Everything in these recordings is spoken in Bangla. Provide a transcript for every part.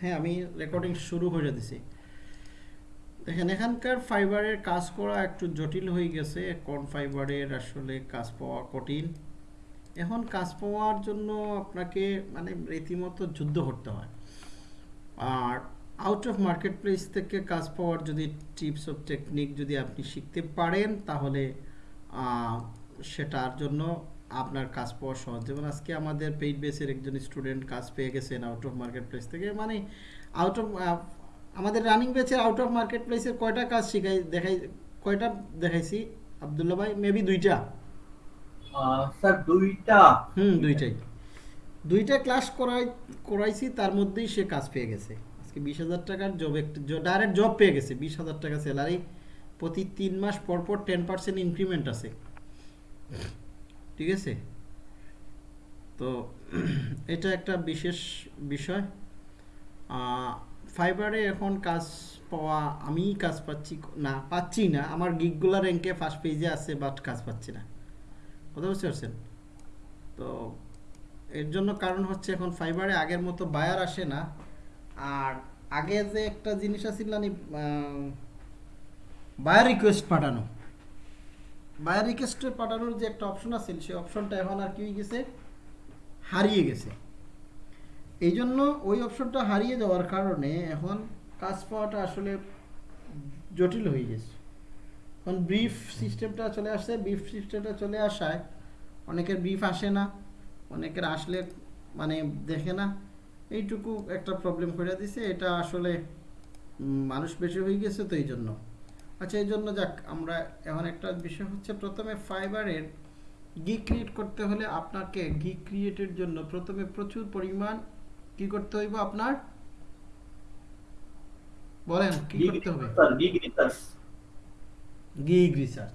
হ্যাঁ আমি রেকর্ডিং শুরু করে দিছি দেখেন, এখানকার ফাইবারের কাজ করা একটু জটিল হয়ে গেছে। কোন ফাইবারের আসলে কাজ পাওয়া কঠিন? এখন কাজ পাওয়ার জন্য আপনাকে মানে রীতিমতো যুদ্ধ করতে হয়। আর আউট অফ মার্কেট প্লেস থেকে কাজ পাওয়ার যদি টিপস অফ টেকনিক যদি আপনি শিখতে পারেন, তাহলে সেটার জন্য আপনার কাজ পাওয়া সহজ। যেমন আজকে আমাদের পেইড বেসের একজন স্টুডেন্ট কাজ পেয়ে গেছেন আউট অফ মার্কেট প্লেস থেকে। মানে আউট অফ আমাদের রানিং বেচের আউট অফ মার্কেট প্লেসের কয়টা কাজ শিখাই দেখাই কয়টা দেখাইছি? আবদুল্লাহ ভাই মেবি দুইটা। স্যার দুইটা। হুম দুইটাই। দুইটা ক্লাস করাই করাইছি তার মধ্যেই সে কাজ পেয়ে গেছে। আজকে বিশ হাজার টাকার জব একটা ডাইরেক্ট জব পেয়ে গেছে। বিশ হাজার টাকা স্যালারি প্রতি তিন মাস পর পর টেন পার্সেন্ট ইনক্রিমেন্ট আছে। ঠিক আছে? তো এটা একটা বিশেষ বিষয়। ফাইবারে এখন কাজ পাওয়া আমি কাজ পাচ্ছি না পাচ্ছি না। আমার গিগগুলা র্যাঙ্কে ফার্স্ট পেজে আছে বাট কাজ পাচ্ছি না। কথা বুঝতে পারছেন? তো এর জন্য কারণ হচ্ছে এখন ফাইবারে আগের মতো বায়ার আসে না। আর আগে যে একটা জিনিস আছিল না বায়ার রিকোয়েস্ট পাঠানো। বায়ার রিকোয়েস্ট পাঠানোর যে একটা অপশন আছে, সেই অপশনটা এখন আর কি হয়ে গেছে? হারিয়ে গেছে। এই জন্য ওই অপশনটা হারিয়ে যাওয়ার কারণে এখন কাজ পাওয়াটা আসলে জটিল হয়ে গেছে। এখন ব্রিফ সিস্টেমটা চলে আসছে ব্রিফ সিস্টেমটা চলে আসায় অনেকের ব্রিফ আসে না, অনেকের আসলে মানে দেখে না। এইটুকু একটা প্রবলেম করে দিছে, এটা আসলে মানুষ বেশি হয়ে গেছে তো এই জন্য আচ্ছা এই জন্য যাক আমরা এখন একটা বিষয় হচ্ছে প্রথমে ফাইবারের গিক ক্রিয়েট করতে হলে আপনাকে গিক ক্রিয়েটের জন্য প্রথমে প্রচুর পরিমাণ কি করতে হইব আপনার? বলেন কি করতে হবে? গিগ রিসার্চ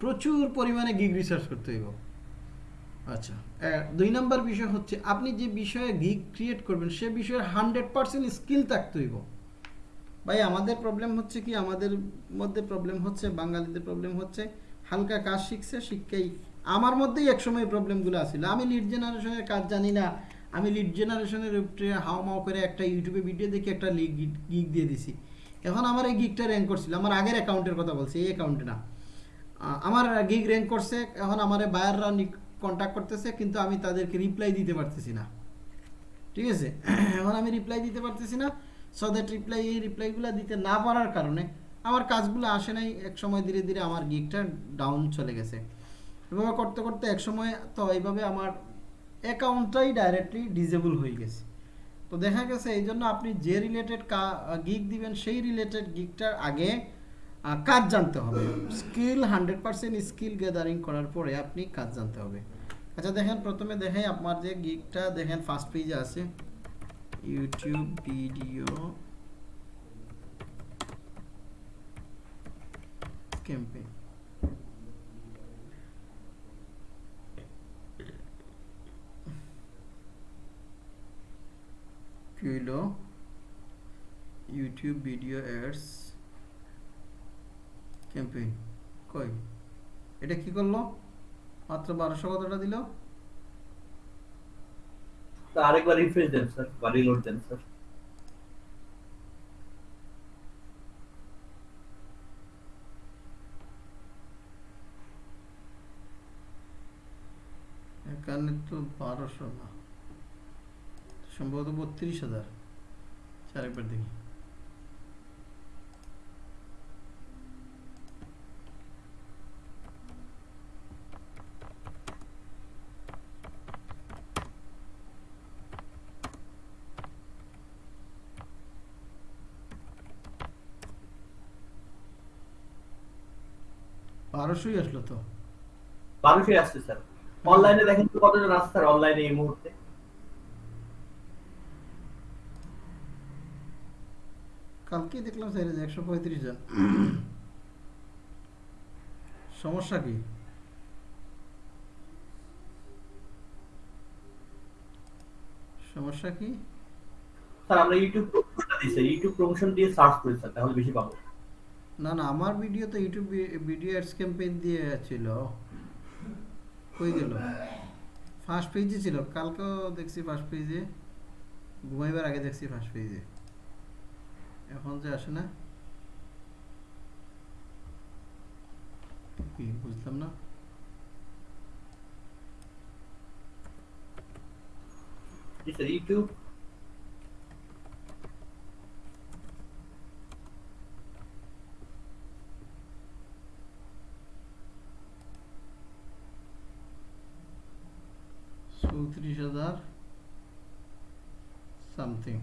প্রচুর পরিমাণে গিগ রিসার্চ করতে হইব। আচ্ছা দুই নাম্বার বিষয় হচ্ছে আপনি যে বিষয়ে গিগ ক্রিয়েট করবেন সে বিষয়ে হান্ড্রেড পার্সেন্ট স্কিল থাকতে হইব। ভাই, আমাদের প্রবলেম হচ্ছে কি? আমাদের মধ্যে প্রবলেম হচ্ছে, বাঙালিদের প্রবলেম হচ্ছে। হালকা কাজ শিখছে, শিখকেই। আমার মধ্যেই একসময় প্রবলেমগুলো আসছিল আমি লিড জেনারেশনের কাজ জানি না। আমি লিড জেনারেশনের উপরে হাও মাও করে একটা ইউটিউবে ভিডিও দেখে একটা লিগ গিগ দিয়ে দিছি। এখন আমার এই গিগটা র্যাঙ্ক করছিল। আমার আগের অ্যাকাউন্টের কথা বলছি, এই অ্যাকাউন্টে না। আমার গিগ র্যাঙ্ক করছে, এখন আমার বায়াররা কন্ট্যাক্ট করতেছে, কিন্তু আমি তাদেরকে রিপ্লাই দিতে পারতেছি না। ঠিক আছে? এখন আমি রিপ্লাই দিতে পারতেছি না। সো দ্যাট রিপ্লাই এই রিপ্লাইগুলো দিতে না পারার কারণে আমার কাজগুলো আসে নাই। এক সময় ধীরে ধীরে আমার গিগটা ডাউন চলে গেছে। এভাবে করতে করতে এক সময় তো এইভাবে আমার অ্যাকাউন্টটাই ডাইরেক্টলি ডিজেবল হয়ে গেছে। তো দেখা গেছে এই জন্য আপনি যে রিলেটেড গিগ দিবেন, সেই রিলেটেড গিগটার আগে কাজ জানতে হবে। Skill hundred percent skill gathering করার পরে আপনি কাজ জানতে হবে। আচ্ছা দেখেন প্রথমে দেখেন আপনার যে গিগটা দেখেন ফার্স্ট পেজে আছে। ভিডিও ক্যাম্পেইন কি হইল ইউটিউব ভিডিও অ্যাডস ক্যাম্পেইন কই? এটা কি করল? মাত্র বারোশো কতটা দিল? স্যার আরেকবার রিফ্রেশ দেন স্যার বা রিলোড দেন স্যার এখানে তো বারোশো না, সম্ভবত বত্রিশ হাজার। চারেকবার আরেকবার দেখি। বারোশোই আসলো তো। বারোশোই আসছে স্যার। অনলাইনে দেখেন তো কতজন আসছে স্যার অনলাইনে এই মুহূর্তে? কালকে দেখলাম স্যার একশো পঁয়ত্রিশ জন। সমস্যা কি? সমস্যা কি? স্যার আমরা ইউটিউব প্রমোশনটা দিই স্যার। ইউটিউব প্রমোশন দিয়ে সার্চ করি স্যার তাহলে বেশি পাবো। না না, আমার ভিডিও তো ইউটিউব ভিডিও অ্যাডস ক্যাম্পেইন দিয়ে ছিল। কই গেল? ফার্স্ট পেজে ছিল। কালকেও দেখছি ফার্স্ট পেজে ঘুমাইবার আগে দেখছি ফার্স্ট পেজে এখন যে আসে না? কি, বুঝলাম না। ইউটিউব চৌত্রিশ হাজার সামথিং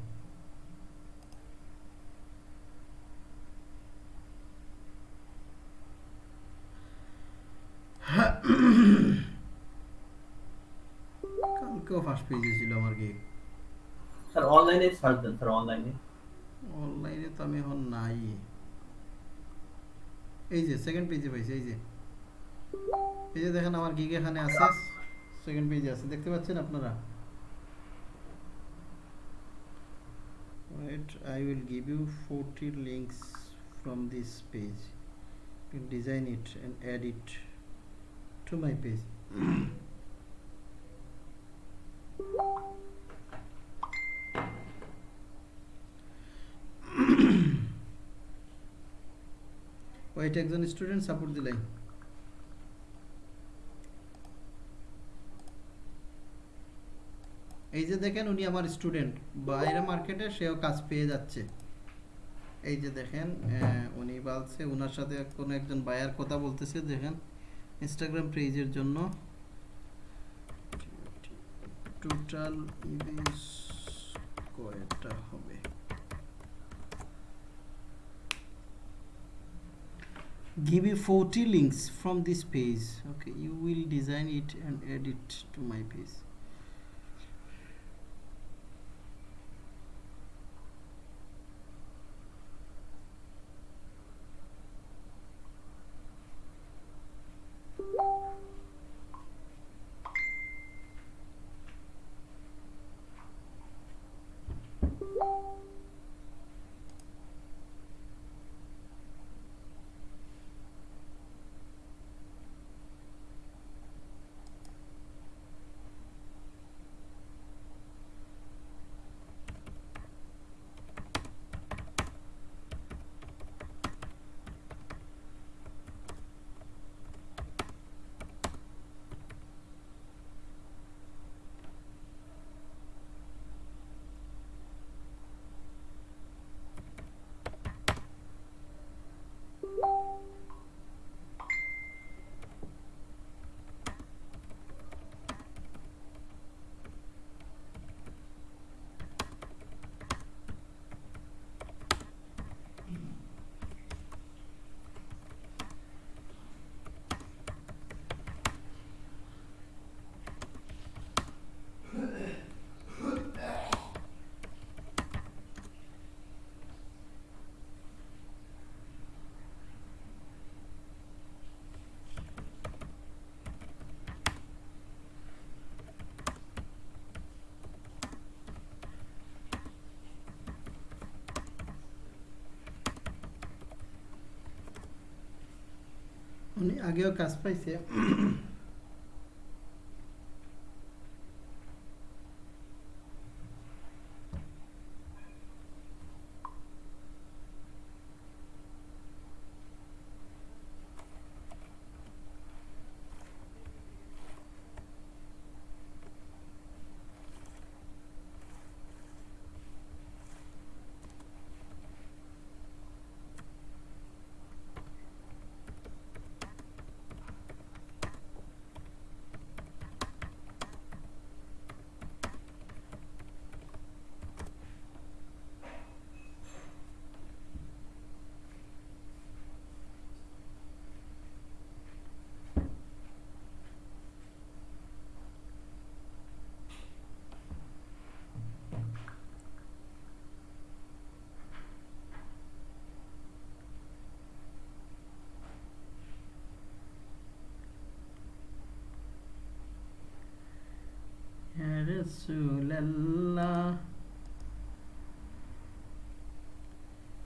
কালকেও ফার্স্ট পেজে ছিল আমার গিগ স্যার অনলাইনে সার্চ দেন স্যার অনলাইনে অনলাইনে তো আমি এখন নাই। এই যে সেকেন্ড পেজে পাইছি এই যে। এই যে দেখেন আমার গিগ এখানে আছে সেকেন্ড পেজে আছে। দেখতে পাচ্ছেন আপনারা? right I will give you 40 links from this page. You design it and add it to my page. White exon student support the line. এই যে দেখেন উনি আমার স্টুডেন্ট বাইরে মার্কেটে সেও কাজ পেয়ে যাচ্ছে। এই যে দেখেন উনি বলছে ওনার সাথে কোনো একজন বায়ার কথা বলতেছে, দেখেন ইনস্টাগ্রাম পেজের জন্য। টোটাল ইউজ কয়টা হবে? You 40 links from this page, okay, you will design it and add it to my page উনি আগেও কাজ পাইছে হ্যাঁ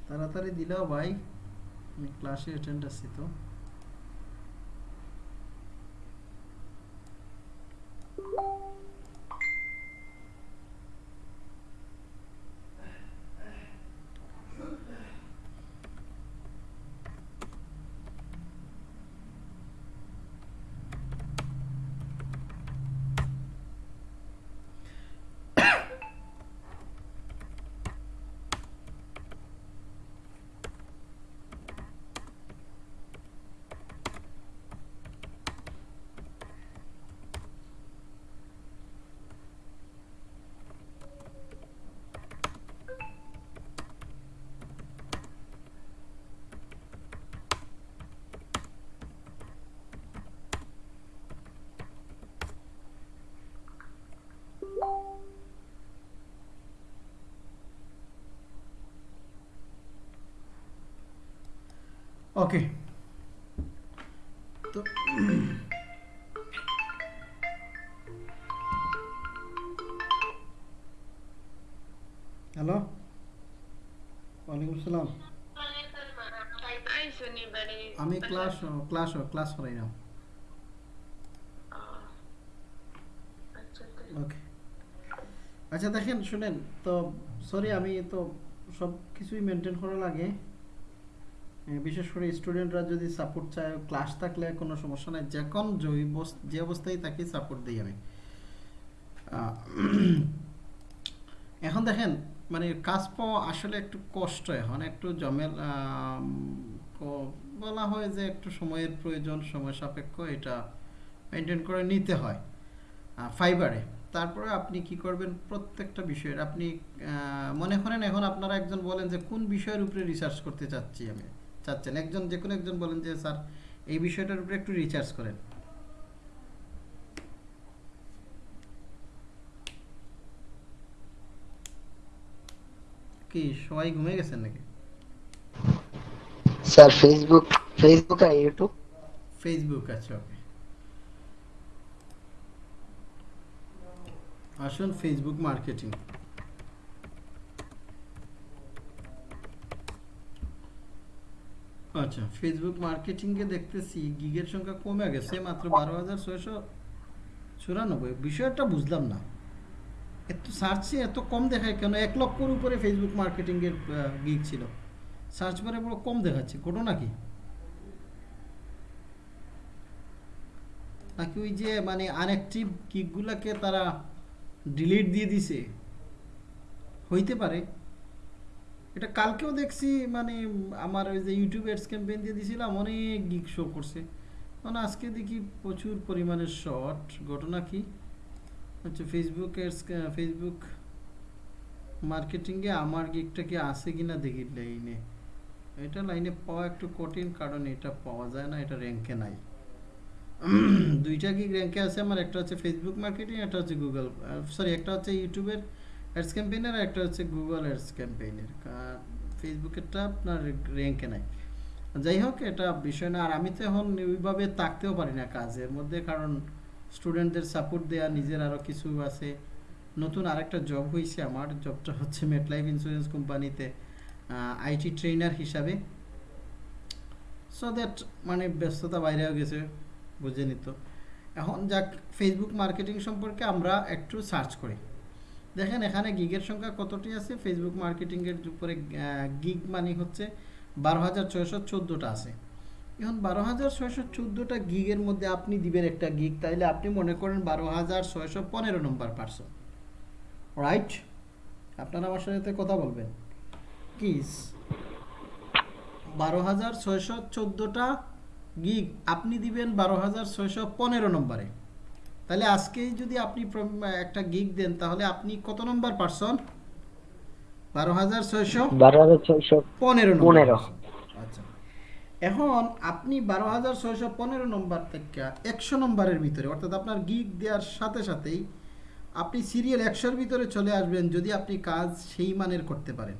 তাড়াতাড়ি দিলাও ভাই। আমি ক্লাসে অ্যাটেন্ড আছি তো। ওকে তো হ্যালো ওয়ালাইকুম আসসালাম আমি ক্লাস ক্লাস ক্লাস করাই না। আচ্ছা ওকে আচ্ছা দেখেন শুনেন তো সরি আমি তো সব কিছুই মেনটেন করা লাগে। বিশেষ করে স্টুডেন্টরা যদি সাপোর্ট চায় ক্লাস থাকলে কোনো সমস্যা নাই। যখন বস- যে অবস্থায় তাকে সাপোর্ট দিই আমি। এখন দেখেন মানে কাজ পাওয়া আসলে একটু কষ্ট এখন, একটু জমেল বলা হয় যে একটু সময়ের প্রয়োজন, সময় সাপেক্ষ, এটা মেনটেন করে নিতে হয়। ফাইবারে তারপরে আপনি কি করবেন, প্রত্যেকটা বিষয়ের, আপনি মনে করেন এখন আপনারা একজন বলেন যে কোন বিষয়ের উপরে রিসার্চ করতে চাচ্ছি আমি? চাচ্ছেন। একজন যে কোনো একজন বলেন যে স্যার এই বিষয়টার উপরে একটু রিসার্চ করেন। কি সবাই ঘুমিয়ে গেছেন নাকি? স্যার ফেসবুক ফেসবুক আর ইউটিউব ফেসবুক আচ্ছা ওকে। আসুন ফেসবুক মার্কেটিং আচ্ছা ফেসবুক মার্কেটিংয়ে দেখতেছি গিগের সংখ্যা কমে গেছে মাত্র বারো হাজার ছয়শো চুরানব্বই। বিষয়টা বুঝলাম না। এত সার্চে এত কম দেখায় কেন? এক লক্ষর উপরে ফেসবুক মার্কেটিংয়ের গিগ ছিল। সার্চ বারে বড় কম দেখাচ্ছে, ঘটনা কি? নাকি ওই যে মানে আনঅ্যাক্টিভ কিকগুলাকে তারা ডিলিট দিয়ে দিছে? হইতে পারে। এটা কালকেও দেখছি মানে আমার ওই যে ইউটিউব অ্যাডস ক্যাম্পেইন দিয়ে দিছিলাম অনেক গিক শো করছে। মানে আজকে দেখি প্রচুর পরিমাণে শর্ট ঘটনা কি? আচ্ছা ফেসবুক অ্যাডস ফেসবুক মার্কেটিংয়ে আমার গিকটা কি আছে কিনা দেখি লাইনে এটা লাইনে পাওয়া একটু কঠিন, কারণ এটা পাওয়া যায় না, এটা র্যাঙ্কে নাই। দুইটা গিগ র্যাঙ্কে আছে, আমার একটা হচ্ছে ফেসবুক মার্কেটিং একটা হচ্ছে গুগল সরি একটা হচ্ছে ইউটিউবের অ্যাডস ক্যাম্পেইনের একটা হচ্ছে গুগল অ্যাডস ক্যাম্পেইনের ফেসবুকেরটা আপনার র্যাঙ্কে নাই। যাই হোক, এটা বিষয় না। আর আমি তো এখন ওইভাবে তাকতেও পারি না কাজের মধ্যে, কারণ স্টুডেন্টদের সাপোর্ট দেওয়া নিজের আরও কিছু আছে। নতুন আরেকটা জব হয়েছে আমার। জবটা হচ্ছে মেটলাইফ ইন্স্যুরেন্স কোম্পানিতে আইটি ট্রেনার হিসাবে। সো দ্যাট মানে ব্যস্ততা বাইরে হয়ে গেছে, বুঝে নিত। এখন যাক ফেসবুক মার্কেটিং সম্পর্কে আমরা একটু সার্চ করি। দেখেন, এখানে গিগের সংখ্যা কতটি আছে? ফেসবুক মার্কেটিংয়ের উপরে গিগ মানে হচ্ছে বারো হাজার ছয়শো চোদ্দোটা আছে। এখন বারো হাজার ছয়শো চোদ্দোটা গিগের মধ্যে আপনি দিবেন একটা গিগ তাইলে আপনি মনে করেন বারো হাজার ছয়শো পনেরো নম্বর পার্সন রাইট আপনারা আমার সাথে কথা বলবেন। প্লিজ বারো হাজার ছয়শো চোদ্দোটা গিগ আপনি দিবেন বারো হাজার ছয়শো পনেরো নম্বরে তাহলে আজকেই যদি আপনি একটা গিগ দেন তাহলে আপনি কত নম্বর পার্সন বারো হাজার ছয়শো বারো হাজার ছয়শো পনেরো পনেরো। আচ্ছা। এখন আপনি বারো হাজার ছয়শো পনেরো নম্বর থেকে একশো নম্বরের ভিতরে অর্থাৎ আপনার গিগ দেওয়ার সাথে সাথেই আপনি সিরিয়াল একশোর ভিতরে চলে আসবেন যদি আপনি কাজ সেই মানের করতে পারেন।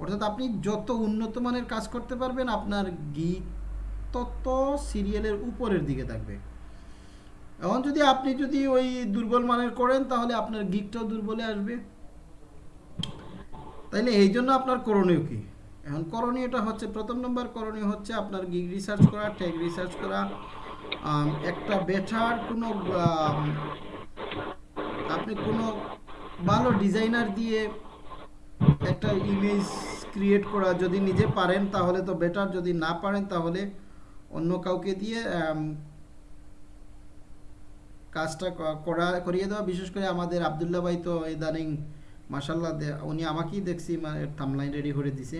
অর্থাৎ আপনি যত উন্নত মানের কাজ করতে পারবেন আপনার গিগ তত সিরিয়ালের উপরের দিকে থাকবে। এখন যদি আপনি যদি ওই দুর্বল মানের করেন, তাহলে আপনার গিগটাও দুর্বলে আসবে। তাইলে এই জন্য আপনার করণীয় কি? এখন করণীয়টা হচ্ছে, প্রথম নম্বর করণীয় হচ্ছে আপনার গিগ রিসার্চ করা ট্যাগ রিসার্চ করা। একটা বেটার কোনো আপনি কোনো ভালো ডিজাইনার দিয়ে একটা ইমেজ ক্রিয়েট করা যদি নিজে পারেন, তাহলে তো বেটার যদি না পারেন, তাহলে অন্য কাউকে দিয়ে কাজটা করা, করিয়ে দেওয়া, বিশেষ করে আমাদের আবদুল্লাহ ভাই তো ইদানিং মাসাল্লাহ উনি আমাকেই দেখছি মানে থামলাইন রেডি করে দিছে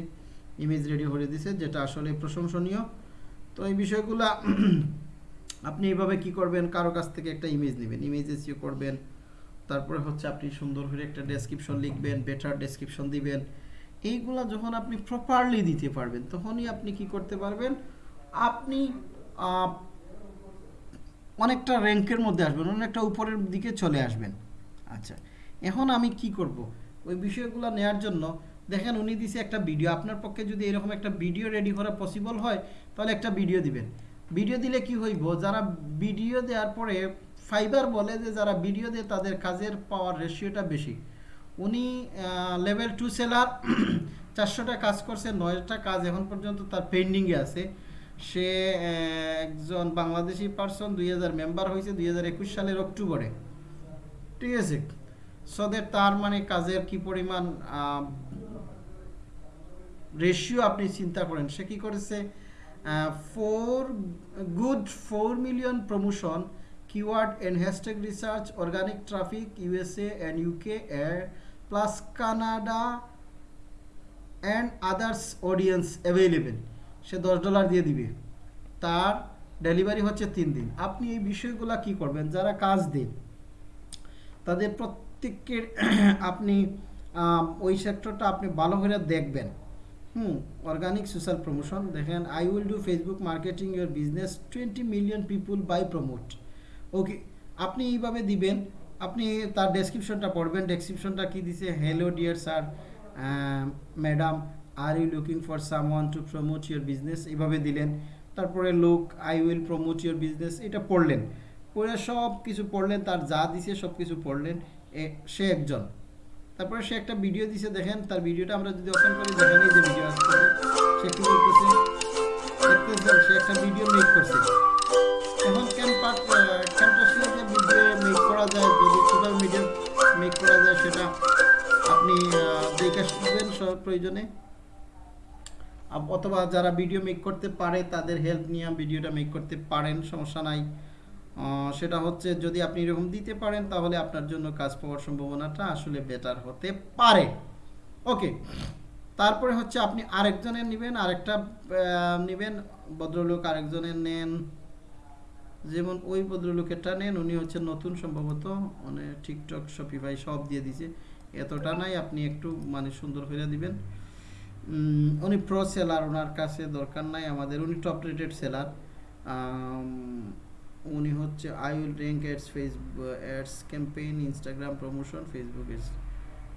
ইমেজ রেডি করে দিছে, যেটা আসলে প্রশংসনীয়। তো এই বিষয়গুলা, আপনি এইভাবে কি করবেন? কারও কাছ থেকে একটা ইমেজ নেবেন ইমেজ এসিও করবেন, তারপরে হচ্ছে আপনি সুন্দর করে একটা ডেসক্রিপশন লিখবেন বেটার ডেসক্রিপশন দিবেন। এইগুলা যখন আপনি প্রপারলি দিতে পারবেন, তখনই আপনি কি করতে পারবেন? আপনি অনেকটা র্যাঙ্কের মধ্যে আসবেন, অনেকটা উপরের দিকে চলে আসবেন। আচ্ছা এখন আমি কি করব? ওই বিষয়গুলো নেয়ার জন্য, দেখেন উনি দিছে একটা ভিডিও, আপনার পক্ষে যদি এরকম একটা ভিডিও রেডি করা পসিবল হয়, তাহলে একটা ভিডিও দিবেন। ভিডিও দিলে কি হইব? যারা ভিডিও দেওয়ার পরে ফাইবার বলে যে যারা ভিডিও দেয়, তাদের কাজের পাওয়ার রেশিওটা বেশি। উনি লেভেল টু সেলার চারশোটা কাজ করছে, নয়টা কাজ এখন পর্যন্ত তার পেন্ডিংয়ে আছে। সে একজন বাংলাদেশি পার্সন দুই হাজার মেম্বার হয়েছে, দুই হাজার একুশ সালের অক্টোবরে। ঠিক আছে? সদের তার মানে কাজের কি পরিমাণ রেশিও আপনি চিন্তা করেন। সে কি করেছে? Four good four million promotion keyword and hashtag research organic traffic USA and UK plus Canada and others audience available সে দশ ডলার দিয়ে দিবে। তার ডেলিভারি হচ্ছে তিন দিন। আপনি এই বিষয়গুলো কি করবেন? যারা কাজ দেন, তাদের প্রত্যেকের আপনি ওই সেক্টরটা আপনি ভালো করে দেখবেন। হুম অর্গানিক সোশ্যাল প্রমোশন দেখেন I will do Facebook marketing your business twenty million people by promote okay আপনি এইভাবে দিবেন। আপনি তার ডেসক্রিপশনটা পড়বেন। ডেসক্রিপশনটা কি দিছে? Hello dear sir madam are you looking for someone to promote your business এভাবে দিলেন। তারপরে লোক I will promote your business এটা পড়লেন। পড়ে সব কিছু পড়লেন, তার যা দিছে সব কিছু পড়লেন। সে একজন। তারপরে সে একটা ভিডিও দিছে, দেখেন, তার ভিডিওটা আমরা যদি ওপেন করি, দেখেন এই যে ভিডিও আসছে। সে কি করতেছে? সে একটা ভিডিও মেক করছে। এখন ক্যাম্পাস ক্যাম্পাসে যে ভিডিও মেক করা যায়, যদি টোটাল মিডিয়া মেক করা যায়, সেটা আপনি দেখে শিখবেন সব প্রয়োজনে। অথবা যারা ভিডিও মেক করতে পারে, তাদের হেল্প নিয়ে ভিডিওটা মেক করতে পারেন, সমস্যা নাই। সেটা হচ্ছে যদি আপনি এরকম দিতে পারেন, তাহলে আপনার জন্য কাজ পাওয়ার সম্ভাবনাটা আসলে বেটার হতে পারে। ওকে তারপরে হচ্ছে আপনি আরেকজনের নেবেন, আরেকটা নেবেন, ভদ্রলোক আরেকজনের নেন। যেমন ওই ভদ্রলোকেরটা নেন, উনি হচ্ছে নতুন সম্ভবত মানে টিকটক শপিফাই সব দিয়ে দিছে। এতটা নাই, আপনি একটু মানে সুন্দর করে দিবেন। উনি প্রো সেলার ওনার কাছে দরকার নাই আমাদের। উনি টপ রেটেড সেলার উনি হচ্ছে I will rank ads Facebook ads campaign Instagram promotion Facebook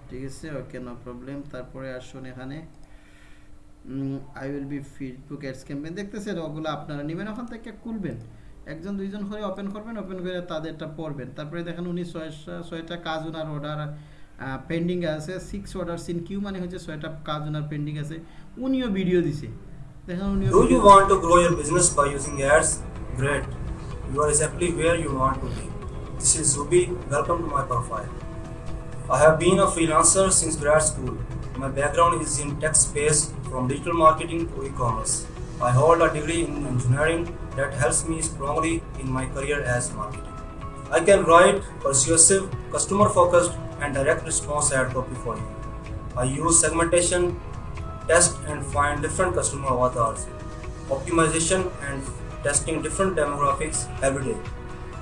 ঠিক আছে? ওকে নো প্রবলেম তারপরে আসুন এখানে। I will be Facebook ads campaign দেখতেছেন, ওগুলো আপনারা নেবেন, ওখান থেকে খুলবেন। একজন, দুইজন করে ওপেন করবেন ওপেন করে তাদেরটা পড়বেন। তারপরে দেখেন উনি ছয়টা ছয়টা কাজ ওনার অর্ডার পেন্ডিং আছে সিক্স অর্ডার সিন কিউ মানে হচ্ছে ছয়টা কাজ ওনার পেন্ডিং আছে উনিও ভিডিও দিছে দেখেন উনিও Do you video- want to grow your business by using ads? Great. You are exactly where you want to be. This is Zubi. Welcome to my profile. I have been a freelancer since grad school. My background is in tech space from digital marketing to e-commerce. I hold a degree in engineering that helps me strongly in my career as marketing. I can write persuasive, customer-focused, and direct response ad copy for you. I use segmentation, test and find different customer avatars, optimization and testing different demographics every day.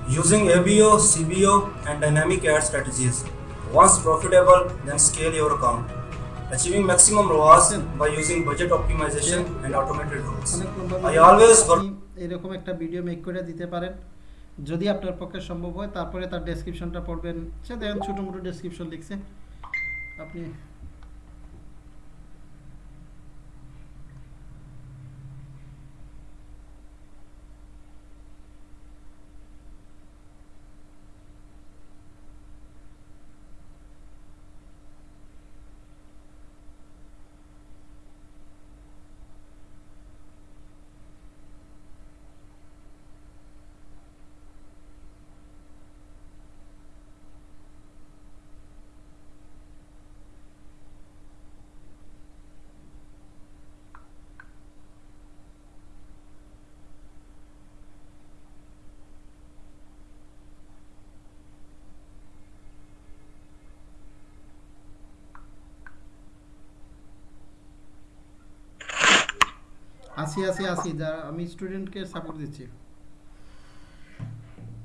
Using ABO, CBO, and dynamic ad strategies. Once profitable, then scale your account. Achieving maximum ROAS by using budget optimization and automated rules. অনেক লম্বা I video। always work আপনি এরকম একটা ভিডিও মেক করে দিতে পারেন যদি আপনার পক্ষে সম্ভব হয়, তারপরে তার ডেসক্রিপশনটা পড়বেন। সে দেখেন ছোটো মোটো ডেসক্রিপশন লিখছে। আপনি আসি আসি আসি, যা আমি স্টুডেন্টকে সাপোর্ট দিচ্ছি।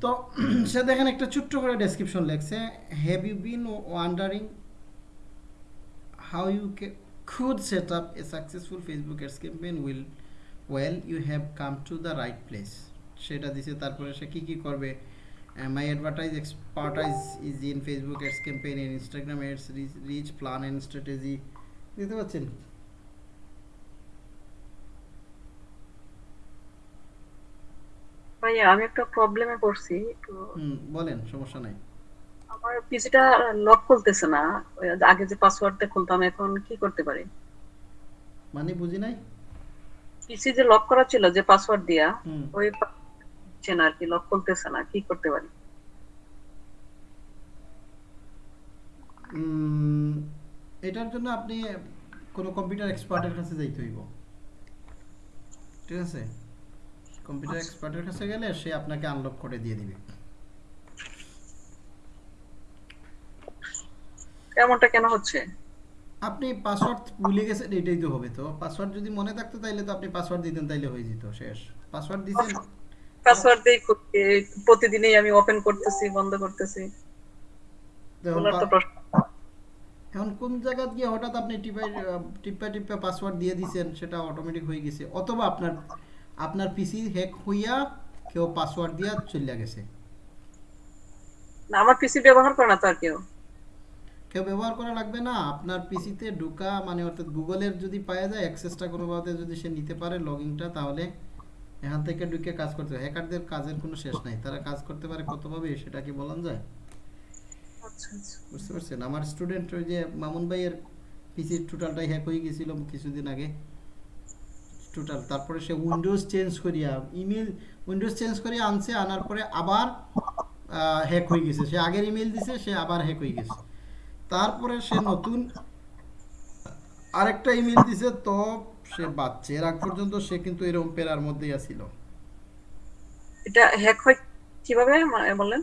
তো সে দেখেন একটা ছোট্ট করে ডেসক্রিপশন লেখছে have you been wondering how you could set up a successful Facebook ads campaign will, well, you have come to the right place? সেটা দিছে, তারপরে সে কি কি করবে? My advertise expertise is in Facebook ads campaign in Instagram ads reach plan and strategy দিতে পারছেন? ভাইয়া আমি একটা প্রবলেমে পড়ছি তো বলেন সমস্যা নাই। আমার পিসিটা লক খুলতেছে না আগে যে পাসওয়ার্ড দিয়ে খুলতাম এখন কি করতে পারি? মানে বুঝি নাই? পিসি যে লক করা ছিল যে পাসওয়ার্ড দিয়া ওই হচ্ছে আর কি লক খুলতেছে না কি করতে পারি? এটার জন্য আপনি কোনো কম্পিউটার এক্সপার্টের কাছে যাইতে হইব। ঠিক আছে? কম্পিউটার এক্সপার্টের কাছে গেলে সে আপনাকে আনলক করে দিয়ে দিবে। এমনটা কেন হচ্ছে? আপনি পাসওয়ার্ড ভুলে গেছেন এটাই তো হবে তো। পাসওয়ার্ড যদি মনে থাকতো তাইলে তো আপনি পাসওয়ার্ড দিতেন তাইলে হয়ে যেত শেষ। পাসওয়ার্ড দিছেন পাসওয়ার্ড খুলতে প্রতিদিনই আমি ওপেন করতেছি বন্ধ করতেছি। দেখুন, তো প্রশ্ন। এখন কোন জায়গা গিয়ে হঠাৎ আপনি টিপাই টিপা টিপা পাসওয়ার্ড দিয়ে দিছেন সেটা অটোমেটিক হয়ে গেছে। অথবা আপনার আপনার পিসি হ্যাক হইয়া কেউ পাসওয়ার্ড দিয়া চলে গেছে। না আমার পিসি ব্যবহার করে না তো আর কেউ। কেউ ব্যবহার করা লাগবে না আপনার পিসিতে ঢোকা মানে অর্থাৎ গুগলের যদি পাওয়া যায় অ্যাক্সেসটা কোনোভাবে যদি সে নিতে পারে লগইনটা তাহলে এখান থেকে ঢুকে কাজ করতে হয় হ্যাকারদের কাজের কোনো শেষ নাই। তারা কাজ করতে পারে কতভাবে সেটা কি বলা যায়? আচ্ছা আচ্ছা। বুঝতে পারছেন? আমার স্টুডেন্ট ওই যে মামুন ভাইয়ের পিসির টোটালটাই হ্যাক হয়ে গেছিল কিছুদিন আগে। টোটাল তারপরে সে উইন্ডোজ চেঞ্জ করিয়া ইমেল উইন্ডোজ চেঞ্জ করিয়া আনছে আনার পরে আবার হ্যাক হয়ে গেছে। সে আগের ইমেল দিছে সে আবার হ্যাক হয়ে গেছে। তারপরে সে নতুন আরেকটা ইমেল দিছে তো সে বাচ্চা এর আগ পর্যন্ত সে কিন্তু এরকম পেরার মধ্যেই আছিল। এটা হ্যাক হয় কীভাবে বলেন?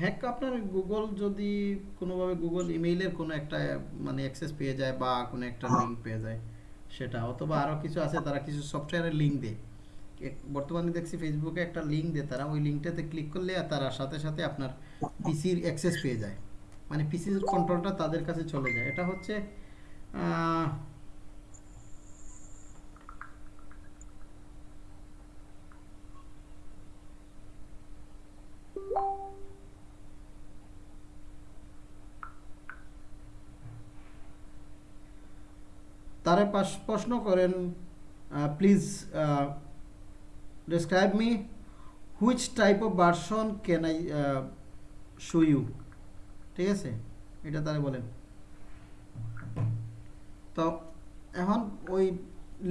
হ্যাক আপনার গুগল যদি কোনোভাবে গুগল ইমেইলের কোনো একটা মানে অ্যাক্সেস পেয়ে যায় বা কোনো একটা লিঙ্ক পেয়ে যায়। সেটা, অথবা আরও কিছু আছে, তারা কিছু সফটওয়্যারের লিঙ্ক দেয়। বর্তমানে দেখছি ফেসবুকে একটা লিঙ্ক দেয় তারা, ওই লিঙ্কটাতে ক্লিক করলে তারা সাথে সাথে আপনার পিসির অ্যাক্সেস পেয়ে যায়। মানে পিসির কন্ট্রোলটা তাদের কাছে চলে যায়। এটা হচ্ছে তারা প্রশ্ন করেন please describe me which type of version can I show you ঠিক আছে? এটা তারা বলেন। তো এখন ওই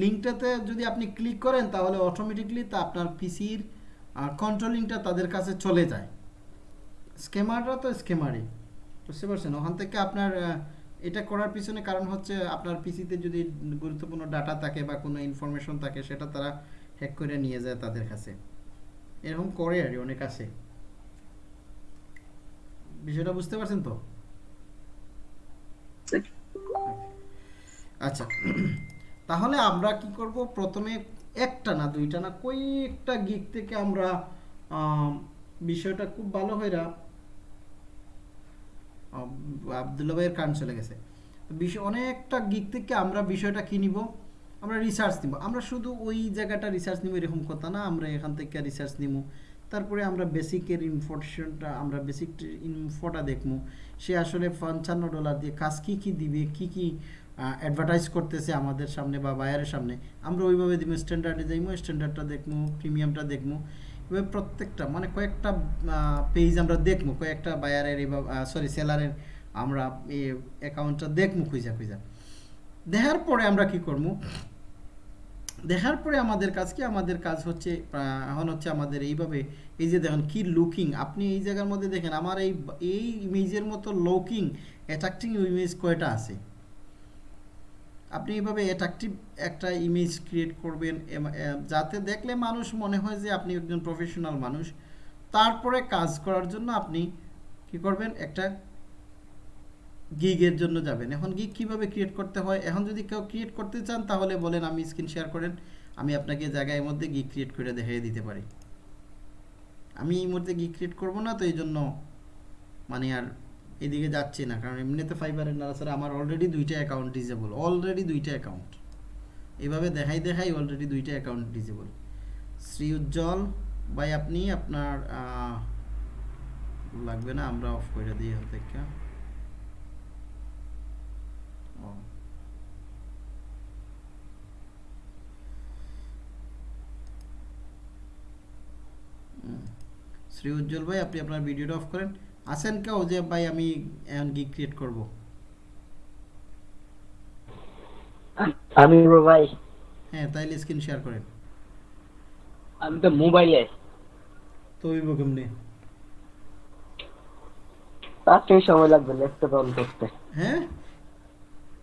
লিঙ্কটাতে যদি আপনি ক্লিক করেন, তাহলে অটোমেটিকলি তা আপনার পিসির কন্ট্রোলিংটা তাদের কাছে চলে যায়। স্কেমাররা তো স্কেমারই বুঝতে পারছেন? ওখান থেকে আপনার এটা করার পিছনে কারণ হচ্ছে আপনার পিসিতে যদি গুরুত্বপূর্ণ ডাটা থাকে বা কোনো ইনফরমেশন থাকে, সেটা তারা হ্যাক করে নিয়ে যায় তাদের কাছে। এরকম করে আর অনেক আছে। বিষয়টা বুঝতে পারছেন তো? আচ্ছা তাহলে আমরা কি করব? প্রথমে একটা না দুইটা না কয়েকটা গিক থেকে আমরা বিষয়টা খুব ভালো হইরা আবদুল্লা ভাইয়ের চলে গেছে। বিষয় অনেকটা গিক থেকে আমরা বিষয়টা কি নিব? আমরা রিসার্চ নিব। আমরা শুধু ওই জায়গাটা রিসার্চ নিব এরকম কথা না, আমরা এখান থেকে রিসার্চ নিব তারপরে আমরা বেসিকের ইনফরমেশনটা আমরা বেসিক ইনফোটা দেখব সে আসলে পঞ্চান্ন ডলার দিয়ে কাজ কী কী দিবে, কী কী অ্যাডভার্টাইজ করতেছে আমাদের সামনে বা বায়ারের সামনে, আমরা ওইভাবে দিব স্ট্যান্ডার্ডে যাইবো স্ট্যান্ডার্ডটা দেখব প্রিমিয়ামটা দেখব প্রত্যেকটা মানে কয়েকটা পেজ আমরা দেখব কয়েকটা বায়ারের সরি সেলারের আমরা এই অ্যাকাউন্টটা দেখব খুঁজা খুঁজা। দেখার পরে আমরা কি করব দেখার পরে আমাদের কাজ কি? আমাদের কাজ হচ্ছে এখন হচ্ছে আমাদের এইভাবে, এই যে দেখেন কি লুকিং আপনি এই জায়গার মধ্যে দেখেন, আমার এই এই ইমেজের মতো লুকিং অ্যাট্রাক্টিং ইমেজ কয়টা আছে? আপনি এইভাবে অ্যাট্রাকটিভ একটা ইমেজ ক্রিয়েট করবেন যাতে দেখলে মানুষ মনে হয় যে আপনি একজন প্রফেশনাল মানুষ। তারপরে কাজ করার জন্য আপনি কি করবেন? একটা গিগের জন্য যাবেন। এখন গিগ কীভাবে ক্রিয়েট করতে হয়? এখন যদি কেউ ক্রিয়েট করতে চান, তাহলে বলেন, আমি স্ক্রিন শেয়ার করেন। আমি আপনাকে জায়গায় মধ্যে গিগ ক্রিয়েট করে দেখিয়ে দিতে পারি। আমি এই মুহূর্তে গিগ ক্রিয়েট করব না, তো এই জন্য মানে আর এদিকে যাচ্ছি না, কারণ এমনিতে ফাইবারের নাড়াচাড়া আমার অলরেডি দুইটা অ্যাকাউন্ট ডিজেবল অলরেডি দুইটা অ্যাকাউন্ট এভাবে দেখাই দেখাই অলরেডি দুইটা অ্যাকাউন্ট ডিজেবল শ্রী উজ্জ্বল ভাই, আপনি আপনার লাগবে না, আমরা অফ করে দিই হতে ও। শ্রী উজ্জ্বল ভাই, আপনি আপনার ভিডিওটা অফ করেন। আছেন কেউ যে ভাই আমি এখন গিগ ক্রিয়েট করব? আমি ভাই। হ্যাঁ তাইলে স্ক্রিন শেয়ার করেন। আমি তো মোবাইলে। তো হইব কেমনে? পাঁচ মিনিট সময় লাগবে ল্যাপটপ অন করতে। হ্যাঁ?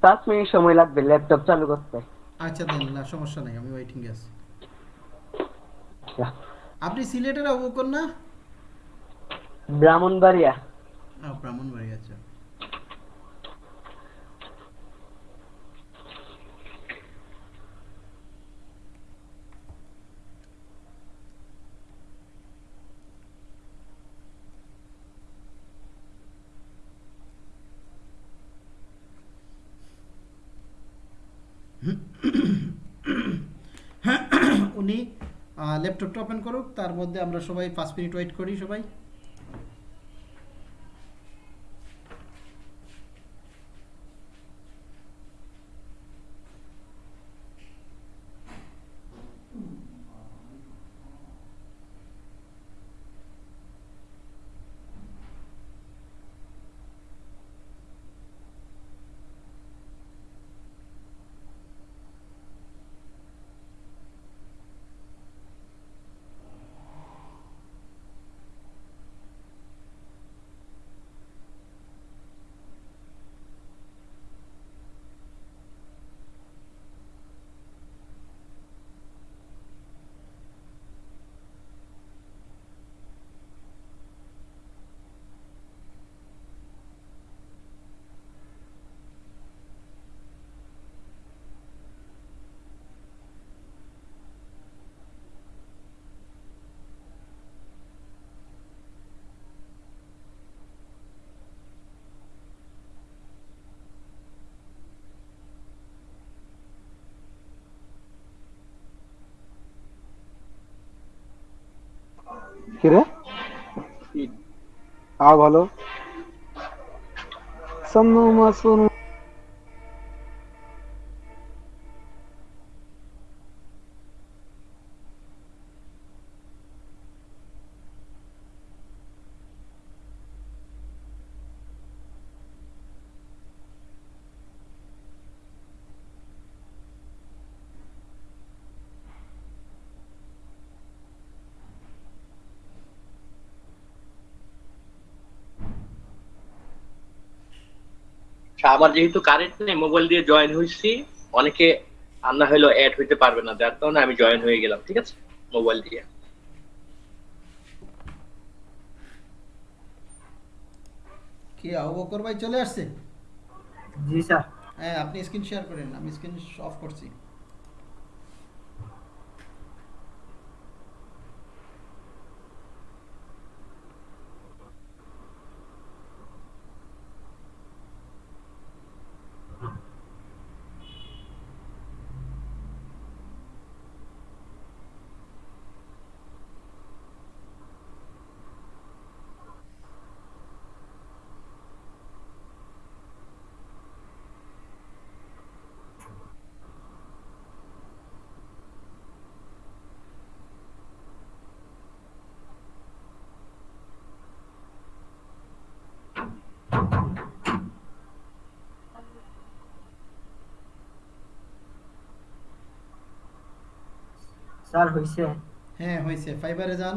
পাঁচ মিনিট সময় লাগবে ল্যাপটপ চালু করতে। আচ্ছা দেন না সমস্যা নাই আমি ওয়েটিং এ আছি। আচ্ছা। আপনি সিলেটের অবকর না ব্রাহ্মণবাড়িয়া। ব্রাহ্মণবাড়ি আচ্ছা। উনি ল্যাপটপটা ওপেন করুক তার মধ্যে আমরা সবাই পাঁচ মিনিট ওয়েট করি সবাই। কিরে আর ভালো সন্নু মাসুনু আচ্ছা, আমার যেহেতু কারেন্ট নেই মোবাইল দিয়ে জয়েন হয়েছি অনেকে আন্না হইল অ্যাড হইতে পারবে না যার কারণে আমি জয়েন হয়ে গেলাম ঠিক আছে? মোবাইল দিয়ে। কি আবকর ভাই চলে আসছে? জি স্যার। হ্যাঁ আপনি স্ক্রিন শেয়ার করেন আমি স্ক্রিন অফ করছি। স্যার হইছে। হ্যাঁ হয়েছে ফাইবারে যান।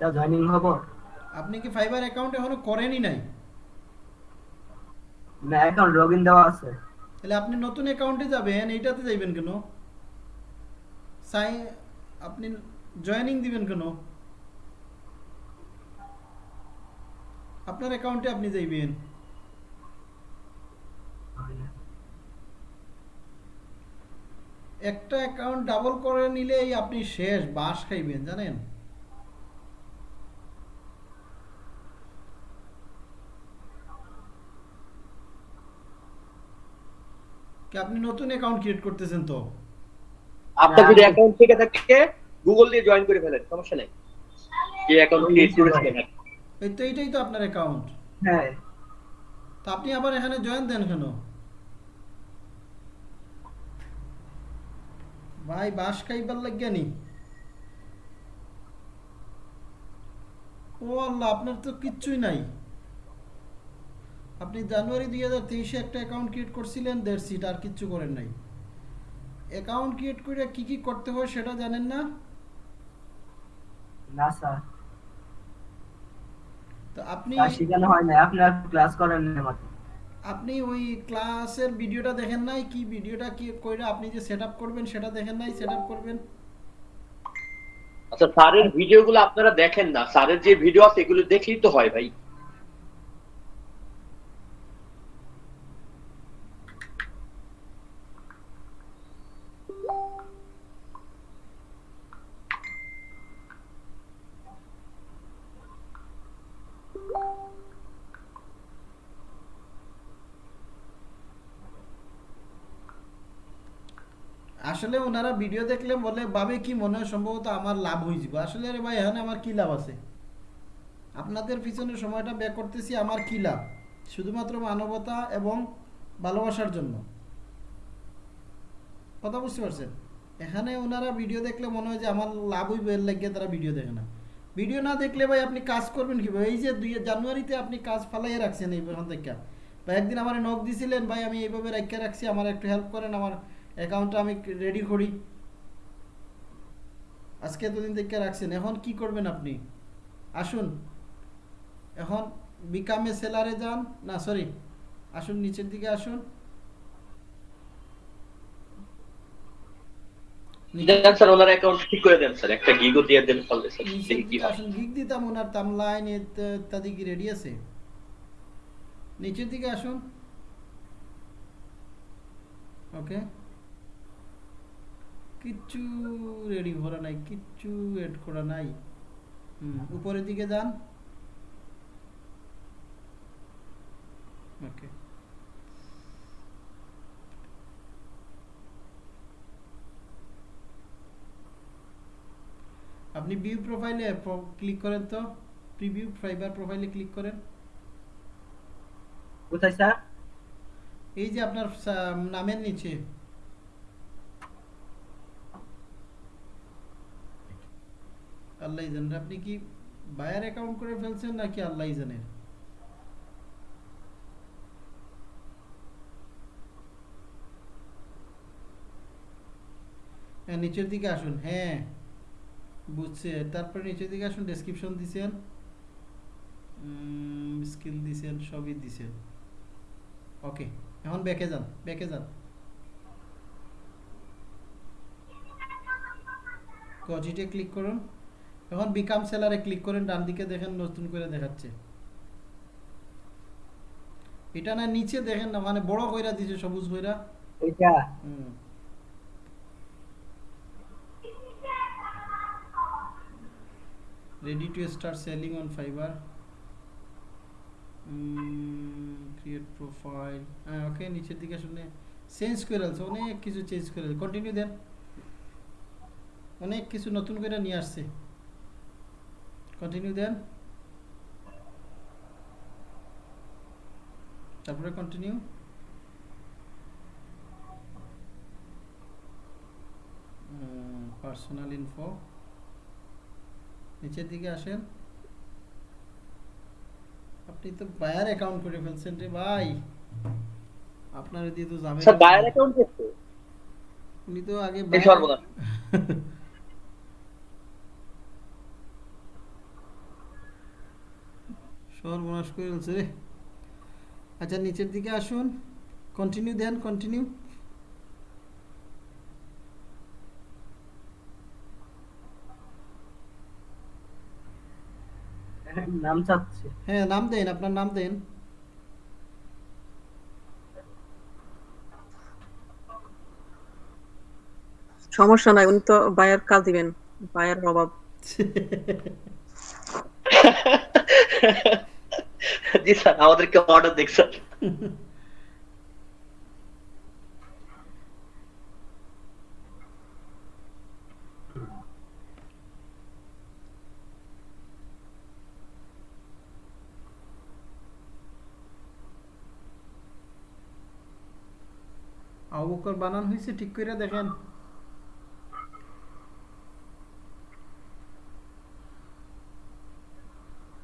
স্যার জয়েনিং হব। আপনি কি ফাইবার অ্যাকাউন্ট এখনও করেনই নাই? না অ্যাকাউন্ট লগইন দেওয়া আছে। তাহলে আপনি নতুন অ্যাকাউন্টে যাবেন এইটাতে যাইবেন কেন? সাই আপনি জয়েনিং দিবেন কেন? আপনার অ্যাকাউন্টে আপনি যাইবেন। একটা অ্যাকাউন্ট ডাবল করে নিলেই আপনি শেষ বাস খাইবেন জানেন? কি আপনি নতুন অ্যাকাউন্ট ক্রিয়েট করতেছেন তো। আপনার যদি অ্যাকাউন্ট থেকে থাকে গুগল দিয়ে জয়েন করে ফেলেন সমস্যা নেই। যে অ্যাকাউন্ট ক্রিয়েট করেছিলেন এই তো এইটাই তো আপনার অ্যাকাউন্ট হ্যাঁ। তা আপনি আবার এখানে জয়েন দেন কেন? ভাই বাস খাইবার লাগিয়া নি। ও আল্লাহ আপনার তো কিচ্ছুই নাই। আপনি জানুয়ারি দুই হাজার তেইশে একটা অ্যাকাউন্ট ক্রিয়েট করছিলেন দেড় সিট আর কিচ্ছু করেন নাই। অ্যাকাউন্ট ক্রিয়েট করে কি কি করতে হয় সেটা জানেন না? না স্যার। তো আপনি শেখানো হয় না আপনার ক্লাস করেন না আমাকে। আপনি ওই ক্লাসের ভিডিওটা দেখেন নাই? কি ভিডিওটা কি কইরা আপনি যে সেট করবেন সেটা দেখেন নাই? সেট করবেন? আচ্ছা স্যারের ভিডিওগুলো আপনারা দেখেন না। স্যারের যে ভিডিও আছে এগুলো দেখলেই তো হয় ভাই। আসলে ওনারা ভিডিও দেখলে বলে ভাবে কি মনে হয় সম্ভবত আমার লাভ হয়ে যাবে? আসলে আরে ভাই, এখানে আমার কি লাভ আছে? আপনাদের পিছনে সময়টা ব্যয় করতেছি, আমার কি লাভ? শুধুমাত্র মানবতা এবং ভালোবাসার জন্য। কথা বুঝতে পারছেন? এখানে ওনারা ভিডিও দেখলে মনে হয় যে আমার লাভ হইবে, এর লাগিয়ে তারা ভিডিও দেখে না। ভিডিও না দেখলে ভাই আপনি কাজ করবেন কীভাবে? এই যে দুই জানুয়ারিতে আপনি কাজ ফালাইয়ে রাখছেন এই থেকে। ভাই, একদিন আমার নখ দিছিলেন, ভাই, আমি এইভাবে রাখিয়ে রাখছি, আমার একটু হেল্প করেন, আমার অ্যাকাউন্টটা আমি রেডি করি। আজকে এতদিন থেকে রাখছেন। এখন কি করবেন আপনি? আসুন। এখন বিকামে সেলারে যান। না সরি আসুন নিচের দিকে আসুন। স্যার ওনার অ্যাকাউন্ট ঠিক করে দেন স্যার। একটা গিগো দিয়ে দেন ফলে স্যার নিচের দিকে আসুন। গিগ দিতাম ওনার তামলাইন ইত্যাদি কি রেডি আছে? নিচের দিকে আসুন। ওকে কিচ্ছু রেডি করা নাই কিচ্ছু এড করা নাই। হুম। উপরের দিকে যান। ওকে আপনি ভিউ প্রোফাইলে ক্লিক করেন তো। প্রিভিউ ফাইবার প্রোফাইলে ক্লিক করেন। কোথায় স্যার? এই যে আপনার নামের নিচে। আল্লাহ জানেন। আপনি কি বায়ার অ্যাকাউন্ট করে ফেলছেন নাকি আল্লাহ জানেন? হ্যাঁ নিচের দিকে আসুন। হ্যাঁ বুঝছে। তারপরে নিচের দিকে আসুন ডেসক্রিপশন দিছেন। স্কিল দিছেন, সবই দিছেন। ওকে এখন ব্যাকে যান ব্যাকে যান। কজিটে ক্লিক করুন। এখন বিকাম সেলারে ক্লিক করেন ডান দিকে দেখেন নতুন করে দেখাচ্ছে। এটা না নিচে দেখেন না মানে বড় কইরা দিছে সবুজ কইরা এটা হুম। Ready to start selling on fiverr create profile হ্যাঁ ওকে নিচের দিকে শুনে চেঞ্জ করে আছে অনেক কিছু চেঞ্জ করে কন্টিনিউ দেন। অনেক কিছু নতুন করে নিয়ে আসছে। কন্টিনিউ দেন তারপরে কন্টিনিউ পার্সোনাল ইনফো নিচের দিকে আসেন। আপনি তো বায়ার অ্যাকাউন্ট করে ফেলছেন রে ভাই। আপনার দিয়ে তো যাবে স্যার বায়ার অ্যাকাউন্ট করতে উনি তো আগে এই সর্বনাশ। করে ফেলছে রে। আচ্ছা নিচের দিকে আসুন। কন্টিনিউ দেন কন্টিনিউ নাম চাচ্ছে। হ্যাঁ নাম দেন আপনার নাম দেন। সমস্যা নাই উনি তো বায়ার কাজ দিবেন বায়ার অভাব। जी सर আমাদেরকে অর্ডার দেখ স্যার আবু বকর বানান হয়েছে ঠিক করে দেখেন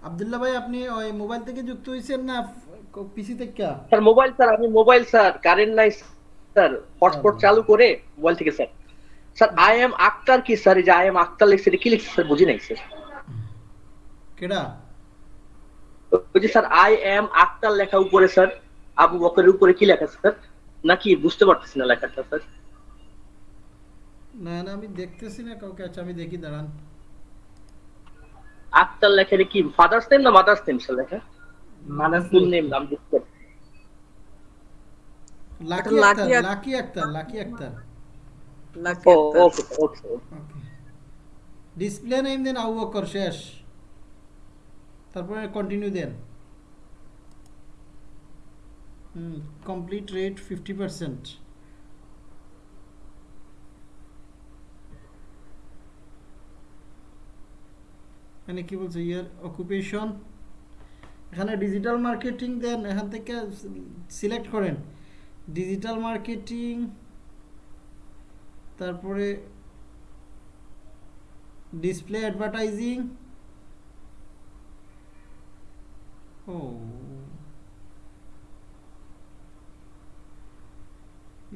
আব্দুল্লাহ ভাই আপনি ওই মোবাইল থেকে যুক্ত হয়েছেন না পিসি থেকে স্যার মোবাইল স্যার আমি মোবাইল স্যার কারেন্ট নাই স্যার হটস্পট চালু করে মোবাইল থেকে sir. Sir I am Akter কি স্যার? যে আই এম আক্তার লিখছে কি লিখছে স্যার বুঝি নাই স্যার। কেডা? যে স্যার আই এম আক্তার লেখা উপরে স্যার আবু বকরের উপরে কি লেখা স্যার? নাকি বুঝতে পারতেছি না লেখাটা স্যার। না না আমি দেখতেছি না কাউকে আচ্ছা আমি দেখি দাঁড়ান। আক্তার লেখের কি ফাদার্স নেম না মাদার্স নেম সে লেখা? মাদার্স ফুল নেম নাম বুঝতে Lucky Akter Lucky Akter Lucky Akter Lucky Akter okay okay display name দেন আবু বকর শেষ। তারপরে কন্টিনিউ দেন হুম কমপ্লিট রেট 50% এখানে কি বলছে? ইয়ার অকুপেশন এখানে ডিজিটাল মার্কেটিং দেন, এখান থেকে সিলেক্ট করেন। ডিজিটাল মার্কেটিং তারপরে ডিসপ্লে অ্যাডভার্টাইজিং ও।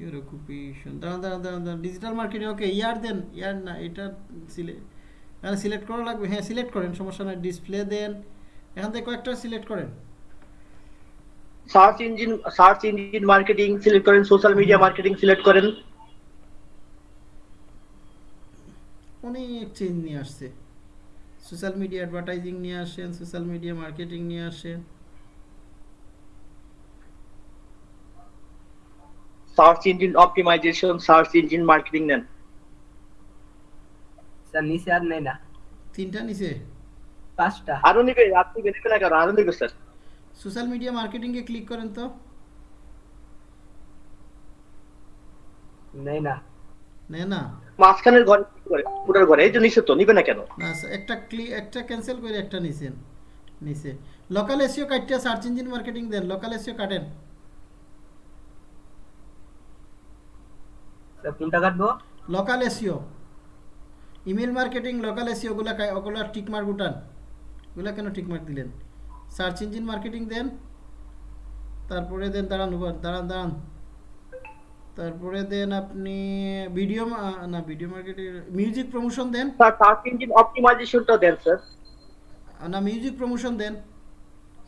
ইউর অকুপেশন দাঁড়ান দাঁড়ান দাঁড়ান দাঁড়ান। ডিজিটাল মার্কেটিং ওকে ইয়ার দেন। ইয়ার না, এটা সিলেক্ট এখানে সিলেক্ট করা লাগবে। হ্যাঁ সিলেক্ট করেন সমস্যা নাই ডিসপ্লে দেন। এখান থেকে কয়েকটা সিলেক্ট করেন। Search engine search engine marketing select করেন সোশ্যাল মিডিয়া মার্কেটিং সিলেক্ট করেন। অনেক চেঞ্জ নিয়ে আসছে। সোশ্যাল মিডিয়া অ্যাডভার্টাইজিং নিয়ে আসেন সোশ্যাল মিডিয়া মার্কেটিং নিয়ে আসেন। Search engine optimisation search engine marketing নেন। স্যার নিচে আর নেই না। তিনটা নিচে পাঁচটা। আরও নিবে আপনি নিবে না আরও নিবে স্যার। সোশ্যাল মিডিয়া মার্কেটিংয়ে ক্লিক করেন তো। নেই না। নে না? মাঝখানের ঘরে করে পুরোর ঘরে এই যে নিচে তো নিবে না কেন? না স্যার, একটা ক্লি একটা ক্যান্সেল করে একটা নিছেন নিচে লোকাল এসিও কাটতে সার্চ ইঞ্জিন মার্কেটিং দেন লোকাল এসিও কাটেন। স্যার কোনটা কাটবো? Local SEO email marketing local SEO ওগুলা ওগুলা টিক মার্ক উঠান। ওগুলা কেন টিক মার্ক দিলেন? সার্চ ইঞ্জিন মার্কেটিং দেন তারপরে দেন দাঁড়ান দাঁড়ান দাঁড়ান। তারপরে দেন আপনি ভিডিও না ভিডিও মার্কেটিং মিউজিক প্রমোশন দেন। স্যার সার্চ ইঞ্জিন অপটিমাইজেশনটা দেন স্যার। না মিউজিক প্রমোশন দেন।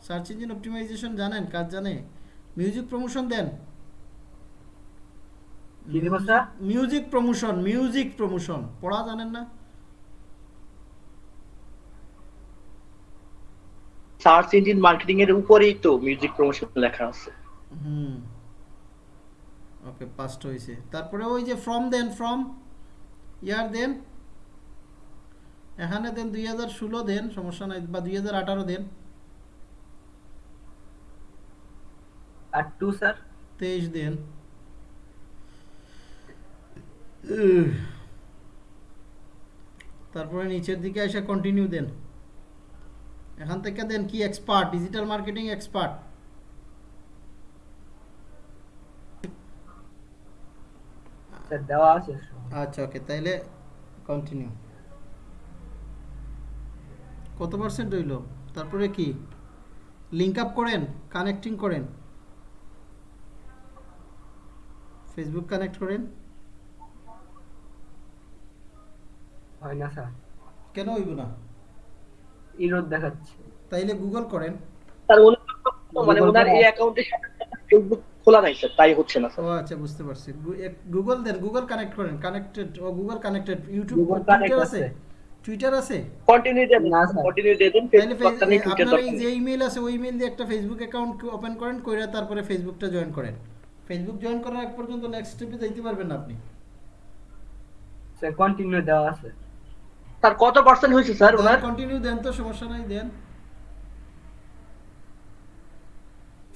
সার্চ ইঞ্জিন অপটিমাইজেশন জানেন কাজ জানে। মিউজিক প্রমোশন দেন। Music promotion music promotion. পড়া জানেন না? সার্চ ইঞ্জিন মার্কেটিং এর উপরেই তো মিউজিক প্রমোশন লেখা আছে। হুম। ওকে পাস্ট হয়েছে তারপরে ওই যে ফ্রম দেন ফ্রম ইয়ার দেন এখানে দেন দুই হাজার ষোলো দেন সমস্যা নাই বা দুই হাজার আঠারো দেন আর টু স্যার তেইশ দেন উহ। তারপরে নিচের দিকে এসে কন্টিনিউ দেন। এখান থেকে দেন কি এক্সপার্ট ডিজিটাল মার্কেটিং এক্সপার্ট আচ্ছা ওকে তাইলে কন্টিনিউ কত পার্সেন্ট হইল? তারপরে কি? লিঙ্ক আপ করেন কানেক্টিং করেন। ফেসবুক কানেক্ট করেন। হয় না স্যার। কেন হইব না? ইরোড দেখাচ্ছে। তাইলে গুগল করেন। স্যার মানে ওনার এই অ্যাকাউন্টের ফেসবুক খোলা নাই স্যার তাই হচ্ছে না ও আচ্ছা বুঝতে পারছি। গুগল দেন গুগল কানেক্ট করেন কানেক্টেড ও গুগল কানেক্টেড ইউটিউব টুইটার আছে। টুইটার আছে? কন্টিনিউ দেন না, স্যার। কন্টিনিউ দেন ফেসবুক টুইটার আপনার এই যে ইমেল আছে ওই ইমেল দিয়ে একটা ফেসবুক অ্যাকাউন্ট ওপেন করেন কইরা তারপরে ফেসবুকটা জয়েন করেন। ফেসবুক জয়েন করার আগ পর্যন্ত নেক্সট স্টেপে যাইতে পারবেন না আপনি। স্যার কন্টিনিউ দেওয়া আছে। স্যার কত পার্সেন্ট হয়েছে স্যার ওনার? কন্টিনিউ দেন তো সমস্যা নাই দেন।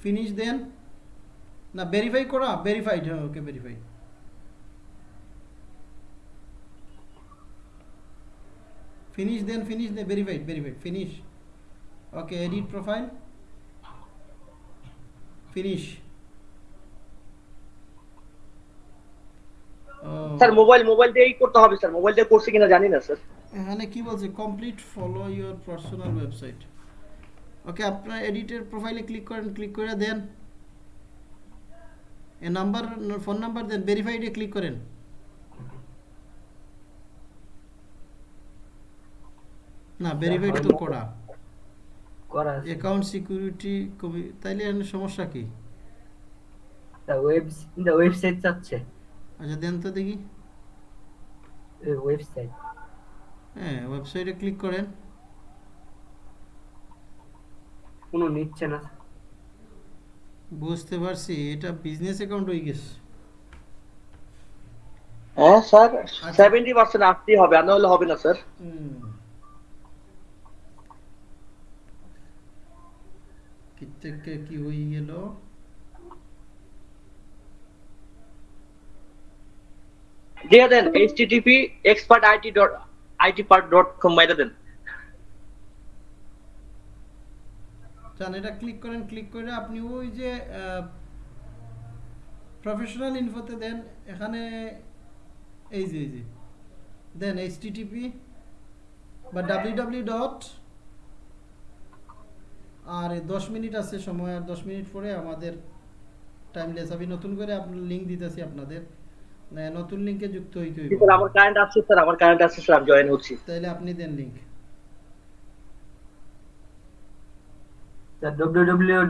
ফিনিশ দেন। না ভেরিফাই করা ভেরিফাইড হ্যাঁ ওকে ভেরিফাই ফিনিশ দেন ফিনিশ দেন verified verified finish okay edit profile finish sir mobile mobile দিয়েই করতে হবে স্যার মোবাইল দিয়ে করছে কিনা জানি না স্যার এখানে কি বলছে? Complete follow your personal website okay আপনার এডিটের প্রোফাইলে ক্লিক করেন ক্লিক করে দেন। এ নাম্বার ফোন নাম্বার দেন ভেরিফাইডে ক্লিক করেন। না ভেরিফাইড তো করা। অ্যাকাউন্ট সিকিউরিটি কবি তাইলে সমস্যা কি? ওয়েব ওয়েবসাইট চাচ্ছে। আচ্ছা দেন তো দেখি। ওয়েবসাইট হ্যাঁ ওয়েবসাইটে ক্লিক করেন। কোনো নিচ্ছে না। বুঝতে পারছি এটা বিজনেস অ্যাকাউন্ট হয়ে গেছে। হ্যাঁ স্যার সেভেন্টি পার্সেন্ট আসতেই হবে আর না হলে হবে না স্যার। হুম। কি থেকে কি হয়ে গেল? দিয়ে দেন এইচটিটিপি এক্সপার্ট কম মাইরা দেন। চান, এটা ক্লিক করেন ক্লিক করে আপনি ওই যে প্রফেশনাল ইনফোতে দেন, এখানে এই যে এই যে, দেন এইচটিটিপি বা ডট আর দশ মিনিট আছে সময়, আর দশ মিনিট পরে আমাদের টাইমলেস আমি নতুন করে আপনার লিঙ্ক দিতেছি আপনাদের। নতুন লিঙ্কে যুক্ত হইতে হইব। স্যার আমার কারেন্ট আছে স্যার আমার কারেন্ট আছে স্যার আমি জয়েন হচ্ছি। তাহলে আপনি দেন লিঙ্ক www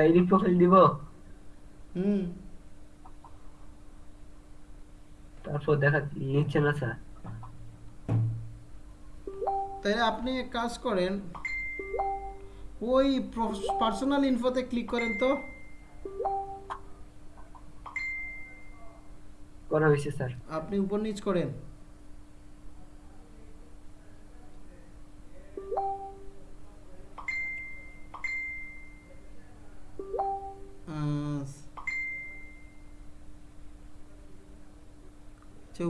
আইডি প্রোফাইল দিব। হুম। তারপর দেখা নিচ্ছে না স্যার তাহলে আপনি এক কাজ করেন ওই পার্সোনাল ইনফোতে ক্লিক করেন তো। করা হয়েছে স্যার আপনি উপর নিচ করেন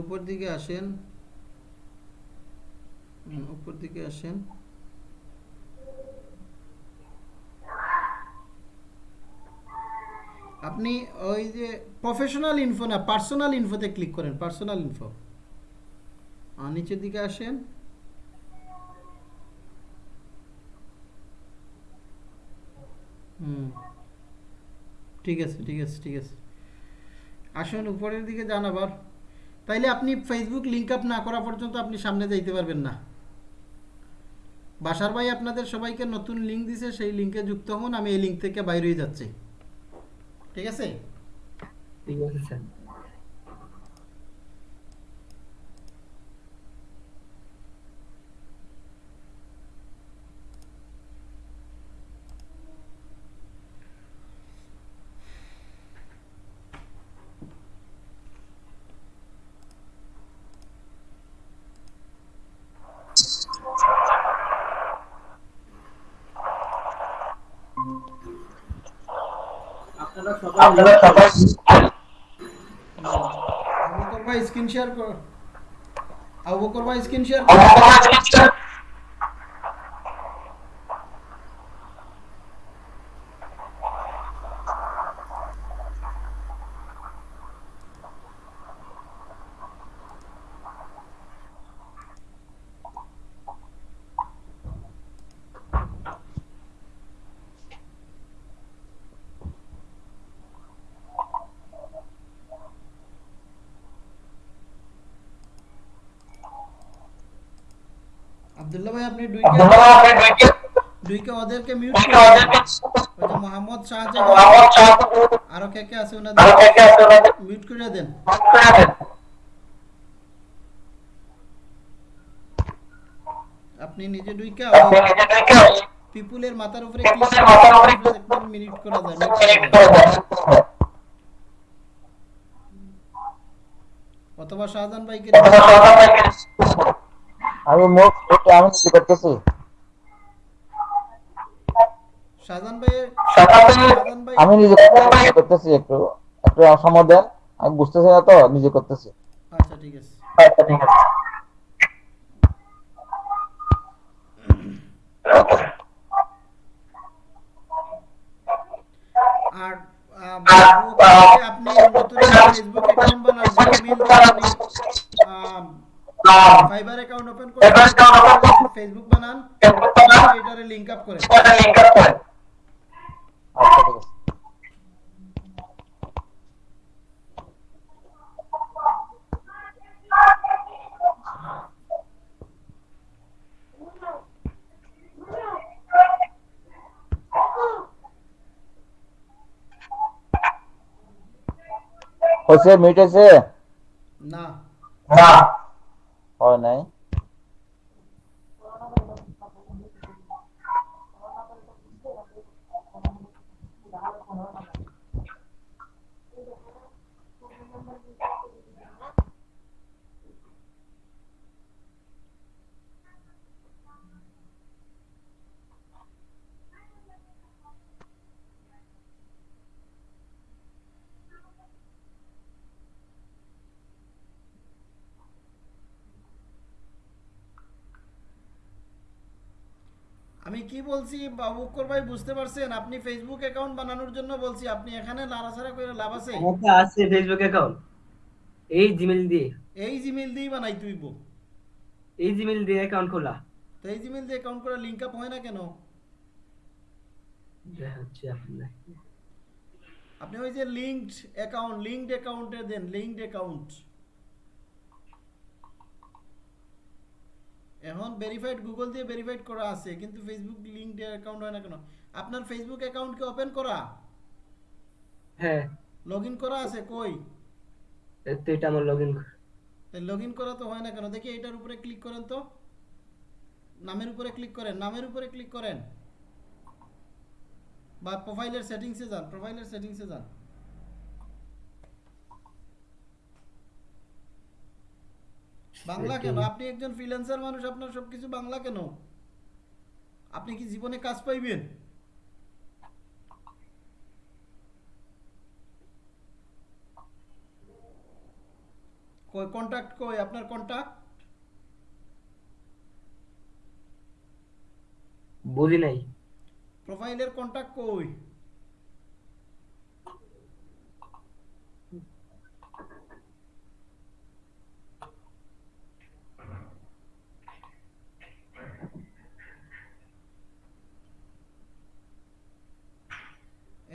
উপর দিকে আসেন। উপর দিকে আসেন। আপনি ওই যে প্রফেশনাল ইনফো না পার্সোনাল ইনফোতে ক্লিক করেন পার্সোনাল ইনফো নিচের দিকে আসেন। ঠিক আছে ঠিক আছে ঠিক আছে। আসুন উপরের দিকে যান আবার। তাইলে আপনি ফেসবুক লিঙ্ক আপ না করা পর্যন্ত আপনি সামনে যাইতে পারবেন না। বাসার ভাই আপনাদের সবাইকে নতুন লিঙ্ক দিছে, সেই লিঙ্কে যুক্ত হন, আমি এই লিঙ্ক থেকে বাইরে যাচ্ছি। ঠিক আছে? ঠিক আছে, স্যার। আপনারা সবাই আবু বকর ভাই স্ক্রিন শেয়ার কর আপনি দুইকে দুইকে। ওদেরকে মিউট করে দেন। ওই যে মোহাম্মদ শাহজাহান আরও কে কে আছে ওনাদের? মিউট করে দেন। আপনি নিজে থেকে পিপুলের মাথার উপরে পিপুলের মাথার উপরে মিনিট করা যায় মিনিট করা যায়। অথবা শাহজাহান ভাইকে। আমি মুখ এটা আমি কি করতেছি। শাহজাহান ভাইয়ের শাহজাহান শাহজাহান ভাই আমি নিজে করতেছি একটু একটু সময় দেন আমি বুঝতেছি না তো নিজে করতেছি। আচ্ছা ঠিক আছে। আচ্ছা ঠিক আছে। আর আপনি ফেসবুক অ্যাকাউন্ট বানান জিমেইল দিয়ে আপনি ফাইবার অ্যাকাউন্ট ওপেন করে ফেসবুক বানান এটারে লিংক আপ করেন লিংক আপ করেন আচ্ছা ঠিক আছে হয়েছে মিট হয়েছে না না হয় নাই কি বলছি? বাবুকর ভাই বুঝতে পারছেন? আপনি ফেসবুক অ্যাকাউন্ট বানানোর জন্য বলছি আপনি এখানে নাড়াচাড়া করে লাভ আছে? আছে ফেসবুক অ্যাকাউন্ট এই জিমেল দিয়ে। এই জিমেইল দিয়েই বানাই তুইব এই জিমেল দিয়ে অ্যাকাউন্ট খোলা। তো এই জিমেইল দিয়ে অ্যাকাউন্ট করে লিংক আপ হয় না কেন? আপনি ওই যে লিঙ্কড অ্যাকাউন্ট লিঙ্কড অ্যাকাউন্টে দেন লিঙ্কড অ্যাকাউন্ট এখন ভেরিফাইড গুগল দিয়ে ভেরিফাইড করা আছে কিন্তু ফেসবুক লিঙ্কড অ্যাকাউন্ট হয় না কেন? আপনার ফেসবুক অ্যাকাউন্ট কি ওপেন করা? হ্যাঁ। লগইন করা আছে কই? এই তো এটা আমার লগ ইন লগইন করা তো হয় না কেন? দেখি এটার উপরে ক্লিক করেন তো। নামের উপরে ক্লিক করেন নামের উপরে ক্লিক করেন। বা প্রোফাইলের সেটিংসে যান প্রোফাইলের সেটিংসে যান। বাংলা কেন? আপনি একজন ফ্রিল্যান্সার মানুষ আপনার সবকিছু বাংলা কেন? আপনি কি জীবনে কাজ পাইবেন? কই কন্টাক্ট কই আপনার কন্টাক্ট বুঝি নাই। প্রোফাইলের কন্টাক্ট কই?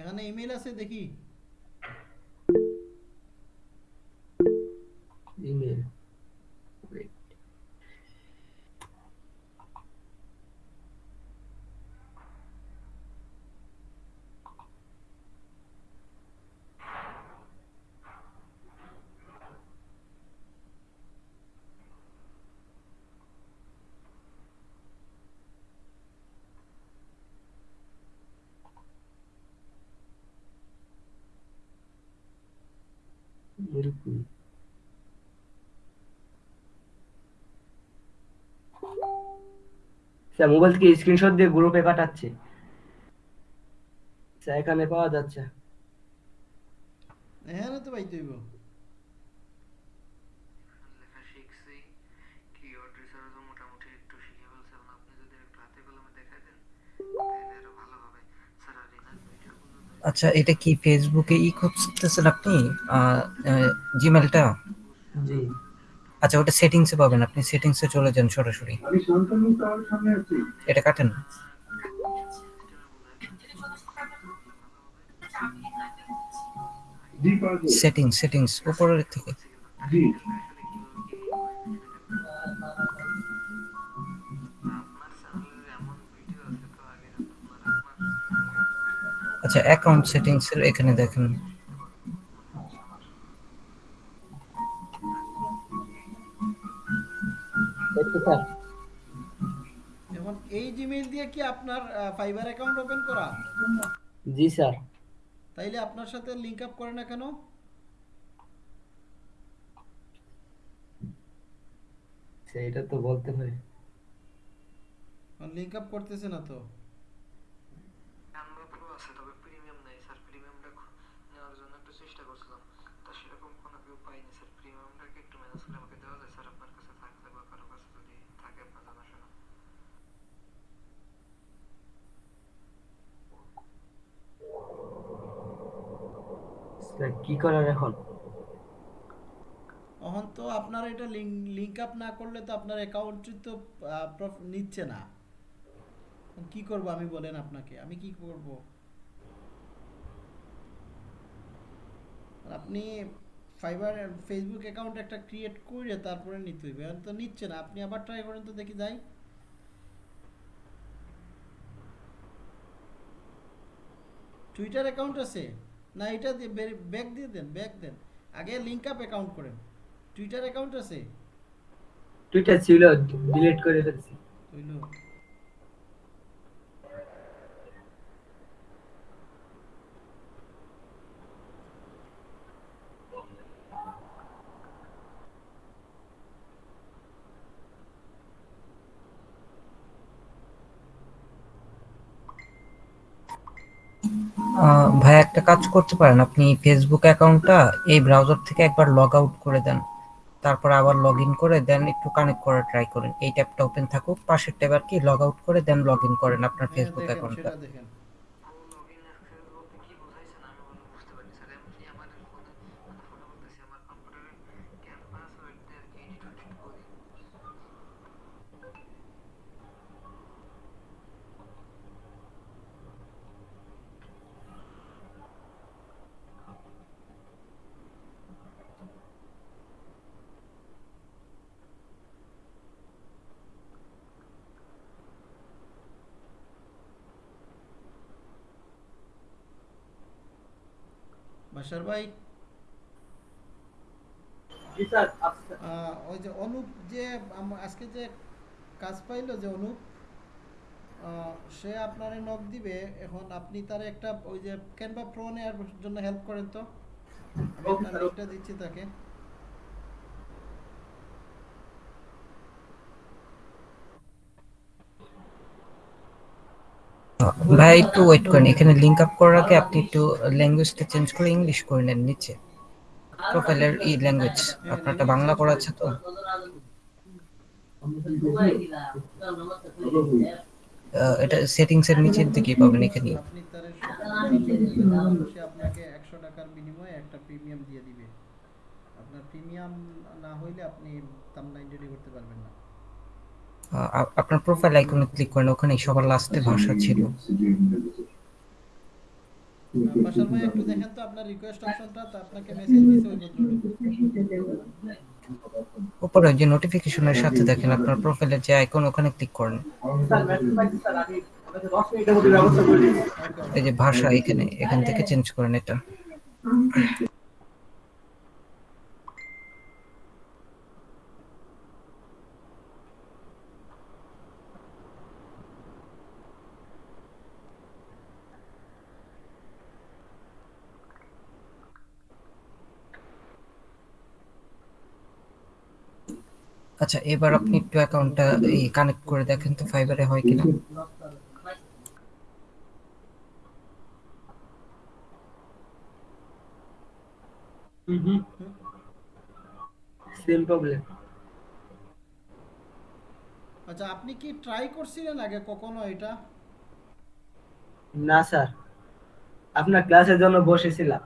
এখানে ইমেল আছে দেখি। ইমেল এরকম স্যার মোবাইল থেকে স্ক্রিনশট দিয়ে গ্রুপে পাঠাচ্ছে। স্যার এখানে পাওয়া যাচ্ছে। এখানে তো রিনার ভিডিওগুলো আচ্ছা এটা কি ফেসবুকে ই করতেছেন আপনি? জিমেলটা জি। আচ্ছা ওটা সেটিংসে পাবেন আপনি সেটিংসে চলে যান সরাসরি। এটা কাটেন। সেটিংস সেটিংস উপরের থেকে। আচ্ছা অ্যাকাউন্ট সেটিংস এর এখানে দেখেন। স্যার এখন এই জিমেইল দিয়ে কি আপনার ফাইবার অ্যাকাউন্ট ওপেন করা? জি স্যার। তাইলে আপনার সাথে লিংক আপ করে না কেন? সেইটা তো বলতে পারি লিংক আপ করতেছে না তো ক্যানভা প্রো আছে তবে প্রিমিয়াম নাই স্যার প্রিমিয়ামটা নেওয়ার জন্য একটু চেষ্টা করছিলাম তা সেরকম কোনো কেউ পাইনি স্যার প্রিমিয়ামটাকে একটু ম্যানেজ করে আমাকে দেওয়া যায় স্যার আপনার কাছে থাকলে বা কারও কাছে যদি থাকে আপনার জানাশোনা স্যার কি করার এখন? এখন তো আপনার এটা লিংক আপ না করলে তো আপনার অ্যাকাউন্টই তো নিচ্ছে না। কি করব আমি বলেন আপনাকে, আমি কি করব? আপনি ফাইবার ফেসবুক অ্যাকাউন্ট একটা ক্রিয়েট করে তারপরে নিতে হইবে, এখন তো নিচ্ছে না, আপনি আবার ট্রাই করেন তো দেখি যাই। টুইটার অ্যাকাউন্ট আছে? না এটা দিয়ে ব্যাক দিয়ে দেন ব্যাক দেন। আগে লিংক আপ অ্যাকাউন্ট করেন। টুইটার অ্যাকাউন্ট আছে? টুইটার ছিল ডিলিট করে ফেলছি হইল আহ, ভাই একটা কাজ করতে পারেন। আপনি ফেসবুক অ্যাকাউন্টটা এই ব্রাউজার থেকে একবার লগ আউট করে দেন। তারপর আবার লগ ইন করে দেন একটু কানেক্ট করার ট্রাই করেন। এই ট্যাবটা ওপেন থাকুক পাশের ট্যাব আর কি লগ আউট করে দেন লগ ইন করেন আপনার ফেসবুক অ্যাকাউন্টটা সেটা দেখেন প্রো লগইন অ্যাক্সেস বলতে কি বোঝাইছেন আমি বলে বুঝতে পারিনি স্যার এমনি আমার ফোনে মানে ফোনে বলতেছি আমার কম্পিউটারে ক্যানভাস ওইটা আর কি এডিট উডিট করি বাসার ভাই? ওই যে অনুপ যে আজকে যে কাজ পাইলো যে অনুপ সে আপনারে নক দিবে এখন আপনি তার একটা ওই যে ক্যানভা প্রো নেওয়ার জন্য হেল্প করেন তো? আপনার দিচ্ছি তাকে। ভাই, একটু ওয়েট করেন। এখানে লিংক আপ করার আগে আপনি একটু ল্যাঙ্গুয়েজটা চেঞ্জ করে ইংলিশ করে নেন নিচে। প্রোফাইলের ই ল্যাঙ্গুয়েজ আপনারটা বাংলা করা আছে তো? এটা সেটিংস এর নিচের দিকে পাবেন এখানে। আপনি আপনাকে একশো টাকার বিনিময়ে একটা প্রিমিয়াম দিয়ে দিবে। আপনার প্রিমিয়াম না হইলে আপনি তামলাইন রেডি করতে পারবেন না আহ, আ- আপনার প্রোফাইল আইকনে ক্লিক করেন ওখানে সবার লাস্টে ভাষা ছিল। বাসার ভাই একটু দেখেন তো আপনার রিকোয়েস্ট অপশনটা তো আপনাকে মেসেজ দিছে ওই ভদ্রলোক উপরে যে নোটিফিকেশনের সাথে দেখেন আপনার প্রোফাইলের যে আইকন ওখানে ক্লিক করেন। এই যে ভাষা এখানে এখান থেকে চেঞ্জ করেন এটা। আচ্ছা এবার আপনি একটু অ্যাকাউন্টটা এই কানেক্ট করে দেখেন তো ফাইবারে হয় কিনা। সেম প্রবলেম আচ্ছা আপনি কি ট্রাই করছিলেন আগে কখনো এটা? না স্যার আপনার ক্লাসের জন্য বসেছিলাম।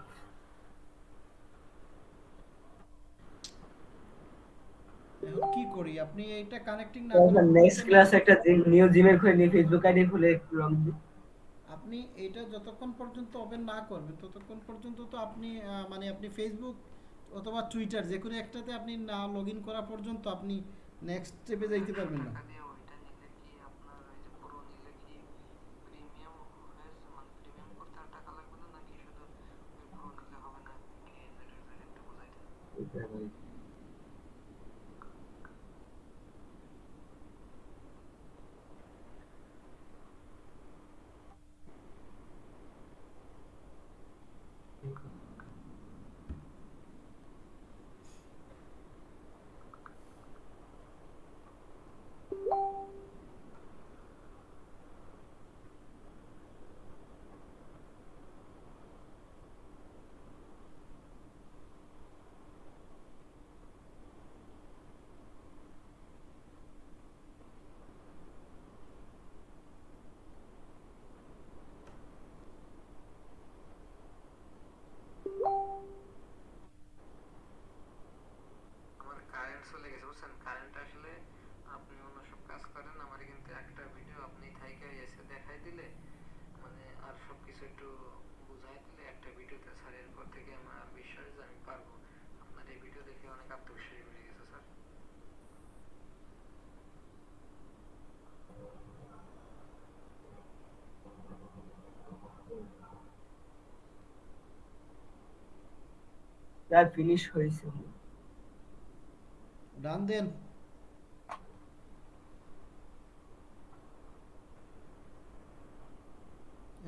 এখন কি করি? আপনি এইটা কানেক্টিং না নেক্সট ক্লাস একটা নিউ জিমেল খুলে নিয়ে ফেসবুক আইডি খুলে রং আপনি এটা যতক্ষণ পর্যন্ত ওপেন না করবেন ততক্ষণ পর্যন্ত তো আপনি মানে আপনি ফেসবুক অথবা টুইটার যে কোনো একটাতে আপনি না লগ ইন করা পর্যন্ত আপনি নেক্সট স্টেপে যাইতে পারবেন না। টাকা দিয়ে ওইটা নিলে কি আপনার ওই যে প্রো নিলে কি প্রিমিয়াম হয়ে মানে প্রিমিয়াম করতে আর টাকা লাগবে না নাকি শুধু ওই প্রো নিলে হবে না কি এটা যদি একটু বোঝাই দেন স্যার ফিনিশ হয়েছে। ডান দেন।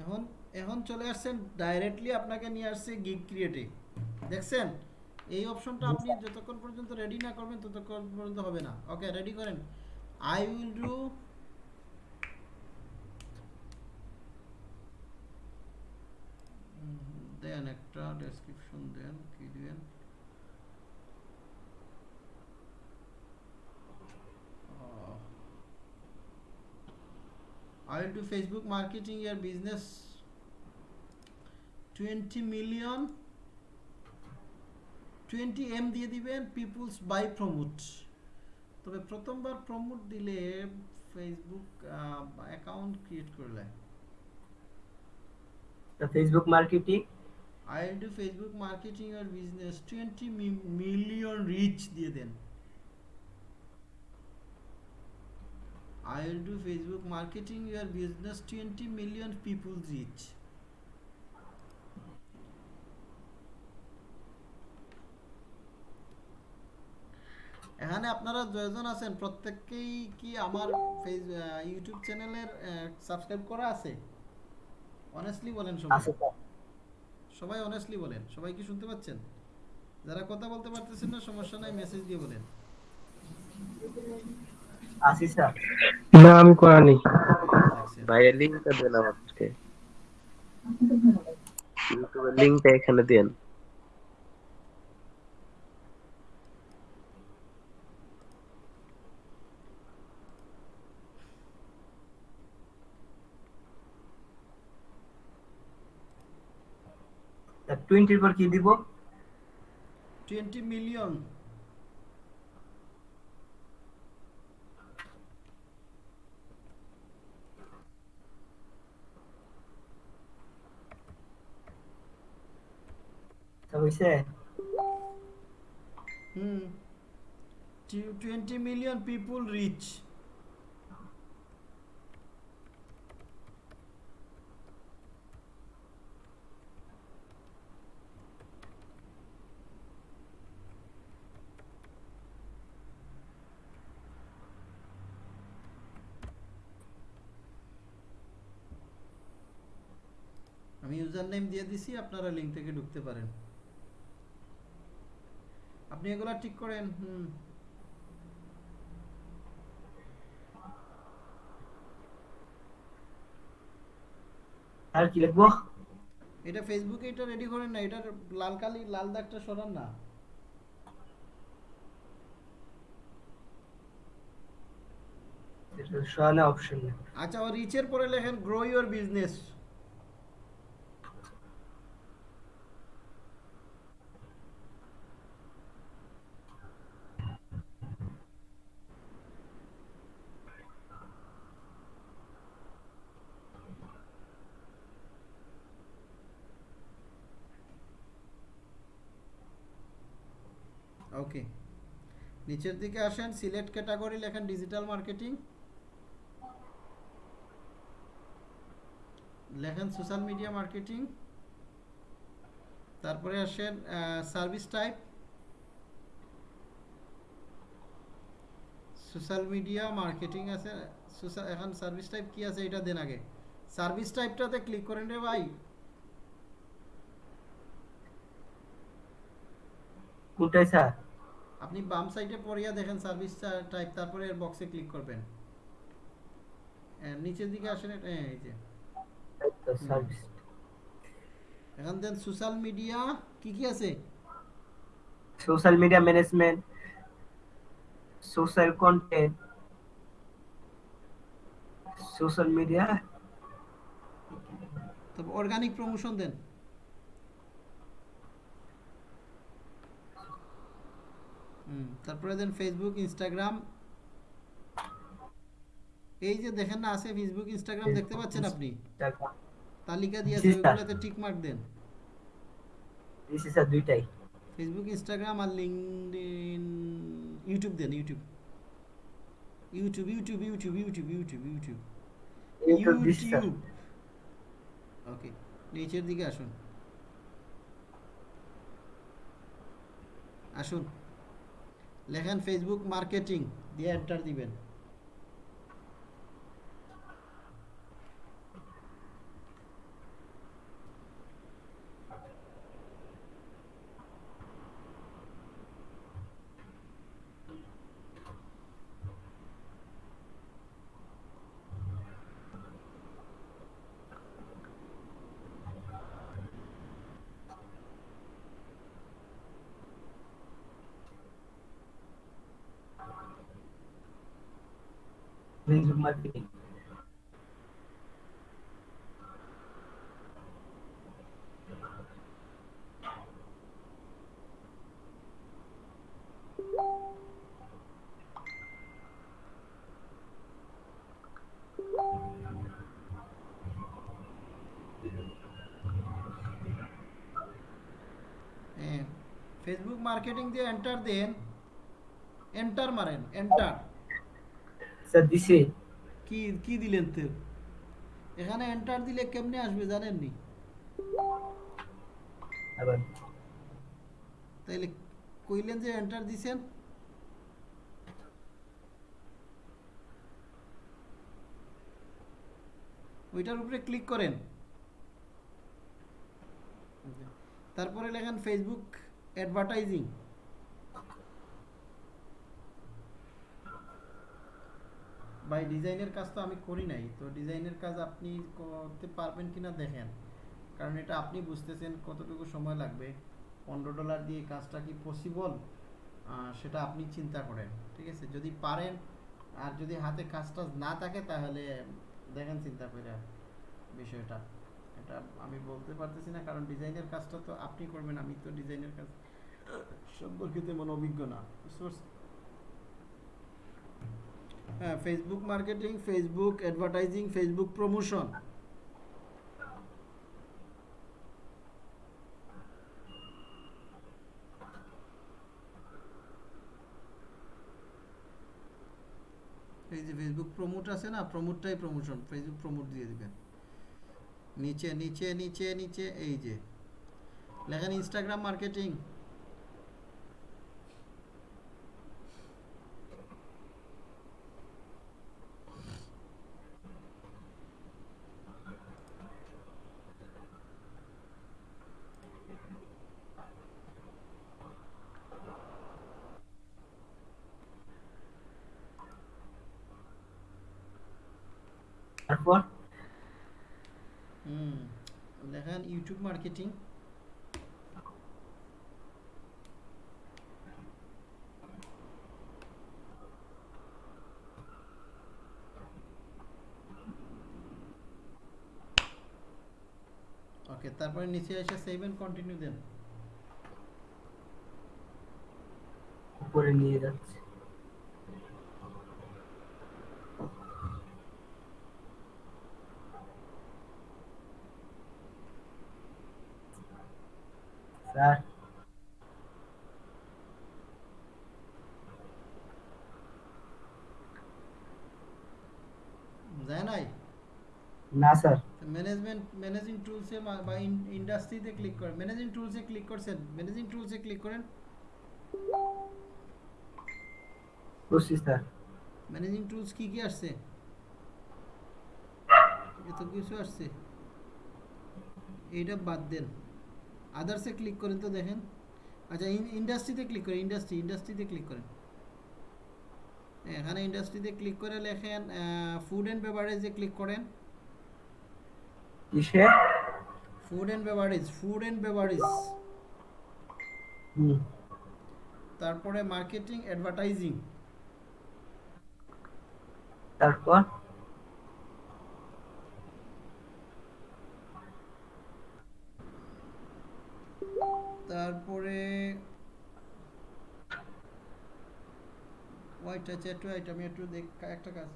এখন এখন চলে আসছেন ডাইরেক্টলি আপনাকে নিয়ে আসছে গিগ ক্রিয়েটে দেখছেন? এই অপশনটা আপনি যতক্ষণ পর্যন্ত রেডি না করবেন, ততক্ষণ পর্যন্ত হবে না। ওকে রেডি করেন। আই উইল ডু দেন একটা ডেসক্রিপশন দেন কি Uh, I will do Facebook marketing your business 20 million 20 M দিয়ে দিবেন পিপুলস বাই প্রমোট তবে প্রথমবার প্রমোট দিলে ফেসবুক অ্যাকাউন্ট ক্রিয়েট করলে। Facebook marketing I am Facebook marketing R business twenty million reach দিয়ে দেন। I will do Facebook marketing your business twenty million people reach. এখানে আপনারা দুজন আছেন, প্রত্যেককেই কি আমার ফেস ইউটিউব চ্যানেলের সাবস্ক্রাইব করা আছে? অনেস্টলি বলেন সবাই। সবাই অনেস্টলি বলেন সবাই কি শুনতে পাচ্ছেন? যারা কথা বলতে পারতেছেন না সমস্যা নাই মেসেজ দিয়ে বলেন। আসি স্যার। না আমি করানি ভাই লিংকটা লিঙ্কটা দেন আমাকে। ইউটিউবের লিঙ্কটা এখানে দেন। টোয়েন্টির পর কি দিব 20 মিলিয়ন হইছে হুম 20 মিলিয়ন পিপুল রিচ আমি ইউজার নেম দিয়ে দিছি আপনারা লিঙ্ক থেকে ঢুকতে পারেন। আপনি এগুলা ঠিক করেন হুম। আর কি লিখব? এটা ফেসবুকে এটা রেডি করেন না এটার লাল কালি লাল দাগটা সরান না। এটা সরানো অপশন আচ্ছা ও রিচের পরে লেখেন গ্রো ইওর বিজনেস ওকে নিচের দিকে আসেন সিলেক্ট ক্যাটাগরি লেখেন ডিজিটাল মার্কেটিং লেখেন সোশ্যাল মিডিয়া মার্কেটিং তারপরে আসেন service type social media marketing আছে এখন সার্ভিস টাইপ কি আছে এটা দেন আগে। সার্ভিস টাইপটাতে ক্লিক করেন রে ভাই। কোনটাই স্যার আপনি বাম সাইডে পড়িয়া দেখেন সার্ভিস টাইপ তারপরে এর বক্সে ক্লিক করবেন। নিচের দিকে আসেন হ্যাঁ, এই যে। সার্ভিস এখন দেন সোশ্যাল মিডিয়া কি কি আছে? Social media management social content social media তবে অর্গানিক প্রমোশন দেন। হুম। তারপরে দেন ফেসবুক ইনস্টাগ্রাম এই যে দেখেন না আছে ফেসবুক ইনস্টাগ্রাম দেখতে পাচ্ছেন আপনি? তালিকা দিয়ে আছে। ওইগুলোতে টিক মার্ক দেন। দিছি স্যার দুইটাই। ফেসবুক ইনস্টাগ্রাম আর লিঙ্কডইন ইউটিউব দেন YouTube YouTube YouTube YouTube YouTube YouTube YouTube YouTube YouTube okay নিচের দিকে আসুন। আসুন। লেখেন ফেসবুক মার্কেটিং দিয়ে এন্টার দিবেন। ফেসবুক মার্কেটিং ফেসবুক মার্কেটিং দিয়ে এন্টার দেন এন্টার মারেন এন্টার স্যার দিছে কি কি দিলেন তো এখানে এন্টার দিলে কেমনে আসবে জানেন নি? তাইলে কইলেন যে এন্টার দিছেন। ওইটার উপরে ক্লিক করেন। তারপরে লেখেন ফেসবুক অ্যাডভার্টাইজিং ভাই, ডিজাইনের কাজ তো আমি করি নাই। তো ডিজাইনের কাজ আপনি করতে পারবেন কিনা দেখেন। কারণ এটা আপনি বুঝতেছেন কতটুকু সময় লাগবে। পনেরো ডলার দিয়ে কাজটা কি পসিবল সেটা আপনি চিন্তা করেন, ঠিক আছে? যদি পারেন, আর যদি হাতে কাজটা না থাকে, তাহলে দেখেন চিন্তা করে বিষয়টা। এটা আমি বলতে পারতেছি না, কারণ ডিজাইনের কাজটা তো আপনি করবেন, আমি তো ডিজাইনের কাজ সম্পর্কিত তেমন অভিজ্ঞ না? হ্যাঁ Facebook marketing Facebook advertising Facebook promotion এই যে ফেসবুক প্রমোট আছে না প্রমোটটাই প্রমোশন ফেসবুক প্রমোট দিয়ে দিবেন। নিচে নিচে নিচে নিচে, এই যে। লেখেন ইনস্টাগ্রাম মার্কেটিং তারপর হুম লেখেন ইউটিউব মার্কেটিং ওকে তারপরে নিচে এসে সেভ এন্ড কন্টিনিউ দেন উপরে নিয়ে যাচ্ছে স্যার যায় নাই না স্যার। ম্যানেজমেন্ট ম্যানেজিং টুলসে বা ইন্ডাস্ট্রিতে ক্লিক করেন। ম্যানেজিং টুলসে ক্লিক করছেন? ম্যানেজিং টুলসে ক্লিক করেন? করছি স্যার। ম্যানেজিং টুলস কি কি আসছে? এত কিছু আসছে। এইটা বাদ দেন। আদার্সে ক্লিক করেন তো দেখেন। আচ্ছা ইন্ডাস্ট্রিতে ক্লিক করেন। ইন্ডাস্ট্রি ইন্ডাস্ট্রিতে ক্লিক করেন। এখানে ইন্ডাস্ট্রিতে ক্লিক করে লেখেন ফুড অ্যান্ড বেভারেজে ক্লিক করেন। কিসে food and beverage food and beverage তারপরে মার্কেটিং অ্যাডভার্টাইজিং তারপর? তারপরে একটু ওয়াইট আমি একটু দেখ একটা কাজ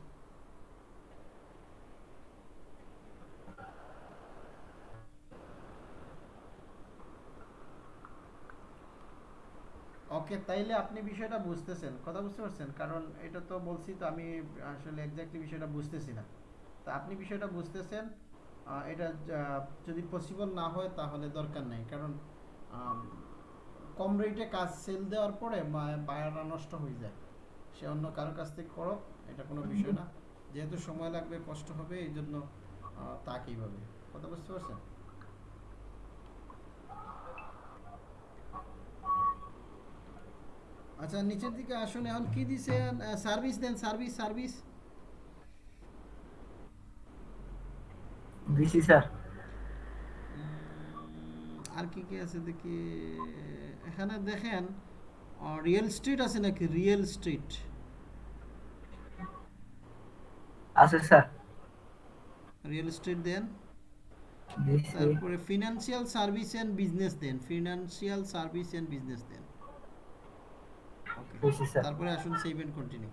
ওকে তাইলে আপনি বিষয়টা বুঝতেছেন কথা বুঝতে পারছেন? কারণ এটা তো বলছি তো আমি আসলে এক্স্যাক্টলি বিষয়টা বুঝতেছি না। তা আপনি বিষয়টা বুঝতেছেন এটা যদি পসিবল না হয় তাহলে দরকার নেই। কারণ কম রেটে কাজ সেল দেওয়ার পরে বায়াররা নষ্ট হয়ে যায়। সে অন্য কারও কাছ থেকে করো এটা কোনো বিষয় না। যেহেতু সময় লাগবে কষ্ট হবে এই জন্য আহ, তাকেই ভাবে কথা বুঝতে পারছেন? আচ্ছা নিচের দিকে আসুন এখন কি দিছে? সার্ভিস দেন সার্ভিস সার্ভিস দিছি স্যার। আর কি কি আছে দেখি? এখানে দেখেন রিয়েল স্ট্রিট আছে নাকি? রিয়েল স্ট্রিট আছে স্যার। রিয়েল স্ট্রিট দেন। তারপরে ফিনান্সিয়াল সার্ভিস এন্ড বিজনেস দেন। ফিনান্সিয়াল সার্ভিস এন্ড বিজনেস দেন। তারপরে আসুন সেভ এন্ড কন্টিনিউ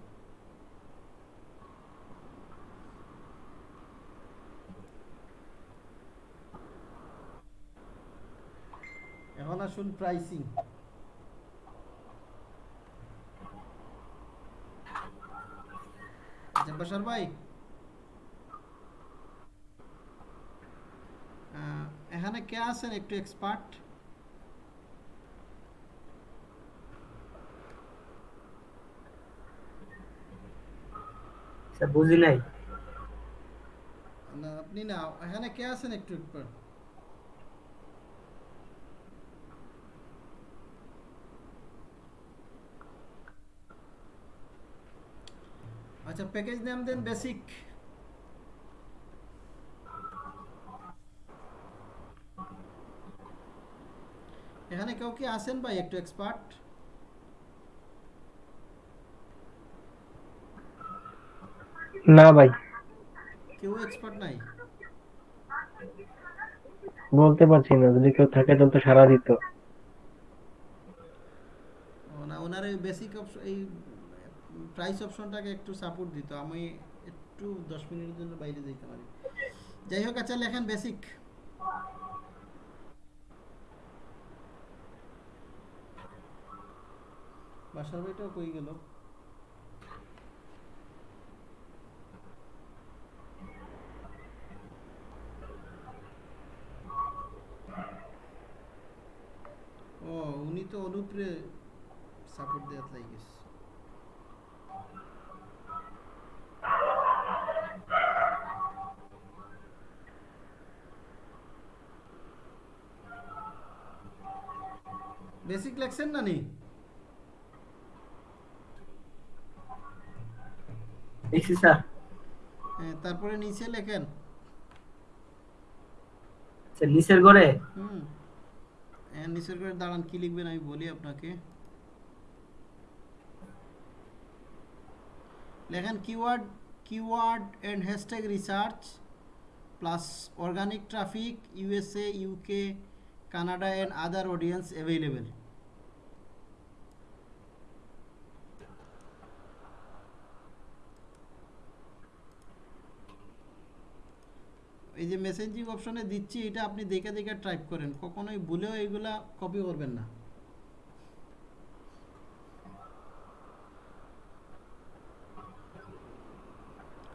এখন আসুন প্রাইসিং ভাই? এখানে কে আছেন? একটু এক্সপার্ট স্যার, বুঝি নাই। না, আপনি না, এখানে কে আছেন একটু এক্সপার্ট আচ্ছা প্যাকেজ নাম দেন বেসিক এখানে কেউ কি আছেন ভাই, একটু এক্সপার্ট না ভাই। কেউ এক্সপার্ট নাই? বলতে পারছি না যদি কেউ থাকে তাহলে তো সারা দিত। না ওনার এই বেসিক অপশন এই প্রাইস অপশনটাকে একটু সাপোর্ট দিত। আমি একটু দশ মিনিটের জন্য বাইরে যেতে পারি। যাই হোক আচ্ছা লেখেন বেসিক বাসার বাড়িটাও কই গেল? ও উনি তো অনুপ্রে সাপোর্ট দেওয়ার লাগিস বেসিক লেখছেন না নি স্যার। হ্যাঁ, তারপরে নিচে লেখেন। নিচের ঘরে? হুম। নিচের করে দাঁড়ান, কি লিখবেন আমি বলি আপনাকে? লেখেন keyword keyword and hashtag research plus organic traffic USA UK Canada and other audience available এই যে মেসেঞ্জিং অপশনে দিচ্ছি এটা আপনি দেখে দেখে টাইপ করেন। কখনোই ভুলেও এগুলা কপি করবেন না।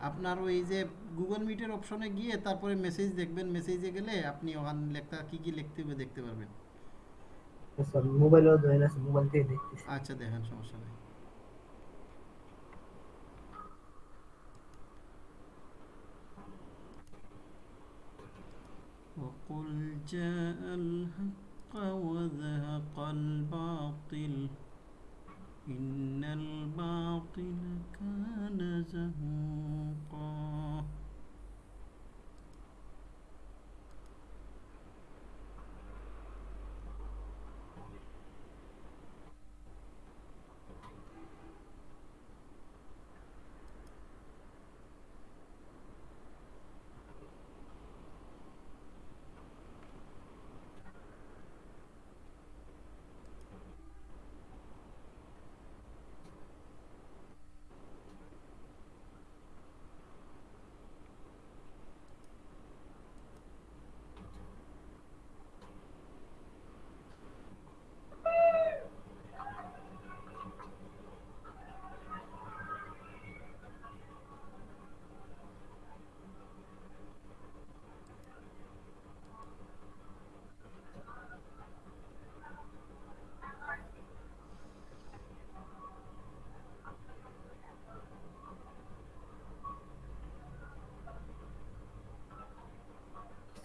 আপনার ওই যে গুগল মিটের অপশনে গিয়ে তারপরে মেসেজ দেখবেন। মেসেজে গেলে আপনি ওখানে লেখা কি কি লিখতে হবে দেখতে পারবেন। মোবাইলও মোবাইল থেকে দেখতেছি। আচ্ছা দেখেন সমস্যা নেই। وقل جاء الحق وزهق الباطل. إن الباطل كان زهوقا.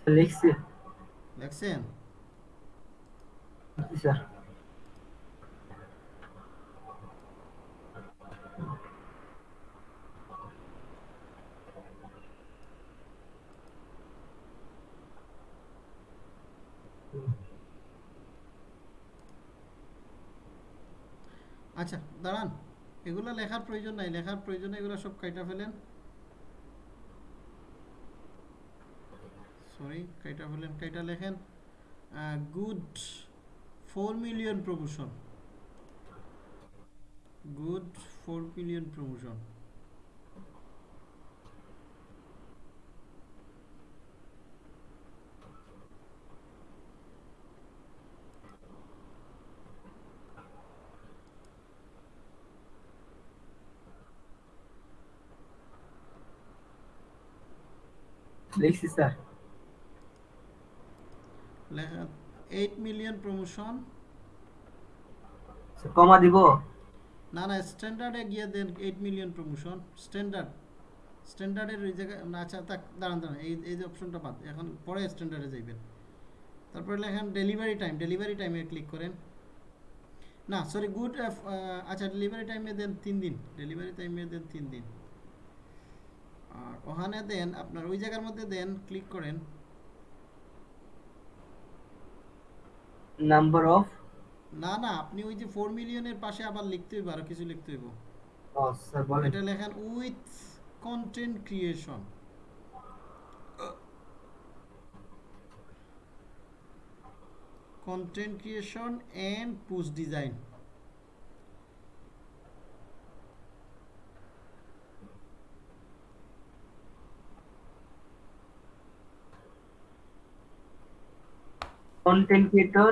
লিখছি লেখছেন স্যার আচ্ছা দাঁড়ান। এগুলো লেখার প্রয়োজন নাই। লেখার প্রয়োজন এগুলো সব কাইটা ফেলেন সরি কাইটা ফেলেন কাইটা লেখেন good four million promotion good four million promotion লিখছি স্যার। লেখা এইট মিলিয়ন প্রমোশন কমা দিব? না না স্ট্যান্ডার্ডে গিয়ে দেন এইট মিলিয়ন প্রমোশন স্ট্যান্ডার্ড স্ট্যান্ডার্ডের ওই জায়গায় না আচ্ছা তাক দাঁড়ান দাঁড়ান এই এই যে অপশনটা বাদ এখন পরে স্ট্যান্ডার্ডে যাইবেন। তারপরে লেখেন ডেলিভারি টাইম ডেলিভারি টাইমে ক্লিক করেন। না সরি গুড আচ্ছা ডেলিভারি টাইমে দেন তিন দিন ডেলিভারি টাইমে দেন তিন দিন। আর ওখানে দেন আপনার ওই জায়গার মধ্যে দেন ক্লিক করেন। নাম্বার অফ না না আপনি ওই যে 4 মিলিয়নের পাশে আবার লিখতে হইব আর কিছু লিখতে হইব। ও স্যার বলেন। এটা লেখেন with content creation content creation and post design content creator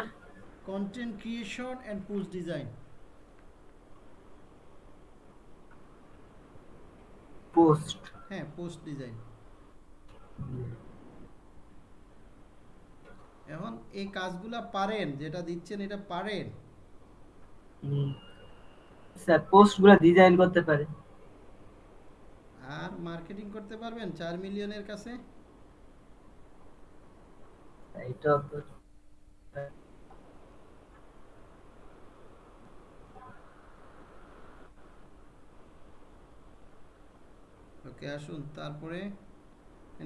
content creation and post design. Post হ্যাঁ পোস্ট ডিজাইন এখন এই কাজগুলা পারেন যেটা দিচ্ছেন এটা পারেন। স্যার পোস্টগুলো ডিজাইন করতে পারে আর মার্কেটিং করতে পারবেন চার মিলিয়নের কাছে? এটা তো ওকে আসুন। তারপরে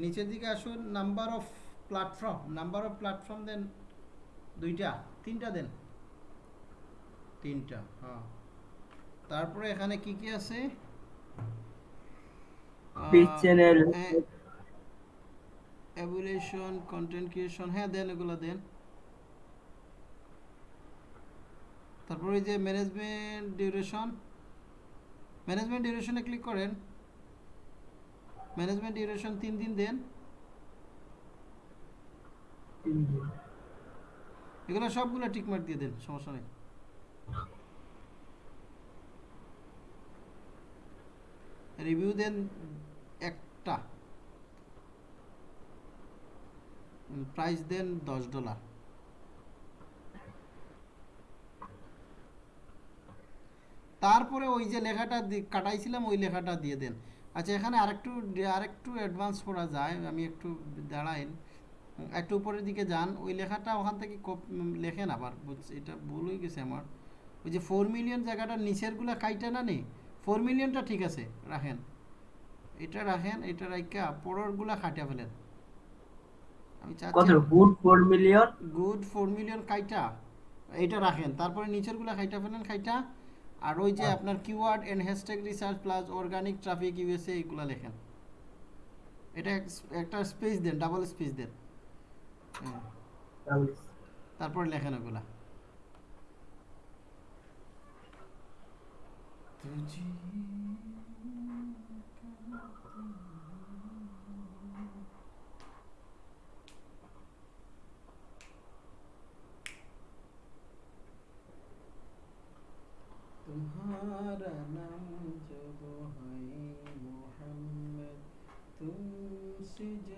নিচের দিকে আসুন। Number of platform number of platform দেন দুইটা তিনটা দেন। তিনটা হ্যাঁ। তারপরে এখানে কি কি আছে? চ্যানেল অ্যাবুলেশন কন্টেন্ট ক্রিয়েশন হ্যাঁ দেন এগুলো দেন। তারপরে যে ম্যানেজমেন্ট ডিউরেশন ম্যানেজমেন্ট ডিউরেশনে ক্লিক করেন। ম্যানেজমেন্ট ডিউরেশন তিন দিন দেন। এগুলো সবগুলো টিকমার্ক দিয়ে দেন সমস্যা নেই। রিভিউ দেন একটা। প্রাইস দেন দশ ডলার তারপরে ওই যে লেখাটা কাটাইছিলাম ওই লেখাটা দিয়ে দেন। আচ্ছা এখানে আরেকটু আরেকটু অ্যাডভান্স করা যায় আমি একটু দাঁড়াইন একটু উপরের দিকে যান ওই লেখাটা ওখান থেকে লেখেন আবার বুঝ- এটা ভুল হয়ে গেছে আমার। ওই যে ফোর মিলিয়ন জায়গাটার নিচেরগুলো কাইটা না নেই? ফোর মিলিয়নটা ঠিক আছে রাখেন। এটা রাখেন এটা রাইকা পরেরগুলা খাটিয়া ফেলেন। আমি চাচ্ছি good four million good four million খাইটা এটা রাখেন। তারপরে নিচেরগুলো খাইটা ফেলেন খাইটা আর ওই যে আপনার keyword and hashtag research plus organic traffic USA এইগুলো লেখেন। এটা একটা স্পেস দেন ডাবল স্পেস দেন। তারপর তারপরে লেখেন ওগুলা। तुम्हारा नाम जब है मोहम्मद तुमसे जग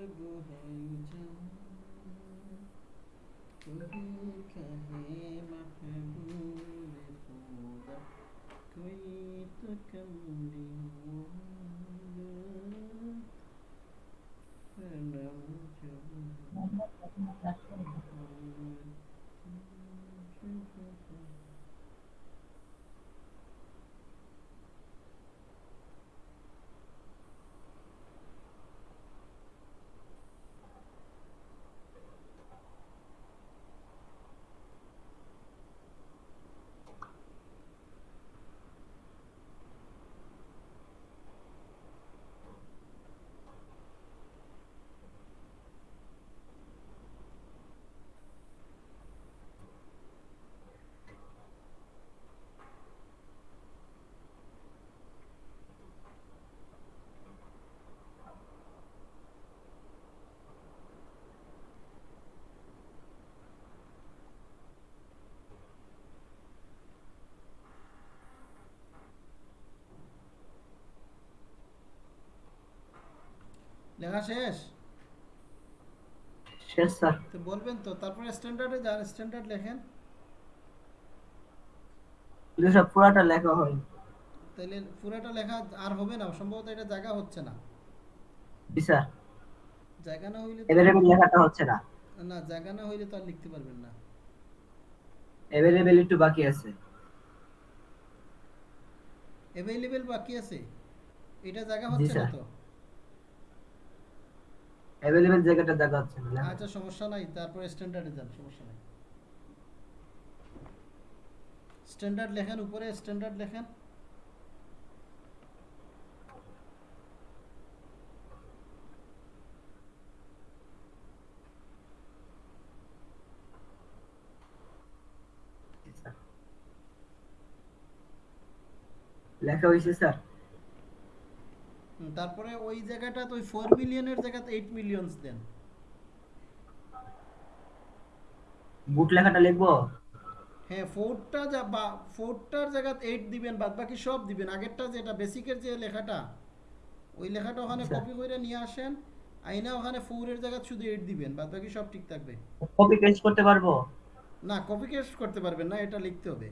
লেখা শেষ? শেষ স্যার। তো বলবেন তো তারপরে স্ট্যান্ডার্ডে যান স্ট্যান্ডার্ড লেখেন। স্যার পুরাটা লেখা হয়নি তাহলে পুরোটা লেখা আর হবে না সম্ভবত এটা জায়গা হচ্ছে না। জি স্যার। জায়গা না হইলে অ্যাভেলেবেল লেখাটা হচ্ছে না। না জায়গা না হইলে তো আর লিখতে পারবেন না। অ্যাভেলেবেল একটু বাকি আছে। অ্যাভেলেবেল বাকি আছে? এটা জায়গা হচ্ছে না তো? অ্যাভেলেবেল জায়গাটা জায়গা হচ্ছে না? লেখা। আচ্ছা সমস্যা নাই তারপরে স্ট্যান্ডার্ডে যান সমস্যা নাই। স্ট্যান্ডার্ড লেখেন উপরে স্ট্যান্ডার্ড লেখেন। লেখা হয়েছে স্যার? তারপরে ওই জায়গাটা তো ওই ফোর মিলিয়নের জায়গাতে এইট মিলিয়নস দেন। বুট লেখাটা লিখব? হ্যাঁ ফোরটা যা বা ফোরটার জায়গাতে এইট দিবেন বাদ বাকি সব দিবেন। আগেরটা যেটা বেসিকের যে লেখাটা ওই লেখাটা ওখানে আচ্ছা। কপি করে নিয়ে আসেন। আইনা ওখানে ফোরের জায়গায় শুধু এইট দিবেন বাদ বাকি সব ঠিক থাকবে। কপি পেস্ট করতে পারব? না কপি পেস্ট করতে পারবেন না এটা লিখতে হবে।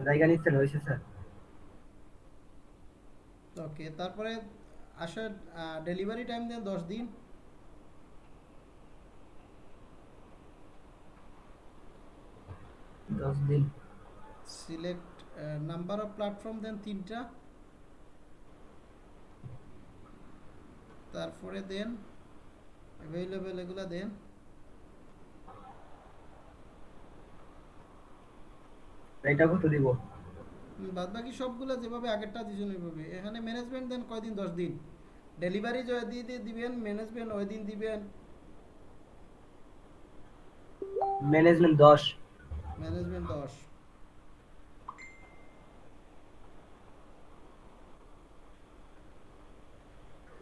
জায়গা নিচ্ছেন হয়েছে স্যার ওকে তারপরে আসার ডেলিভারি টাইম দেন দশ দিন। দশ দিন। সিলেক্ট নাম্বার অফ প্ল্যাটফর্ম দেন তিনটা। তারপরে দেন অ্যাভেলেবেল এগুলা দেন। এটা কত দিব? বাদ বাকি সবগুলো যেভাবে আগেরটা দিয়েছেন ওইভাবে। এখানে ম্যানেজমেন্ট দেন কয়দিন? দশ দিন। ডেলিভারি জয় দিয়ে দিয়ে দিবেন ম্যানেজমেন্ট ওই দিন দিবেন। ম্যানেজমেন্ট দশ। ম্যানেজমেন্ট দশ।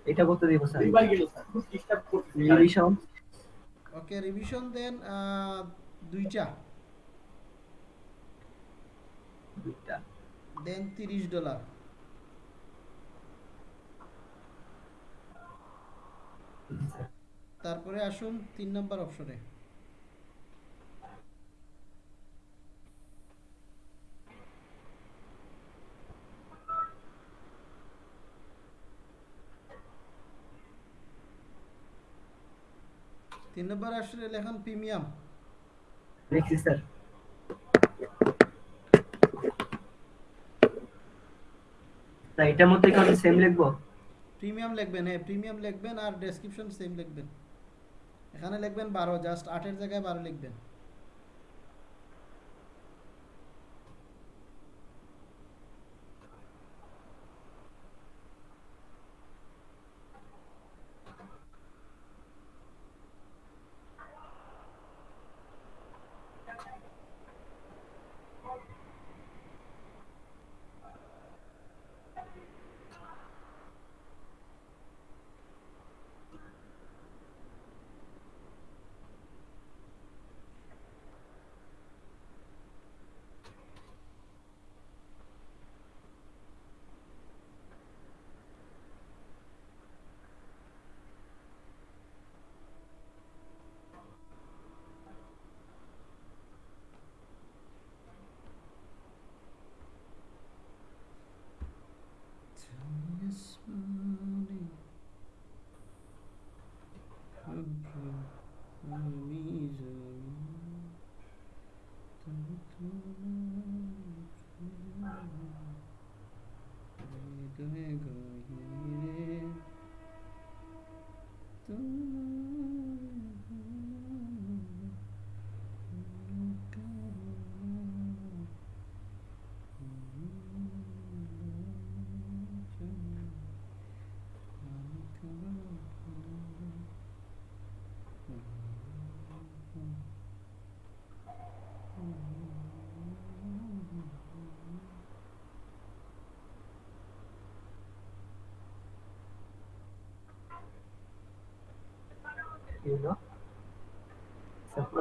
এটা করতে দিব স্যার। দুইবার গেল স্যার। রিভিশন ওকে রিভিশন দেন দুইটা। দুইটা। দেন তিরিশ ডলার তারপরে আসুন তিন নম্বর অপশনে তিন নম্বর আসলে লেখান প্রিমিয়াম। লিখছি স্যার। তা এটার মধ্যে কি আমি সেম লিখব? প্রিমিয়াম লিখবেন হ্যাঁ প্রিমিয়াম লিখবেন আর ডেসক্রিপশন সেম লিখবেন। এখানে লিখবেন বারো জাস্ট আটের জায়গায় বারো লিখবেন।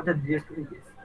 what a relief it is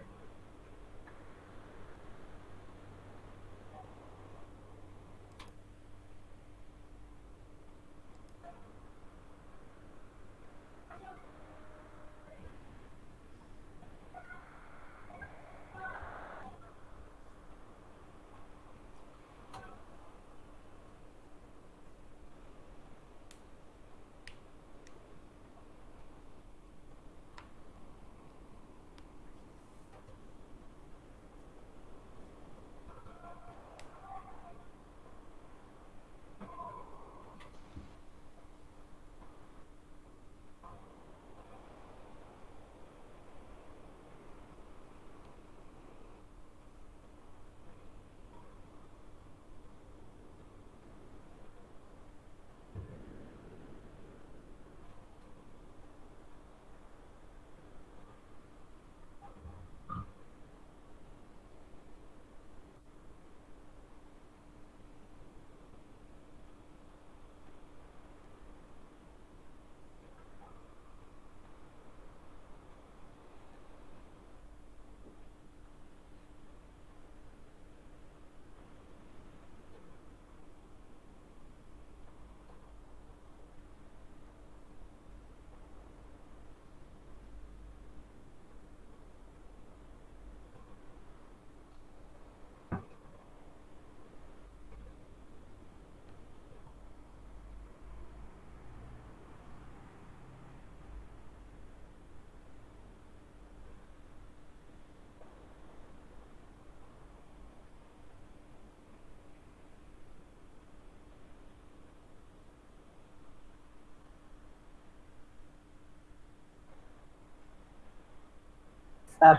sir.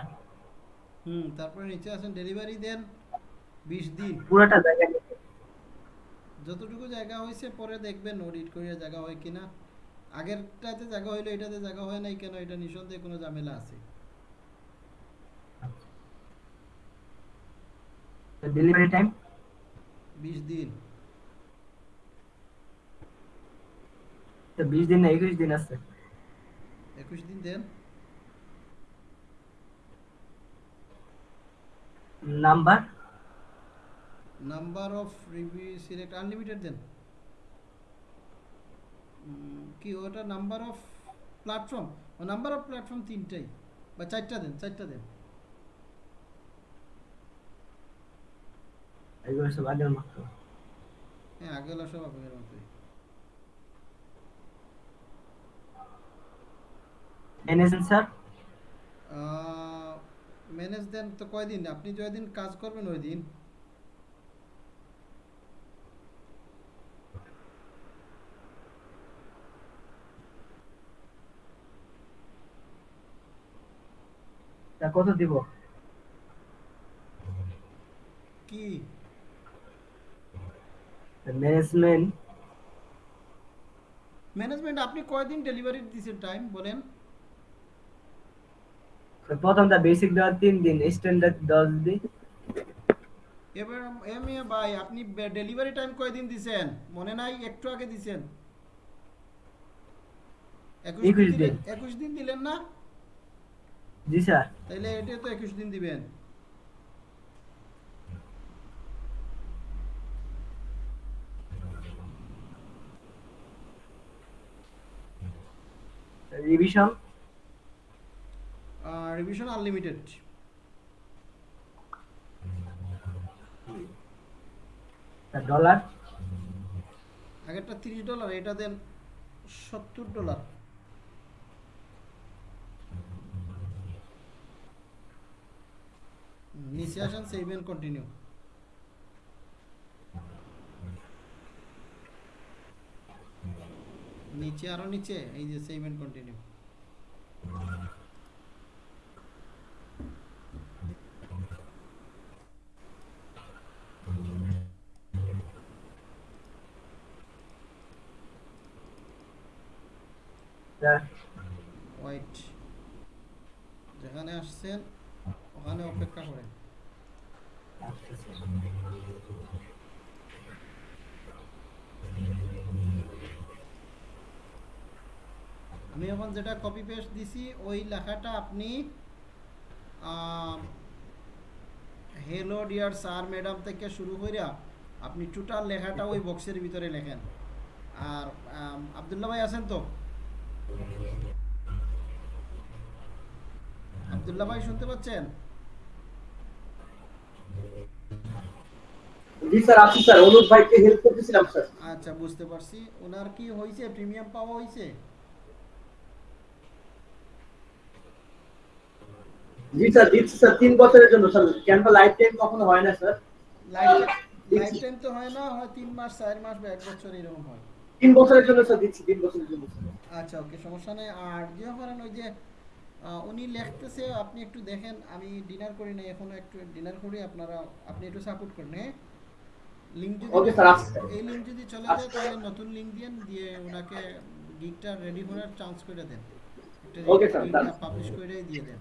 হুম তারপরে নিচে আছেন ডেলিভারি দেন বিশ দিন। পুরোটা জায়গা যতটুকু জায়গা হয়েছে পরে দেখবেন অডিট করিয়া জায়গা হয় কিনা। আগেরটাতে জায়গা হইল এটাতে জায়গা হয় নাই কেন এটা নিঃসন্দেহে কোনো ঝামেলা আছে। ডেলিভারি টাইম বিশ দিন। তো বিশ দিন না একুশ দিন আছে। একুশ দিন দেন number? Number of review select unlimited দেন। কি ওটা নাম্বার অফ প্ল্যাটফর্ম? ও নাম্বার অফ প্ল্যাটফর্ম তিনটাই। বা চারটা দেন চারটা দেন। এগুলো সব আগের মতো। হ্যাঁ আগেলা সব আপনাদের মতোই এনেছেন স্যার। ম্যানেজ দেন তো কয়দিন? আপনি দিন কাজ করবেন ওই দিন কত দিব? কি? ম্যানেজমেন্ট ম্যানেজমেন্ট আপনি কয়দিন ডেলিভারি দিয়েছেন টাইম বলেন? প্রথমটা বেসিক দেওয়ার তিন দিন স্ট্যান্ডার্ড দশ দিন। এবার এম এ ভাই আপনি ডেলিভারি টাইম কয়দিন দিছেন? মনে নাই একটু আগে দিছেন। একুশ দিন দিলেন একুশ দিন দিলেন না? জি স্যার। তাইলে এটা তো একুশ দিন দিবেন। রিভিশন রিভিশন আনলিমিটেড ডলার আগেরটা তিরিশ ডলার এটা দেন সত্তর ডলার নিচে আসেন সেভ এন্ড কন্টিনিউ নিচে আরও নিচে এই যে সেভ এন্ড কন্টিনিউ ওয়াইট যেখানে আসছেন ওখানে অপেক্ষা করেন। আমি এখন যেটা কপি পেস্ট দিছি ওই লেখাটা আপনি হ্যালো ডিয়ার স্যার ম্যাডাম থেকে শুরু কইরা আপনি টোটাল লেখাটা ওই বক্সের ভিতরে লেখেন। আর আম, আব্দুল্লাহ ভাই আছেন তো? আব্দুল্লাহ ভাই শুনতে পাচ্ছেন? জি স্যার আছি স্যার। অনুপ ভাইকে হেল্প করতেছিলাম স্যার। আচ্ছা বুঝতে পারছি। ওনার কি প্রিমিয়াম পাওয়া হয়েছে জি স্যার দিচ্ছি স্যার। তিন বছরের জন্য স্যার। ক্যানভা লাইফ টাইম কখনো হয় না স্যার? লাইফ লাইফ টাইম তো হয় না হয় তিন মাস চার মাস বা এক বছর এরকম হয়। তিন বছরের জন্য স্যার দিচ্ছি তিন বছরের জন্য আচ্ছা ওকে সমস্যা নেই। আর যে করেন ওই যে উনি লিখতেছে আপনি একটু দেখেন আমি ডিনার করি না এখনও একটু ডিনার করি আপনারা আপনি একটু সাপোর্ট করেন হ্যাঁ? লিংক যদি sir, আসছে, এই লিংক যদি চলে যায় তাহলে নতুন লিংক দিয়েন দিয়ে ওনাকে গিগটা রেডি করার চান্স করে দেন। Okay, sir, পাবলিশ করে দিয়ে দেন।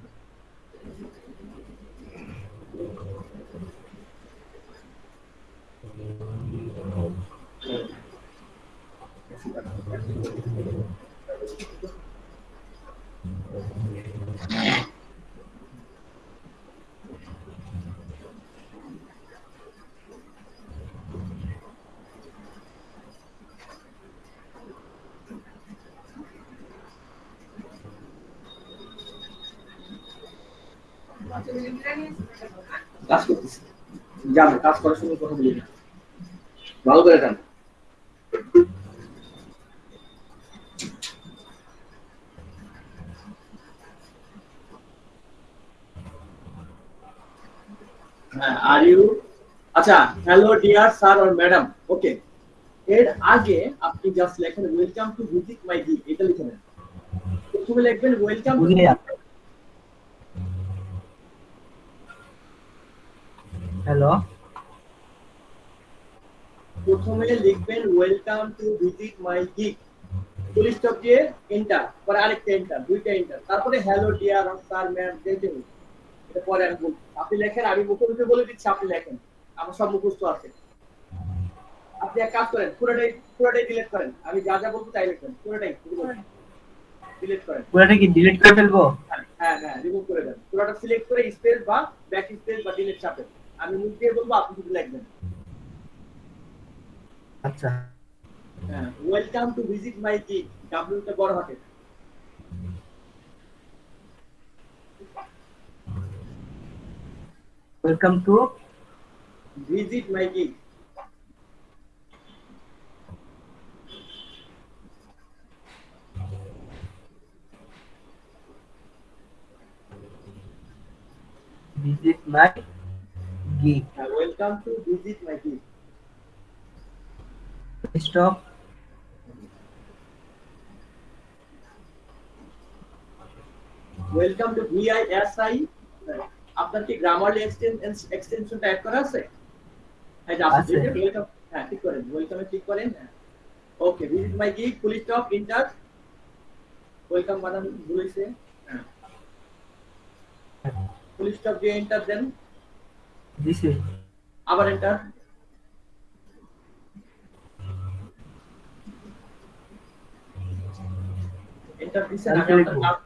কাজ করতেছি। জানো কাজ করার সময় কথা বলি না। ভালো করে জানো আর ইউ আচ্ছা হ্যালো ডিয়ার স্যার আর ম্যাডাম ওকে এর আগে আপনি জাস্ট লেখেন ওয়েলকাম টু ভিজিট মাই গি এটা লিখে নেন। প্রথমে লিখবেন ওয়েলকাম হ্যালো প্রথমে লিখবেন welcome to visit my gig full stop দিয়ে এন্টার পরে আরেকটা এন্টার দুইটা এন্টার তারপরে হ্যালো ডিয়ার স্যার ম্যাম হবে এটা পরে আমি বলব। আপনি লেখেন আমি বলে দিচ্ছি আপনি লেখেন। আমার সব মুখস্থ আছে। আপনি এক কাজ করেন পুরোটাই পুরোটাই ডিলিট করেন। আমি যা যা বলব তাই লিখবেন। পুরোটাই ডিলিট করেন। পুরোটা কি ডিলিট করে ফেলব? হ্যাঁ হ্যাঁ রিমুভ করে দেন। পুরোটা সিলেক্ট করে স্পেস বা ব্যাক স্পেস বা ডিলিট চাপেন আমি মুখ দিয়ে বলব আপনি শুধু লিখবেন। আচ্ছা। হ্যাঁ welcome to visit my gig ডাব্লিউটা বড় হাতে Welcome to Visit My Visit My Gig. Uh, welcome to Visit My Gig. Stop. Welcome to VISI. আপনার কি গ্রামারলি এক্সটেনশনটা অ্যাড করা আছে? এই যে আছে। আছে। ওয়েলকাম হ্যাঁ ঠিক করেন ওয়েলকামে ক্লিক করেন okay visit my gig full stop enter welcome বানান বলেছে হ্যাঁ। ফুল স্টপ দিয়ে এন্টার দেন। দিছি আবার এন্টার এন্টার দিছেন আমি আপনার লিখব। কার-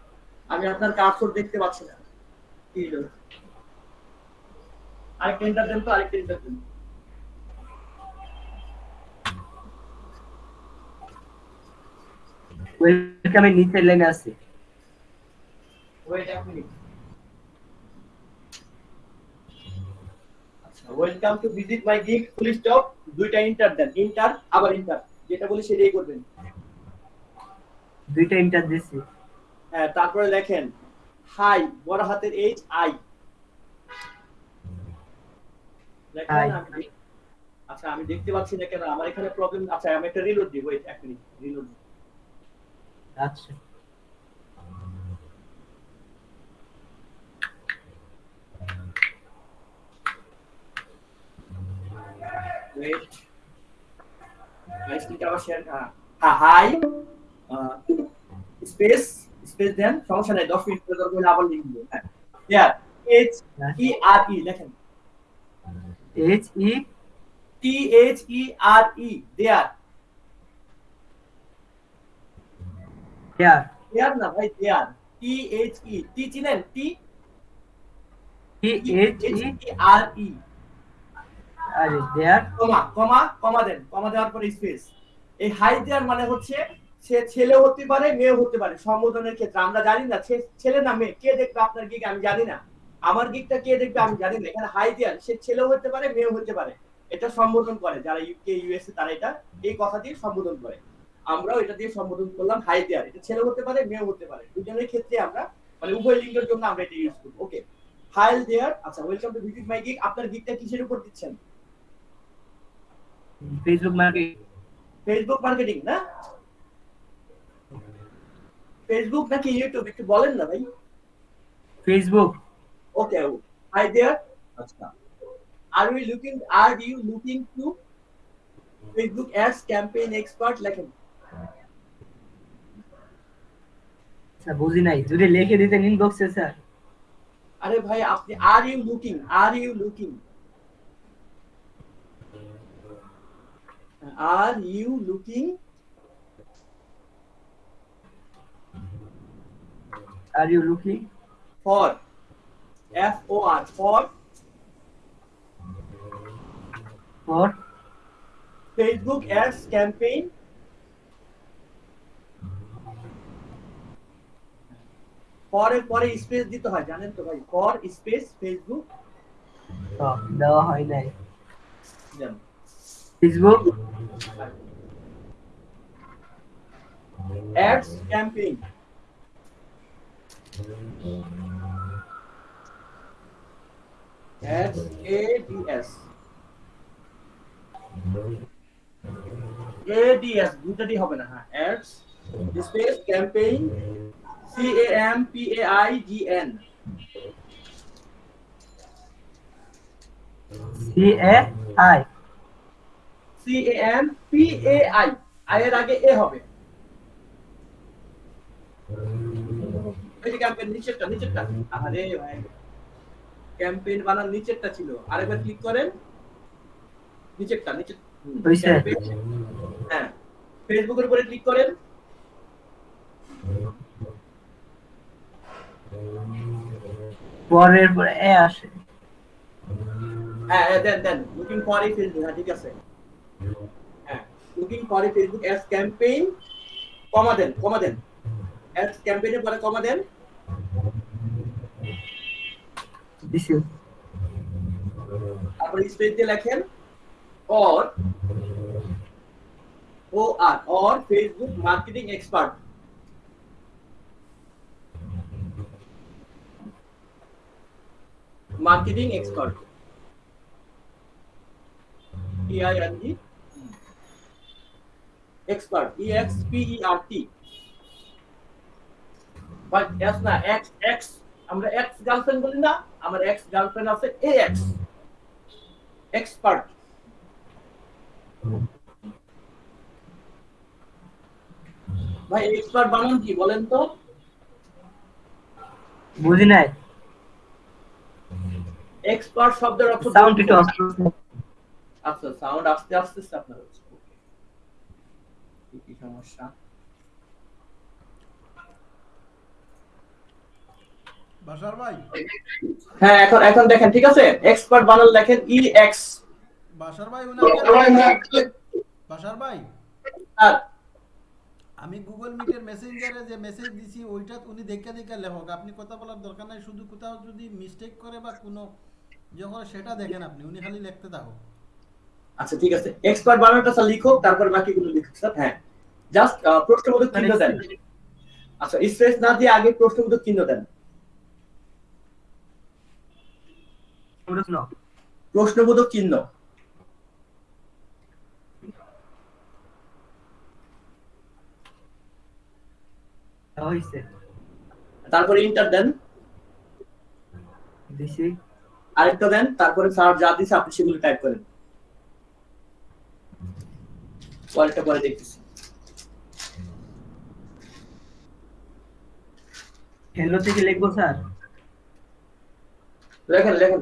আমি আপনার কার্সর দেখতে পাচ্ছি না। কি হলো? আরেকটা এন্টার দেন তো আরেকটা এন্টার দেন ওয়েলকামের নিচের লাইনে আছে। ওয়েট এক মিনিট আচ্ছা welcome to visit my gig full stop দুইটা এন্টার দেন। এন্টার আবার এন্টার যেটা বলি সেটাই করবেন। দুইটা ইন্টার দিছি। হ্যাঁ তারপরে লেখেন হাই বড় হাতের এইচ আই আচ্ছা আমি দেখতে পাচ্ছি না কেন আমার এখানে প্রবলেম আচ্ছা আমি একটা রিলোড দিই ওয়েট এক মিনিট রিলোড আচ্ছা। আবার শেয়ার হ্যাঁ হাই স্পেস স্পেস দেন সমস্যা নাই 10 মিনিট আবার লিখব হ্যাঁ। দেয়ার এইচ ই আর ই লেখেন। H E T H E R E there here there না ভাই দেয়ার টি এইচ ই টি চিনেন? টি টি এইচ ই আর ই আরে দেয়ার কমা কমা কমা দেন কমা দেওয়ার পরে স্পেস এই হাই দেওয়ার মানে হচ্ছে সে ছেলে হতে পারে মেয়ে হতে পারে। সম্বোধনের ক্ষেত্রে আমরা জানি না ছেলে না মেয়ে কে দেখবে আপনার গিক আমি জানি না। আমার গিকটা কে দেখবে আমি জানি না। এখানে হাই দেওয়ার সে ছেলেও হতে পারে মেয়েও হতে পারে। এটা সম্বোধন করে। যারা ইউকে ইউএসএ তারা এটা এই কথা দিয়ে সম্বোধন করে। আমরাও এটা দিয়ে সম্বোধন করলাম হাই দেয়ার এটা ছেলে হতে পারে মেয়েও হতে পারে। দুজনের ক্ষেত্রে আমরা মানে উভয় লিঙ্গের জন্য আমরা এটা ইউজ করব। ওকে হাই দেয়ার আচ্ছা welcome to visit my gig আপনার গিকটা কিসের উপর দিচ্ছেন? ফেসবুক মার্কেট ফেসবুক মার্কেটিং না? ফেসবুক নাকি ইউটিউব একটু বলেন না ভাই। ফেসবুক ওকে হাই দেয়ার আচ্ছা are we looking are you looking to Facebook ads campaign expert লেখেন স্যার বুঝি নাই। যদি লিখে দিতেন ইনবক্সে স্যার আরে ভাই আপনি are you looking are you looking are you looking are you looking for F O R for for Facebook ads campaign ফরের পরে স্পেস দিতে হয় জানেন তো ভাই ফর স্পেস ফেসবুক দেওয়া হয় নাই দেন Facebook ads campaign ads A D S A D S দুটাই হবে না হ্যাঁ ads space campaign C A M P A I G N C A I C A M P A I I এর আগে এ হবে। ওই যে ক্যাম্পেইন নিচেরটা নিচেরটা। আরে ভাই। ক্যাম্পেইন বানার নিচেরটা ছিল। আরেকবার ক্লিক করেন নিচেরটা campaign। হ্যাঁ ফেসবুকের উপরে ক্লিক করেন। পরের পরে এ আসে। হ্যাঁ দেন দেন লুকিং ফর এই ফেসবুক হ্যাঁ ঠিক আছে। হ্যাঁ লুকিং ফর এই ফেসবুক অ্যাস ক্যাম্পেইন কমা দেন কমা দেন। অ্যাস ক্যাম্পেইনের পরে কমা দেন। দিছি তারপরে স্পেস দিয়ে লেখেন or O R or Facebook marketing expert marketing expert T I N E expert E X P E R T but S না এক্স এক্স আমরা এক্স গার্লফ্রেন্ড বলি না আমার এক্স গার্লফ্রেন্ড আছে এ এক্স এক্সপার্ট ভাই এক্সপার্ট বানান কি বলেন তো। বুঝি নাই। এক্সপার্ট শব্দের অর্থ সাউন্ড একটু আচ্ছা সাউন্ড আস্তে আস্তে আপনার হচ্ছে। কি সমস্যা? বাসার ভাই? হ্যাঁ এখন এখন দেখেন ঠিক আছে? এক্সপার্ট বানান লেখেন ই এক্স বাসার ভাই বাসার ভাই আর আমি গুগল মিটের মেসেঞ্জারে যে মেসেজ দিছি ওইটা উনি দেখে দেখে লেখক। আপনি কথা বলার দরকার নাই শুধু কোথাও যদি মিস্টেক করে বা কোনো যখন সেটা দেখেন আপনি। উনি খালি লিখতে থাকো আচ্ছা ঠিক আছে। এক্সপার্ট বানানটা স্যার লিখো তারপর বাকিগুলো লিখুক স্যার। হ্যাঁ। জাস্ট প্রশ্নবোধক চিহ্ন দেন। আচ্ছা স্পেস না দিয়ে আগে প্রশ্নবোধক চিহ্ন দেন। প্রশ্নবোধক চিহ্ন। হয়েছে তারপরে ইন্টার দেন। দিছি। আরেকটা দেন তারপরে স্যার যা দিছে আপনি সেগুলো টাইপ করেন। পরেরটা পরে দেখতেছি। হ্যালো থেকে লিখব স্যার? লেখেন লেখেন।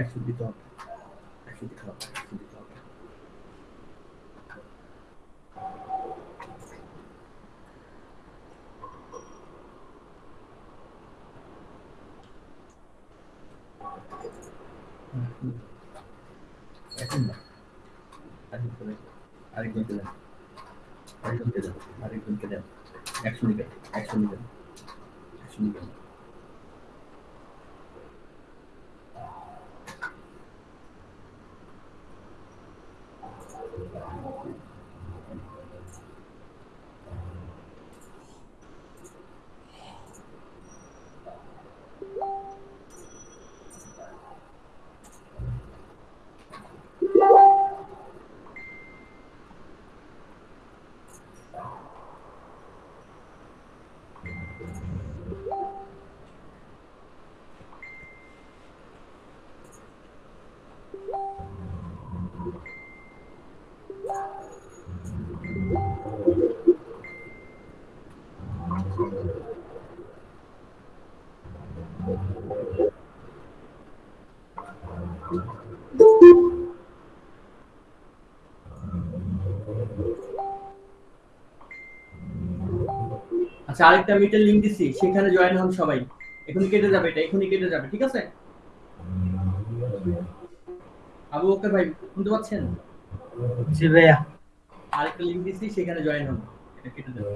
একশো দিতে হবে একশো দিতে হবে একশো দিতে হবে এখন না আরেকজন দেন আরেকজনকে দেন আরেকজনকে দেন আরেকজনকে দেন একশো নিবেন একশো নিবেন একশো নিবেন আচ্ছা আরেকটা মিটার লিংক দিছি সেখানে জয়েন হন সবাই। এখনই কেটে যাবে এটা এখনই কেটে যাবে ঠিক আছে? আবু বকর ভাই শুনতে পাচ্ছেন? জি ভাইয়া। আরেকটা লিংক দিছি সেখানে জয়েন হন এটা কেটে যাবে।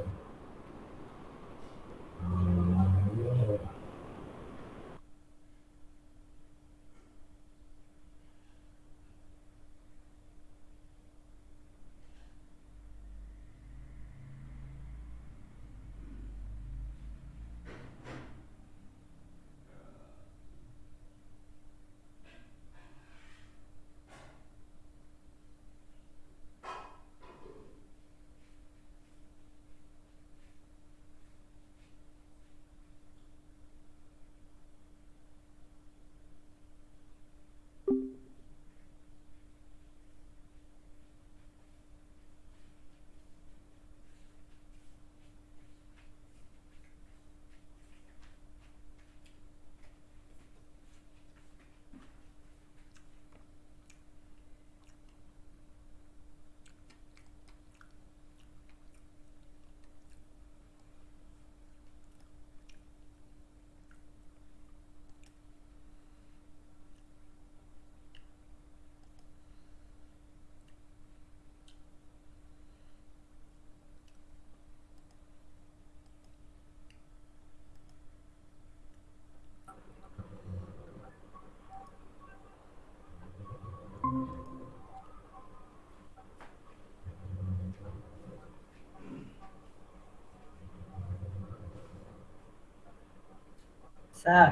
স্যার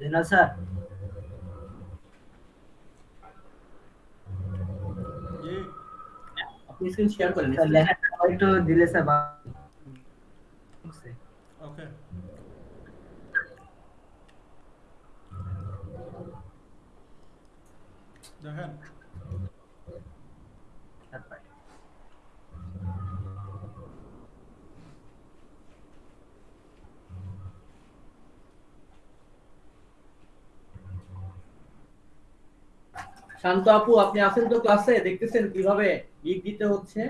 জেনারেল স্যার জি আপনি স্ক্রিন শেয়ার করেন স্যার লেখাটা আবার একটু দিলে স্যার ভালো হচ্ছে। ওকে দেখেন তারপরে শান্ত আপু আপনি আছেন তো ক্লাসে দেখতেছেন কীভাবে গিগ দিতে হচ্ছে?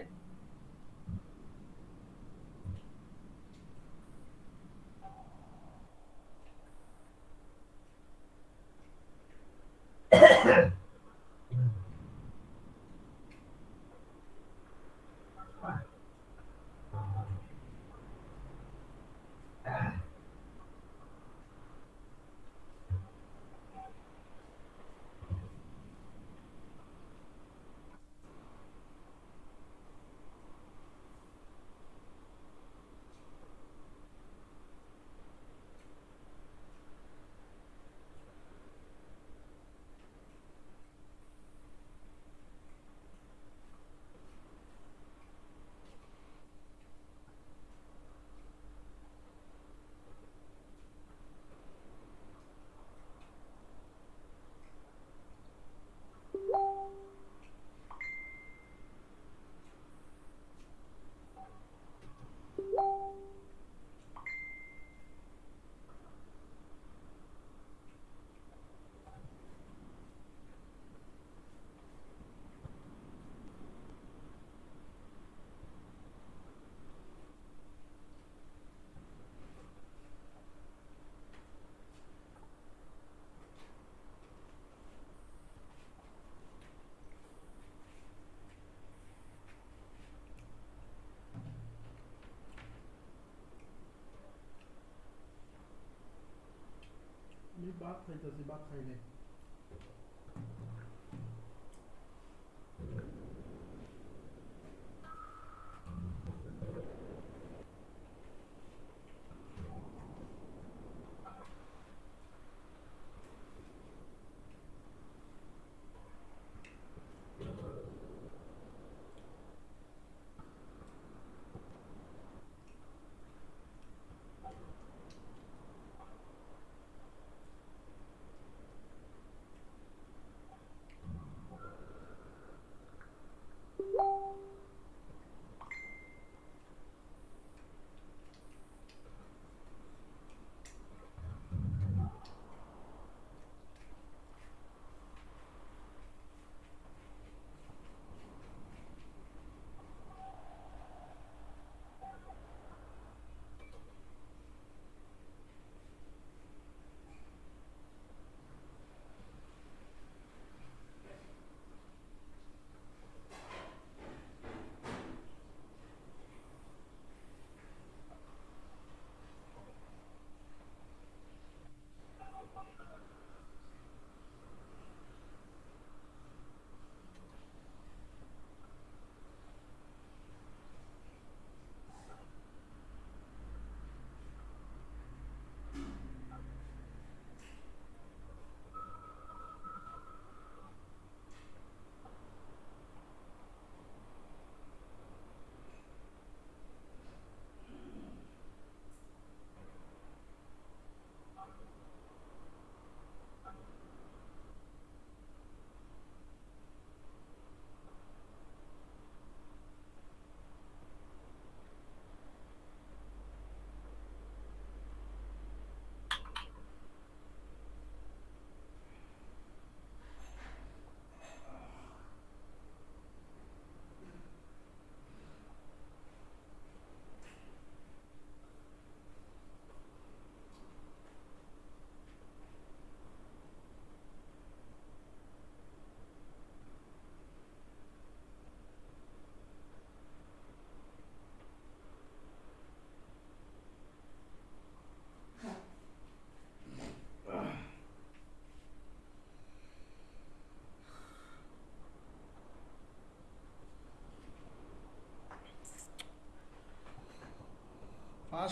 快点，自己把快点。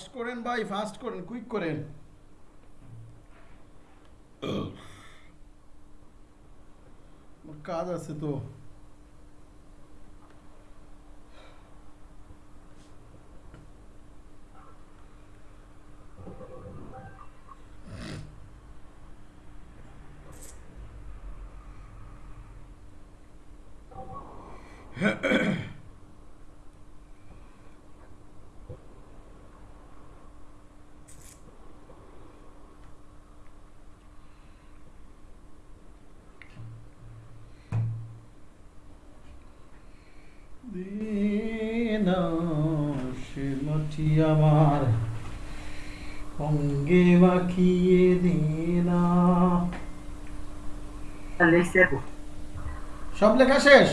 ফাস্ট করেন ভাই ফাস্ট করেন কুইক করেন। কাজ আছে তো দিনা সে মাটি আমার মাখিয়ে দিনা সব লেখা শেষ?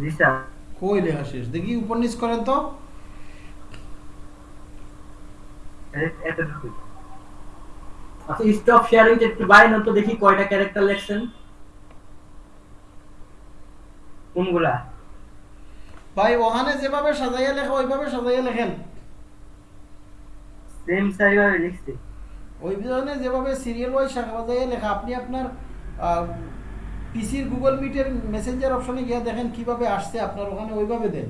জি স্যার। কই লেখা শেষ? দেখি উপন্যাস করেন তো। আচ্ছা স্টপ শেয়ারিং একটু বাইন তো দেখি কয়টা ক্যারেক্টার লেখছেন। কোনগুলা? ভাই ওখানে যেভাবে সাজাইয়া লেখা ওইভাবে সাজাইয়া লেখেন। সেম সাইভাবে লিখছে ওই ধরনের যেভাবে সিরিয়াল ওয়াইজ সাজাইয়া লেখা, আপনি আপনার পিসির গুগল মিটের মেসেঞ্জার অপশনে গিয়ে দেখেন কীভাবে আসছে, আপনার ওখানে ওইভাবে দেন।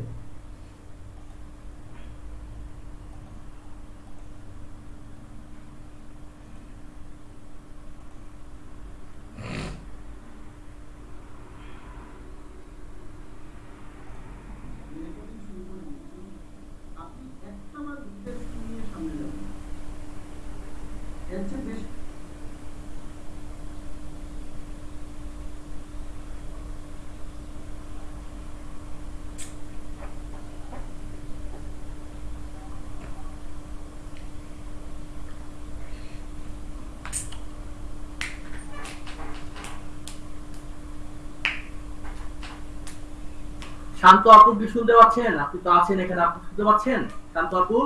শান্ত আপু কি শুনতে পাচ্ছেন? আপনি তো আছেন এখানে আপনি শুনতে পাচ্ছেন? শান্ত আপু?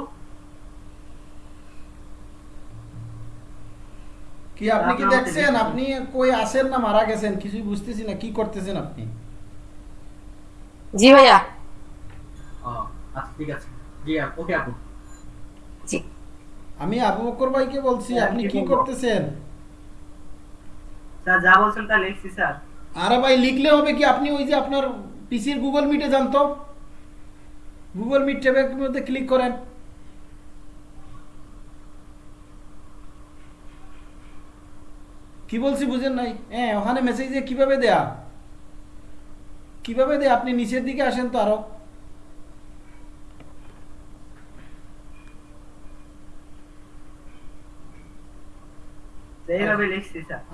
কি আপনি কি দেখছেন? আপনি কই আছেন না মারা গেছেন? কিছুই বুঝতেছি না কি করতেছেন আপনি? জি ভাইয়া। ও, আচ্ছা ঠিক আছে। জি ওকে আপু। জি। আমি আবু বকর ভাইকে বলছি হ্যাঁ, আপনি কি কি করতেছেন? স্যার যা বলছেন তা লিখছি স্যার। আরে ভাই লিখলে হবে কি? আপনি ওই যে আপনার পিসির গুগল মিটে যান তো। গুগল মিট ট্যাবের মধ্যে ক্লিক করেন। কি বলছি বুঝেন নাই? হ্যাঁ ওখানে মেসেজ দিয়ে কীভাবে দেয়া? কীভাবে দেয়া? আপনি নিচের দিকে আসেন তো আরও।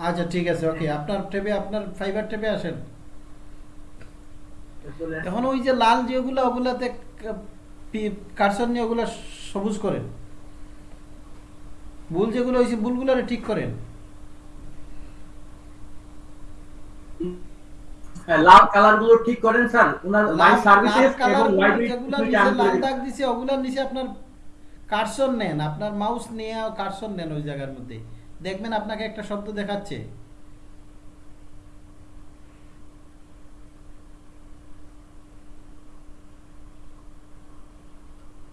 আচ্ছা ঠিক আছে ওকে আপনার ট্যাবে আপনার ফাইবার ট্যাবে আসেন। এখন ওই যে লাল যেগুলো ওগুলাতে কারসন নিয়ে ওগুলো সবুজ করেন। ভুল যেগুলো হয়েছে ভুলগুলো ঠিক করেন। হ্যাঁ, লাল কালারগুলো ঠিক করেন স্যার। ওনার মাই সার্ভিসেস এবং কালার লাইব্রেরি যেগুলো দুইটা নিচে লাল দাগ দিছে ওগুলার নিচে আপনার কারসন নেন। আপনার মাউস নিয়ে কারসন নেন ওই জায়গার মধ্যে। দেখবেন আপনাকে একটা শব্দ দেখাচ্ছে।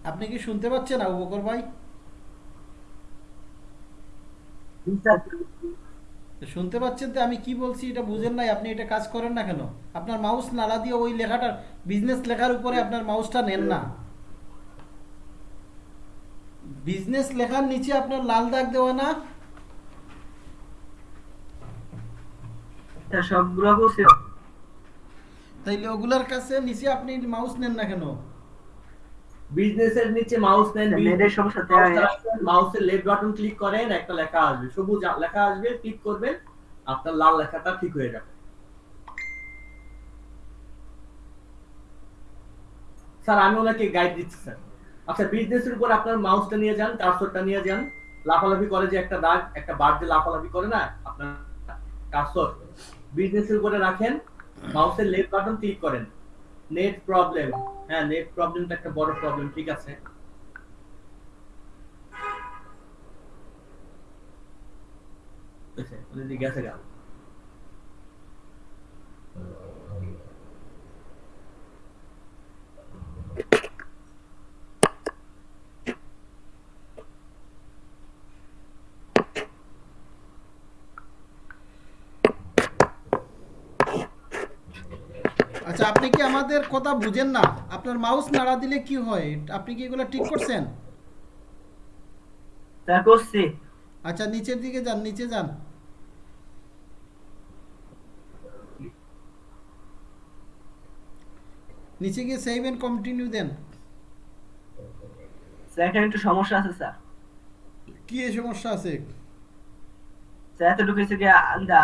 আপনি কি শুনতে পাচ্ছেন আবু বকর ভাই? শুনতে পাচ্ছেন তো আমি কি বলছি এটা বুঝেন নাই আপনি এটা কাজ করেন না কেন? আপনার মাউস নালা দিয়ে ওই লেখাটার বিজনেস লেখার উপরে আপনার মাউসটা নেন না। বিজনেস লেখার নিচে আপনার লাল দাগ দেওয়া না? সবগুলো তাইলে ওগুলার কাছে নিচে আপনি মাউস নেন না কেন? বিজনেসের নিচে মাউস নেন মাউসের লেফট বাটন ক্লিক করেন একটা লেখা আসবে। সবুজ লেখা আসবে ক্লিক করবেন আপনার লাল লেখাটা ঠিক হয়ে যাবে। স্যার আমি ওনাকে গাইড দিচ্ছি স্যার। আচ্ছা বিজনেসের উপর আপনার মাউসটা নিয়ে যান কার্সরটা নিয়ে যান। লাফালাফি করে যে একটা দাগ একটা বার যে লাফালাফি করে না আপনার কার্সর বিজনেসের উপরে রাখেন মাউসের লেফট বাটন ক্লিক করেন। Net problem. হ্যাঁ নেট প্রবলেমটা একটা বড় প্রবলেম ঠিক আছে? গেছে অলরেডি আচ্ছা আপনি কি আমাদের কথা বুঝেন না? আপনার মাউস নাড়া দিলে কি হয়? আপনি কি এগুলো ঠিক করছেন? স্যার করছি। আচ্ছা নিচের দিকে যান নিচে যান। নিচে গিয়ে সেভ এন্ড কন্টিনিউ দেন। এখানে একটু সমস্যা আছে স্যার। কি সমস্যা আছে? স্যার এতটুকু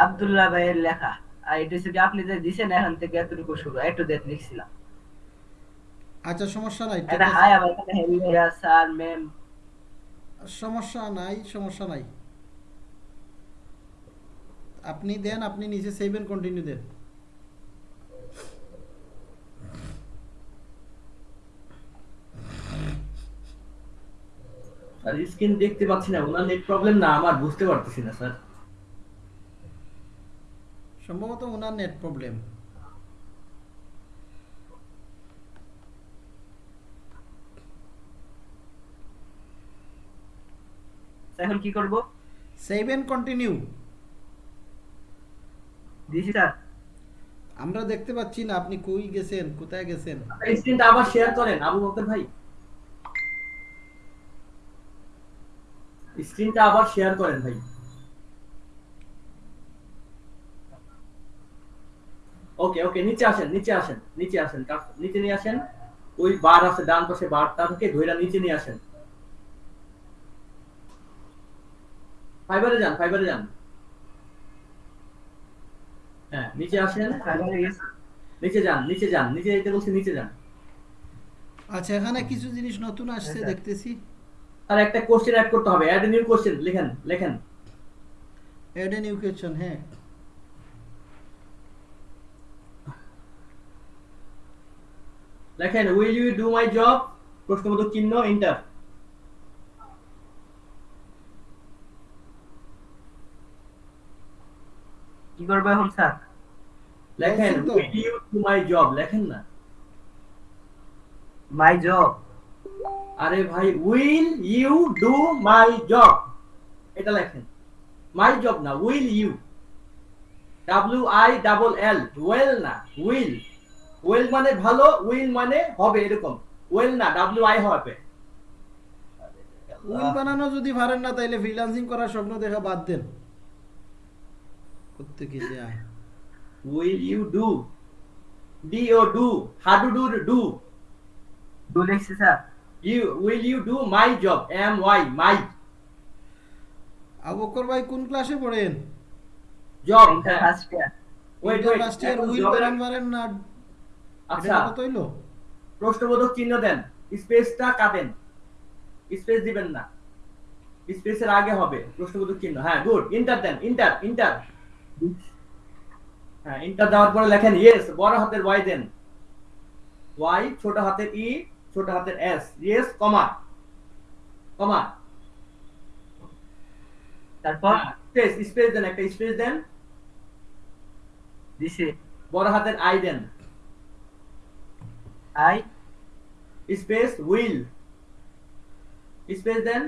আব্দুল্লাহ ভাইয়ের লেখা। আর এটা হচ্ছে কি আপনি যে দিছেন এখান থেকে এতটুকু শুরু একটু দেখ লিখছিলাম। আচ্ছা সমস্যা নাই ঠিক আছে। হাই আবার এখানে হেভি ভাইয়া স্যার ম্যাম সমস্যা নাই সমস্যা নাই। আপনি দেন আপনি নিচে সেভ এন্ড কন্টিনিউ দেন। স্যার স্ক্রিন দেখতে পাচ্ছি না ওনার নেট প্রবলেম না আমার বুঝতে পারতেছি না স্যার। সম্ভবত ওনার নেট প্রবলেম এখন কি করব? সেভ এন্ড কন্টিনিউ দিছি স্যার। আমরা দেখতে পাচ্ছি না আপনি কই গেছেন কোথায় গেছেন? স্ক্রিনটা আবার শেয়ার করেন আবু বকর ভাই। স্ক্রিনটা আবার শেয়ার করেন ভাই। ওকে ওকে নিচে আসেন নিচে আসেন নিচে আসেন নিচে নিয়ে আসেন। ওই বার আছে ডান পাশে বারটা থেকে ধইরা নিচে নিয়ে আসেন। ফাইবারে যান ফাইবারে যান। হ্যাঁ নিচে আসেন। নিচে যান নিচে যান নিচে যেতে বলছি নিচে যান। আচ্ছা এখানে কিছু জিনিস নতুন আসছে আচ্ছা। দেখতেছি। আর একটা কোশ্চেন অ্যাড করতে হবে অ্যাড নিউ কোশ্চেন লেখেন লেখেন। এড এন ইউকেশন হ্যাঁ। লেখেন will you do my job প্রশ্নবোধক চিহ্ন ইন্টার কি করব এখন স্যার? লেখেন will you do my job লেখেন না। মাই জব আরে ভাই will you do my job এটা লেখেন। মাই জব না will you W I double L well না উইল ওয়েল মানে ভালো উইল মানে হবে এরকম। ওয়েল না ডাব্লিউ আই হবে। উইল বানানো যদি পারেন না তাইলে ফ্রিল্যান্সিং করার স্বপ্ন দেখা বাদ দেন। করতে কি যায়। Will you do D O do হাডু do do do লিখছি sir. You will you do my job M Y my আবকর ভাই কোন ক্লাসে পড়েন? Job first year wait wait first year will বানান পারেন না আচ্ছা। কত হইল প্রশ্নবোধক চিহ্ন দেন। স্পেসটা কাটেন স্পেস দিবেন না। স্পেসের আগে হবে প্রশ্নবোধক চিহ্ন। হ্যাঁ গুড। ইন্টার দেন ইন্টার ইন্টার। হ্যাঁ ইন্টার দেওয়ার পরে লেখেন ইয়েস বড় হাতের ওয়াই দেন। ওয়াই ছোট হাতের ই ছোট হাতের এস। ইয়েস কমা। কমা। তারপর? স্পেস স্পেস দেন একটা স্পেস দেন। দিছি। বড় হাতের আই দেন। I space will space then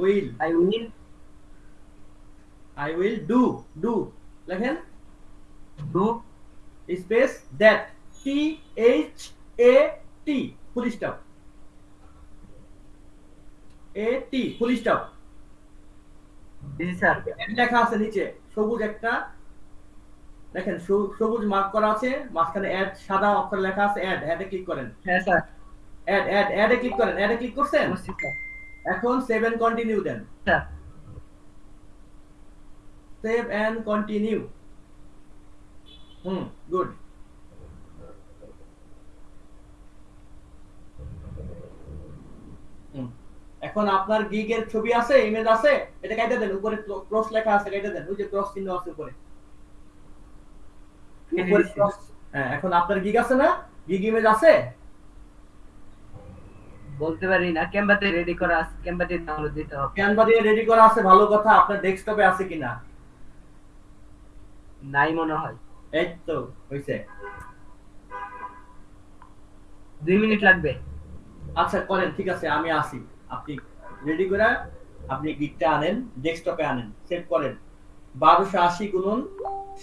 will I will I will do do. লেখেন do space that T H A T full stop A T full stop দিছি স্যার লেখা আছে নিচে। সবুজ একটা দেখেন সবু- সবুজ মার্ক করা আছে মাঝখানে অ্যাড সাদা অক্ষরে লেখা আছে অ্যাড অ্যাডে ক্লিক করেন। হ্যাঁ স্যার। অ্যাড অ্যাড অ্যাডে ক্লিক করেন। অ্যাডে ক্লিক করছেন? এখন save and continue then. Sir. Save and continue hmm good এখন আপনার গিগের ছবি আছে ইমেজ আছে এটা কেটে দেন উপরে ক্রস লেখা আছে কেটে দেন ওই যে ক্রস চিহ্ন আছে উপরে। এখন আপনার গিগ আছে না? গিগ ইমেজ আছে? বলতে পারি না ক্যাম্বাতে রেডি করা আছে ক্যাম্বাতে ডাউনলোড দিতে হবে। ক্যানভা দিয়ে রেডি করা আছে ভালো কথা আপনার ডেস্কটপে আছে কিনা? নাই মনে হয়। এই তো হইছে। দুই মিনিট লাগবে। আচ্ছা করেন ঠিক আছে আমি আসি। আপনি রেডি করে আপনি গিগটা আনেন ডেস্কটপে আনেন সেভ করেন। বারোশো আশি গুণন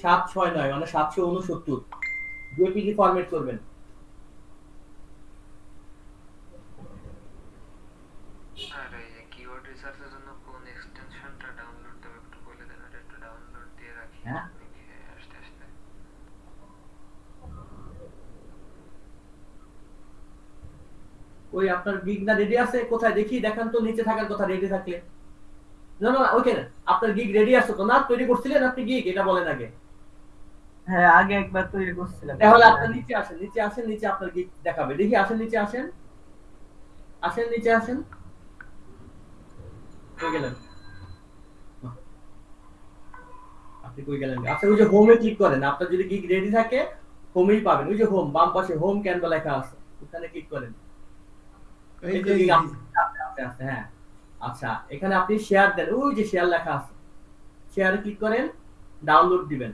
সাত ছয় নয় মানে সাতশো উনসত্তর। জেপিজি ফরম্যাট করবেন। হ্যাঁ? ওই আপনার গিগ না রেডি আছে কোথায় দেখি দেখান তো নিচে থাকার কথা রেডি থাকলে। না না ওইখানে। আপনার গিগ রেডি আছে তো না তৈরি করছিলেন আপনি গিগ এটা বলেন আগে। হ্যাঁ আগে একবার তৈরি করছিলাম। তাহলে আপনার নিচে আসেন নিচে আসেন নিচে আপনার গিগ দেখাবে। দেখি আসেন নিচে আসেন। আসেন নিচে আসেন। কই গেলেন? আপনি কই গেলেন? আচ্ছা ওই যে হোমে ক্লিক করেন। আপনার যদি গিগ রেডি থাকে হোমেই পাবেন। ওই যে হোম বাম পাশে হোম ক্যানভা লেখা আছে ওখানে ক্লিক করেন। এই যে আছে, আছে, হ্যাঁ। আচ্ছা এখানে আপনি শেয়ার দেন। ওই যে শেয়ার লেখা আছে। শেয়ারে ক্লিক করেন ডাউনলোড দিবেন।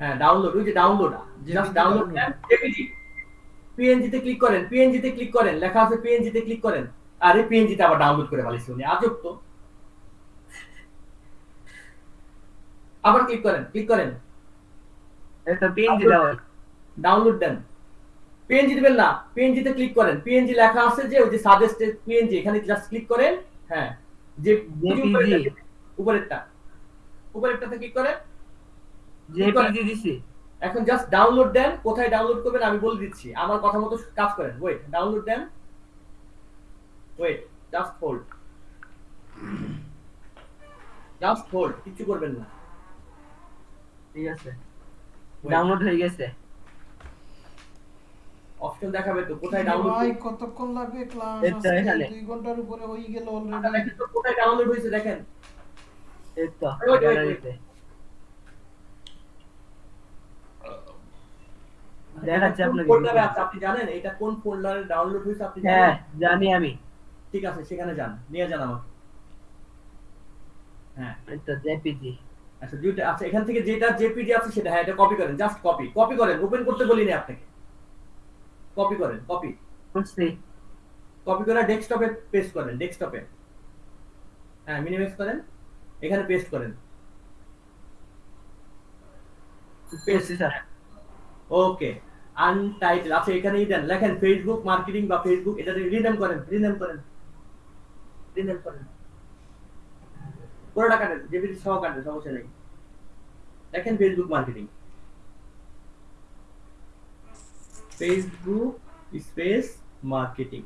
হ্যাঁ ডাউনলোড ওই যে download just download JPG PNG তে ক্লিক করেন পিএনজি তে ক্লিক করেন লেখা আছে পিএনজি তে ক্লিক করেন। আরে পিএনজি তে আবার ডাউনলোড করে ফেলেছি উনি আজব তো। আবার ক্লিক করেন ক্লিক করেন। এটা পিএনজি দাও ডাউনলোড দেন। পিএনজি দিবেন না। পিএনজি তে ক্লিক করেন। পিএনজি লেখা আছে যে ওই যে সাজেস্টেড পিএনজি এখানে জাস্ট ক্লিক করেন। হ্যাঁ। যে উপরেরটা উপরেরটাতে ক্লিক করেন। জেপিজি দিছি। এখন জাস্ট ডাউনলোড দেন। কোথায় ডাউনলোড করবেন আমি বলে দিচ্ছি। আমার কথা মতো কাজ করেন। ওয়েট ডাউনলোড দেন। Wait just hold just hold কিছু করবেন না। ঠিক আছে। ডাউনলোড হয়ে গেছে। অপশন দেখাবে তো কোথায় ডাউনলোড ভাই কতক্ষণ লাগবে ক্লাস এখানে। দুই ঘণ্টার উপরে হয়ে গেল আচ্ছা, অলরেডি দেখেন তো কোথায় ডাউনলোড হয়েছে দেখেন। এই তো দেখাচ্ছি কোন আপনাকে ফোল্ডারে আছে আপনি জানেন? এটা কোন ফোল্ডারে ডাউনলোড হয়েছে আপনি হ্যাঁ জানি আমি। ঠিক আছে সেখানে যান নিয়ে যান আমাকে। হ্যাঁ। তো জেপিজি। আচ্ছা দুইটা আচ্ছা এখান থেকে যেটা জেপিজি আছে সেটা হ্যাঁ এটা কপি করেন জাস্ট কপি কপি করেন ওপেন করতে বলিনি আপনাকে। কপি করেন কপি কপি করে ডেস্কটপে পেস্ট করেন ডেস্কটপে হ্যাঁ মিনিমাইজ করেন এখানে পেস্ট করেন। ওকে আনটাইটেল আচ্ছা এখানেই দেন লেখেন ফেসবুক মার্কেটিং বা ফেসবুক এটা রিনেম করেন রিনেম করেন। রিনেম করেন। পুরোটা কাটেন জেপিজি সহ কাটেন সমস্যা নেই। দেখেন Facebook marketing Facebook space marketing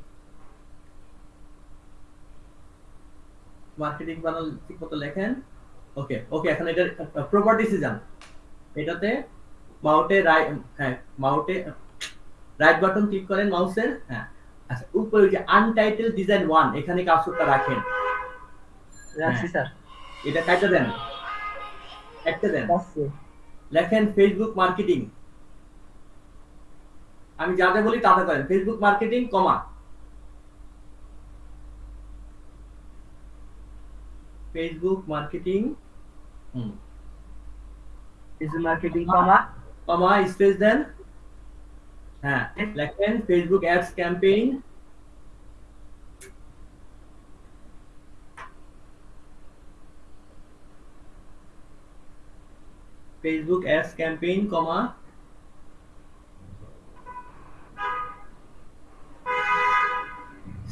marketing বানাল ঠিক মতো লেখেন? ওকে ওকে এখন এটা প্রপার্টিসে যান। এটাতে মাউটে রাইট হ্যাঁ মাউটে রাইট বাটন ক্লিক করেন মাউসের হ্যাঁ। আচ্ছা উপরে যে আনটাইটেল ডিজাইন ওয়ান এখানে কার্সরটা রাখেন। রাখছি স্যার। এটা কাটতে দেন? একটা দেন। লেখেন ফেসবুক মার্কেটিং আমি যা যা বলি তাতে করেন। Facebook marketing comma Facebook marketing hmm. Facebook marketing comma comma space দেন হ্যাঁ লেখেন Facebook ads campaign Facebook ads campaign comma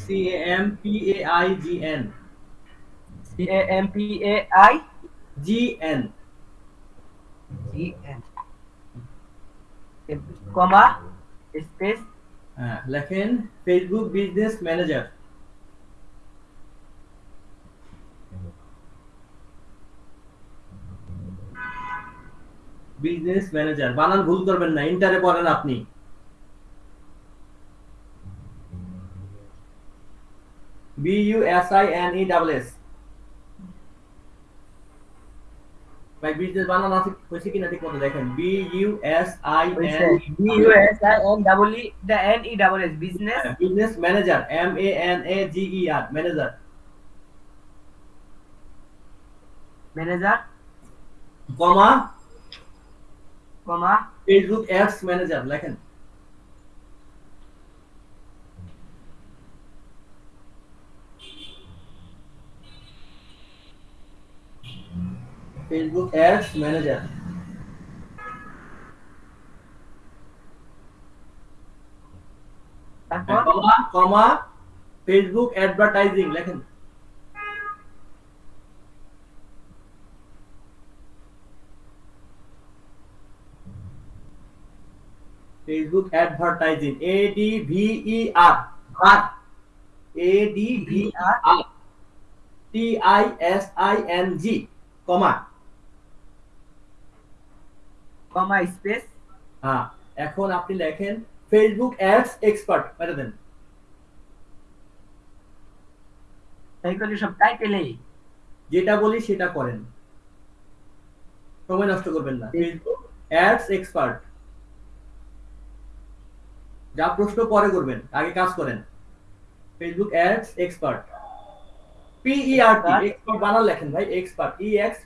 C M P A I G N C A M P A I G N G N comma space হ্যাঁ লেখেন Facebook business manager business manager বানান ভুল করবেন না ইন্টারে পড়েন আপনি। B U S I N E double S ভাই বিজনেস বানান আছে হয়েছে কিনা ঠিক মতো দেখেন। B U S I N B U S I N double E the N E double S business business manager M A N A G E R manager. Manager. Comma. Comma. Facebook ads manager লেখেন। ফেসবুক অ্যাডস ম্যানেজার তারপর কমা কমা ফেসবুক অ্যাডভার্টাইজিং লেখেন Facebook advertising A D V E R R A D V R R T I S I N G comma comma space হ্যাঁ এখন আপনি লেখেন ফেসবুক অ্যাডস এক্সপার্ট মেরে দেন। তাই করলে সব টাইটেলেই যেটা বলি সেটা করেন। সময় নষ্ট করবেন না। ফেসবুক অ্যাডস এক্সপার্ট যা প্রশ্ন পরে করবেন আগে কাজ করেন। Facebook ads expert P E R T expert বানান লেখেন ভাই এক্সপার্ট ই এক্স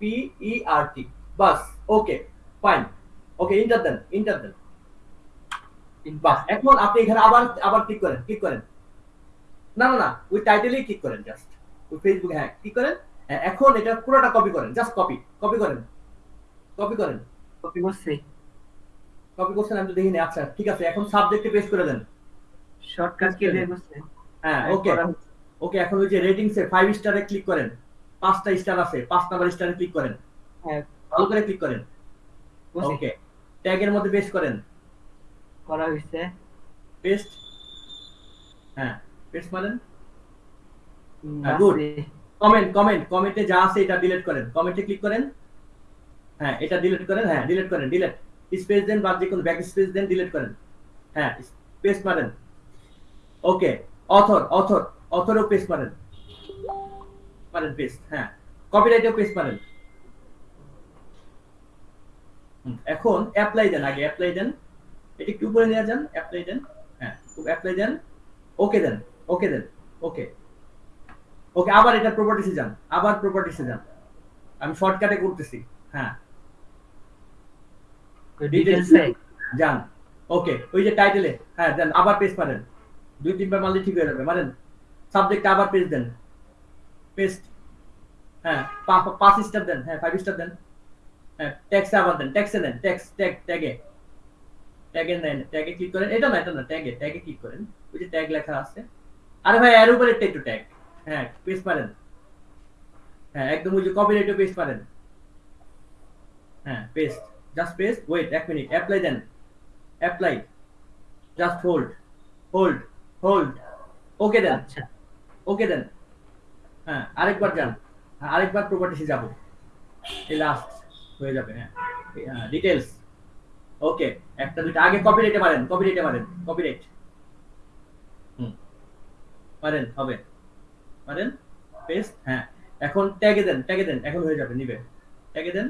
টি বাস ওকে ফাইন ওকে ইন্টার দেন ইন্টার দেন বাস এখন আপনি এখানে আবার আবার ক্লিক করেন ক্লিক করেন। না না না ওই টাইটেলেই ক্লিক করেন জাস্ট ওই ফেসবুক হ্যাঁ ক্লিক করেন। হ্যাঁ, এখন এটা পুরোটা কপি করেন জাস্ট কপি কপি করেন। কপি করেন। কপি করছি। কপি করছেন আমি তো দেখিনি আচ্ছা ঠিক আছে এখন সাবজেক্টে পেস্ট করে দেন। শর্টকাট কি দিয়ে হ্যাঁ ওকে ওকে এখন ওই যে রেটিংস এ ফাইভ স্টারে ক্লিক করেন। পাঁচটা স্টার আছে পাঁচ নাম্বার স্টারে ক্লিক করেন। হ্যাঁ। ভালো করে ক্লিক করেন। ওকে ট্যাগের মধ্যে পেস্ট করেন। করা হয়েছে। পেস্ট হ্যাঁ পেস্ট মারেন। good. আছে। কমেন্ট কমেন্ট কমেন্টে যা আছে এটা ডিলিট করেন। কমেন্টে ক্লিক করেন। হ্যাঁ এটা ডিলিট করেন। হ্যাঁ ডিলিট করেন ডিলিট স্পেস দেন বা যে কোনো ব্যাক স্পেস দেন ডিলিট করেন। হ্যাঁ পেস্ট মারেন। ওকে অথর অথর অথরও পেস্ট মারেন। মারেন পেস্ট হ্যাঁ। কপিরাইটেও পেস্ট মারেন এখন অ্যাপ্লাই দেন আগে অ্যাপ্লাই দেন। এটা একটু উপরে নিয়ে যান অ্যাপ্লাই দেন হ্যাঁ অ্যাপ্লাই দেন। ওকে দেন ওকে দেন ওকে ওকে আবার এটা প্রপার্টিসে যান আবার প্রপার্টিসে যান। আমি শর্টকাটে করতেছি হ্যাঁ। যান ওকে ওই যে টাইটেলে হ্যাঁ দেন আবার পেজ মারেন দুই তিনবার মারলে ঠিক হয়ে যাবে মারেন। সাবজেক্ট আবার পেজ দেন। পেস্ট হ্যাঁ পাঁচ স্টার দেন হ্যাঁ ফাইভ স্টার দেন হ্যাঁ ট্যাক্সে আবার দেন ট্যাক্সে দেন ট্যাক্স ট্যাগ ট্যাগে ট্যাগে নেন ট্যাগে ক্লিক করেন এটা না এটা না ট্যাগে ট্যাগে ক্লিক করেন ওই যে ট্যাগ লেখা আছে আরে ভাই এর উপরে একটু ট্যাগ হ্যাঁ পেস্ট মারেন হ্যাঁ একদম ওই যে কপিরাইটও পেস্ট মারেন হ্যাঁ পেস্ট জাস্ট পেস্ট ওয়েট এক মিনিট অ্যাপ্লাই দেন apply just hold hold hold okay দেন আচ্ছা। ওকে দেন হ্যাঁ আরেকবার যান। হ্যাঁ, আরেকবার প্রপার্টিসে যাব। এই লাস্ট হয়ে যাবে হ্যাঁ। ডিটেলস ওকে একটা দুইটা। আগে কপিরাইটে মারেন কপিরাইটে মারেন কপিরাইট হুম। মারেন হবে। মারেন পেস্ট হ্যাঁ। এখন ট্যাগে দেন ট্যাগে দেন এখন হয়ে যাবে নিবে। ট্যাগে দেন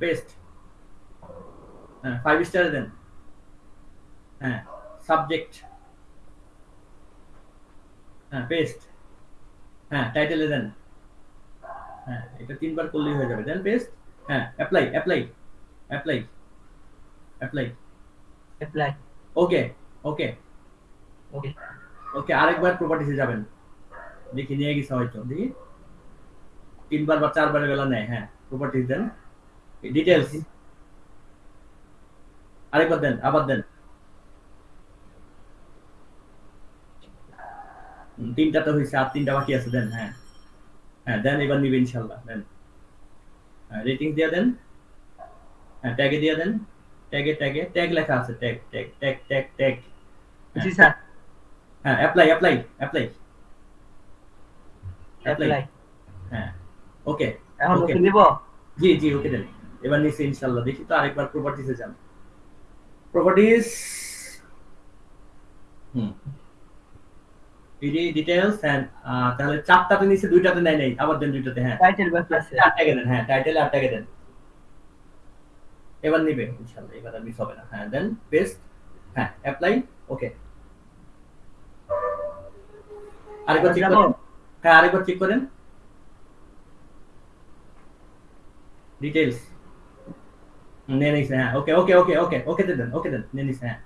পেস্ট হ্যাঁ ফাইভ স্টারে দেন। হ্যাঁ সাবজেক্ট হ্যাঁ পেস্ট হ্যাঁ টাইটেলে দেন। হ্যাঁ এটা তিনবার করলেই হয়ে যাবে। দেন পেস্ট হ্যাঁ apply apply apply apply apply okay okay okay okay আরেকবার প্রপার্টিসে যাবেন। দেখি নিয়ে গেছে হয়তো। দেখি। তিনবার বা চারবারের বেলা নেয় হ্যাঁ প্রপার্টিস দেন। ডিটেলস আরেকবার দেন আবার দেন হুম, তিনটা তো হয়েছে আর তিনটা বাকি আছে দেন হ্যাঁ। হ্যাঁ দেন এবার নিবে ইনশাল্লাহ দেন। হ্যাঁ রেটিং দিয়ে দেন হ্যাঁ ট্যাগে দিয়ে দেন ট্যাগে ট্যাগে ট্যাগ লেখা আছে tag tag tag tag tag জি স্যার। হ্যাঁ অ্যাপ্লাই অ্যাপ্লাই অ্যাপ্লাই অ্যাপ্লাই হ্যাঁ ওকে এখন ওকে নিব? জি জি ওকে দেন। এবার নিচে ইনশাল্লাহ দেখি তো আরেকবার প্রপার্টিসে যান। প্রপার্টিস হুম। ডিটেইলস এন্ড তাহলে চারটাতে নিচে দুইটাতে নাই আবার দেন দুইটাতে হ্যাঁ। টাইটেল বাকি আছে। আটটাকে দেন হ্যাঁ টাইটেল আটটাকে দেন। এবার নিবে ইনশাল্লাহ এবার আর মিস হবে না হ্যাঁ দেন পেস্ট হ্যাঁ অ্যাপ্লাই ওকে আরেকবার চেক করেন। হ্যাঁ আরেকবার চেক করেন। ডিটেইলস নিয়ে নিছে হ্যাঁ ওকে ওকে ওকে ওকে ওকে দেন ওকে দেন নিয়ে নিছে হ্যাঁ।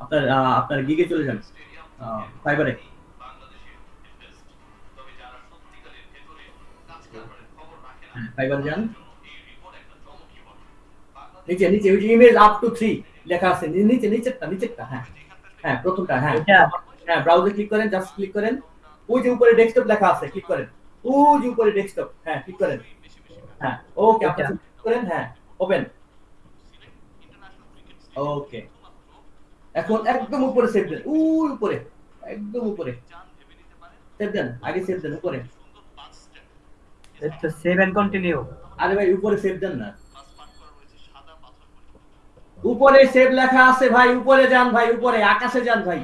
আপনার আপনার গিগে চলে যান। ফাইবারে ফাইবার যান। নিচে নিচে ওই ইমেজ আপ টু থ্রি লেখা আছে। নিচে নিচেরটা নিচেরটা হ্যাঁ। হ্যাঁ প্রথমটা হ্যাঁ। হ্যাঁ ব্রাউজার ক্লিক করেন জাস্ট ক্লিক করেন। ওই যে উপরে ডেস্কটপ লেখা আছে ক্লিক করেন। ওই যে উপরে ডেস্কটপ হ্যাঁ ক্লিক করেন। হ্যাঁ ওকে আপনি click করেন হ্যাঁ ওপেন ওকে এখন একদম উপরে সেভ দেন। উপরে একদম উপরে। সেভ দেন আগে সেভ দেন উপরে। তো সেভ এন্ড কন্টিনিউ আরে ভাই, উপরে সেভ দেন না। উপরে সেভ লেখা আছে ভাই, উপরে যান ভাই, উপরে, আকাশে যান ভাই।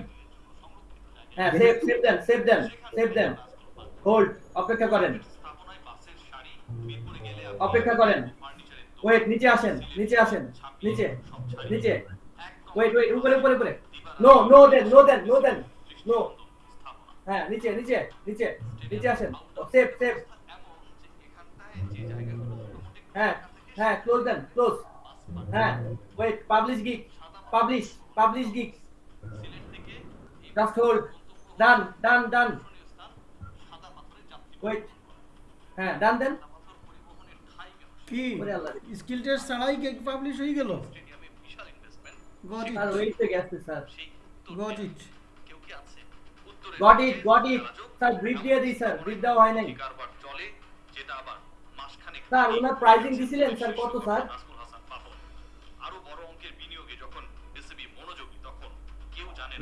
হ্যাঁ সেভ সেভ দেন সেভ দেন সেভ দেন। হোল্ড অপেক্ষা করেন। অপেক্ষা করেন। ওয়েট নিচে আসেন নিচে আসেন, নিচে নিচে। ওয়েট ওয়েট উপরে উপরে উপরে। নো নো দেন নো দেন নো দেন। নো হ্যাঁ নিচে নিচে নিচে নিচে আসেন। সেভ সেভ হ্যাঁ হ্যাঁ ক্লোজ দেন ক্লোজ হ্যাঁ wait publish gig publish publish gig just hold done done done wait হ্যাঁ ডান দেন কি? স্কিল টেস্ট ছাড়াই কেক পাবলিশ হয়ে গেল? গট ইট ওয়েট থেকে আসছে sir. Got it got it got it sir brief দিয়ে দিই স্যার। ব্রিফ দেওয়া হয় নাই। স্যার ওনার প্রাইজিং দিছিলেন স্যার কত স্যার?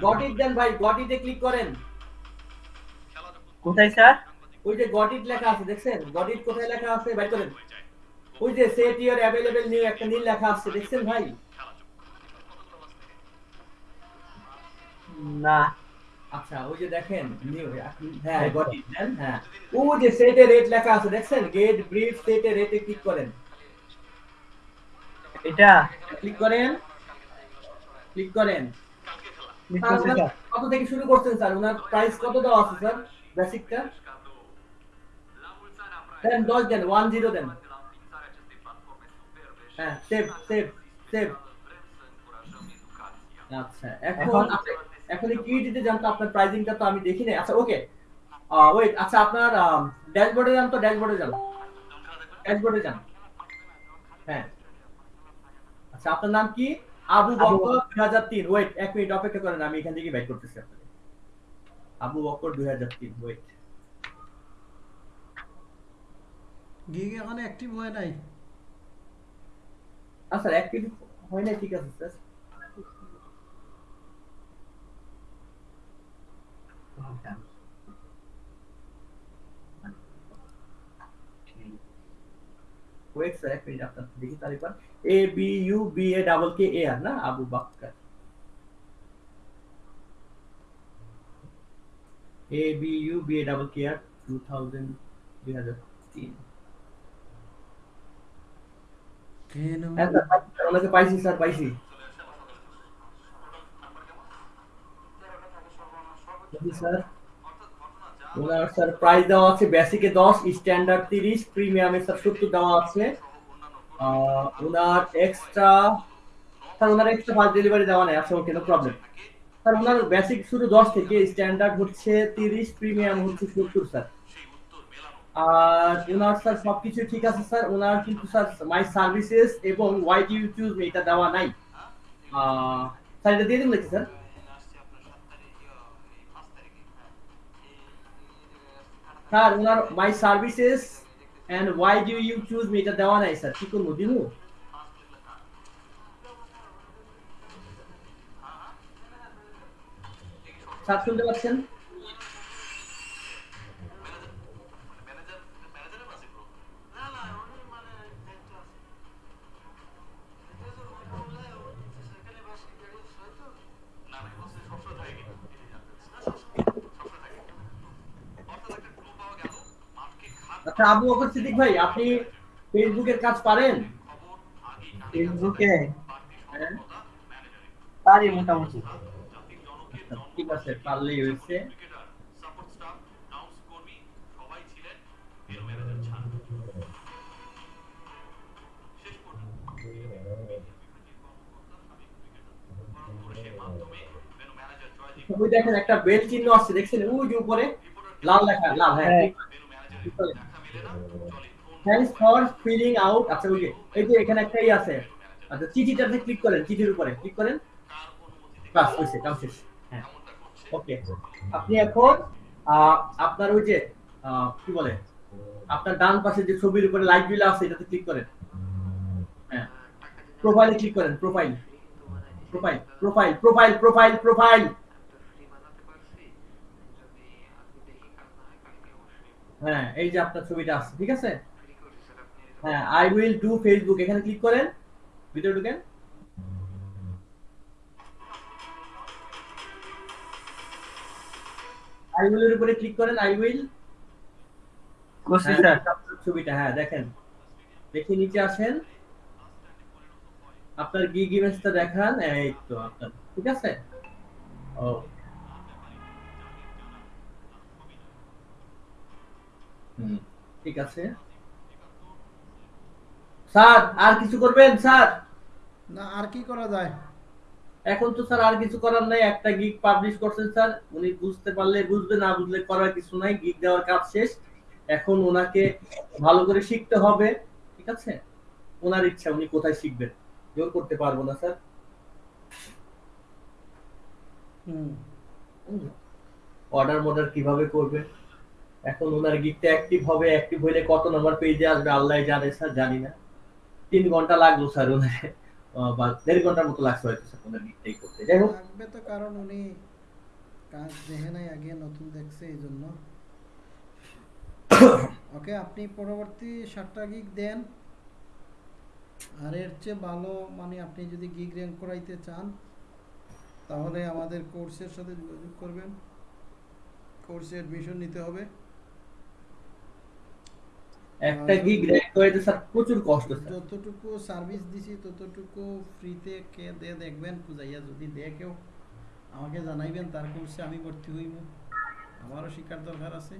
গট ইট দেন ভাই গট ইটে ক্লিক করেন। কোথায় স্যার? ওই যে গট ইট লেখা আছে দেখছেন? গট ইট কোথায় লেখা আছে? ভাই করেন। ওই যে সেট ইওর অ্যাভেলেবল নিউ একটা নীল লেখা আছে দেখছেন ভাই? না। আচ্ছা ওই যে দেখেন নিউ হ্যাঁ গট ইট হ্যাঁ। ওই যে সেটে রেট লেখা আছে দেখছেন? গেট ব্রিফ সেটে রেটে ক্লিক করেন। এটা? ক্লিক করেন। ক্লিক করেন। কত থেকে শুরু করছেন স্যার? ওনার প্রাইস কত দেওয়া আছে স্যার? বেসিকটা দেন দশ দেন ওয়ান জিরো দেন। হ্যাঁ সেভ সেভ সেভ আচ্ছা এখন এখন- কি দিতে যান তো আপনার প্রাইজিংটা তো আমি দেখি নাই আচ্ছা ওকে ওয়েট আচ্ছা আপনার ড্যাশবোর্ডে যান তো ড্যাশবোর্ডে যান। ড্যাশবোর্ডে যান। হ্যাঁ। আচ্ছা আপনার নাম কি? আবু বকর দুই হাজার তিন। ওয়েট এক মিনিট অপেক্ষা করেন আমি এখান থেকে বাইক করতেছি আপনাকে। আবু বকর দুই হাজার তিন ওয়েট গিগ এখন অ্যাক্টিভ হয় নাই। আচ্ছা অ্যাক্টিভ হয় নাই ঠিক আছে স্যার ওয়েট স্যার এক মিনিট আপনার দেখি তারিখ A B U B A double K A R না Abu Bakkar A B U B A double K R two thousand দুই হাজার তিন কেন হ্যাঁ স্যার পাইছি, ওনাকে পাইছি স্যার পাইছি স্যার ওনার স্যার প্রাইস দেওয়া আছে বেসিকে দশ স্ট্যান্ডার্ড তিরিশ প্রিমিয়ামে স্যার সত্তর দেওয়া আছে। ওনার এক্সট্রা স্যার ওনার এক্সট্রা ফাস্ট ডেলিভারি দেওয়া নেই আচ্ছা ওকে প্রবলেম স্যার ওনার বেসিক শুরু দশ থেকে স্ট্যান্ডার্ড হচ্ছে তিরিশ প্রিমিয়াম হচ্ছে সত্তর স্যার আর ওনার স্যার সবকিছু ঠিক আছে স্যার ওনার কিন্তু স্যার মাই সার্ভিসেস এবং ওয়াই ইউ চুজ এটা দেওয়া নাই। স্যার এটা দিয়ে দিন নাকি sir sir owner my services and why do you choose me এটা দেওয়া নাই, স্যার। কি করব দিমু স্যার, শুনতে পাচ্ছেন? আচ্ছা আবু বকর সিদ্দিক ভাই আপনি ফেসবুকের কাজ পারেন? ফেসবুকে হ্যাঁ। পারি মোটামুটি। ঠিক আছে পারলেই হয়েছে। ওই দেখেন একটা বেল চিহ্ন আসছে দেখছেন? ওই যে উপরে লাল লেখা লাল হ্যাঁ। হ্যাঁ। থ্যাঙ্কস ফর ফিলিং আউট আচ্ছা ওই এই যে এখানে একটাই আছে। আচ্ছা চিঠিটাতে ক্লিক করেন, চিঠির উপরে ক্লিক করেন। বাস হয়েছে কাম শেষ। হ্যাঁ। ওকে আপনি এখন আপনার ওই যে কি বলে, আপনার ডান পাশে যে ছবির উপরে লাইট বিল আছে, এটাতে ক্লিক করেন। হ্যাঁ। প্রোফাইলে ক্লিক করেন profile profile profile profile profile profile হ্যাঁ এই যে আপনার ছবিটা আছে ঠিক আছে? হ্যাঁ আই উইল ডু ফেসবুক এখানে ক্লিক করেন ভিডিও ঢুকেন। আই উইল এর উপরে ক্লিক করেন আই উইল করছি স্যার। ছবিটা হ্যাঁ দেখেন। দেখে নিচে আসেন। আপনার গিগ ইমেজটা দেখান এই তো আপনার ঠিক আছে? ও ঠিক আছে। স্যার আর কিছু করবেন স্যার? না আর কি করা যায়? এখন তো স্যার আর কিছু করার নাই একটা গিগ পাবলিশ করছেন স্যার। উনি বুঝতে পারলে বুঝবে না বুঝলে করার কিছু নাই গিগ দেওয়ার কাজ শেষ। এখন ওনাকে ভালো করে শিখতে হবে ঠিক আছে? ওনার ইচ্ছা উনি কোথায় শিখবেন? জোর করতে পারব না স্যার। হুম। অর্ডার মর্ডার কীভাবে করবে এখন ওনার গিগটা অ্যাক্টিভ হবে অ্যাক্টিভ হইলে কত নাম্বার পেজে আসবে, আল্লাহ জানে স্যার, জানি না। তিন ঘণ্টা লাগল স্যার ওনার। বা দেড় ঘণ্টার মতো লাগছে হয়তো স্যার ওনার করতে। যাই হোক। তো কারণ উনি কাজ দেখে নাই, আগে নতুন দেখছে, এই জন্য। ওকে, আপনি পরবর্তী সাতটা গিগ দেন। আর এর চেয়ে ভালো মানে আপনি যদি গিগ র্যাঙ্ক করাইতে চান, তাহলে আমাদের কোর্সের সাথে যোগাযোগ করবেন। কোর্সে অ্যাডমিশন নিতে হবে। একটা গিগ র্যাঙ্ক করাইতে স্যার প্রচুর কষ্ট স্যার। যতটুকু সার্ভিস দিছি ততটুকু ফ্রিতে কে দে দেখবেন খুঁজাইয়া যদি দে কেউ আমাকে জানাইবেন তার কোর্সে আমি ভর্তি হইব। আমারও শিক্ষার দরকার আছে।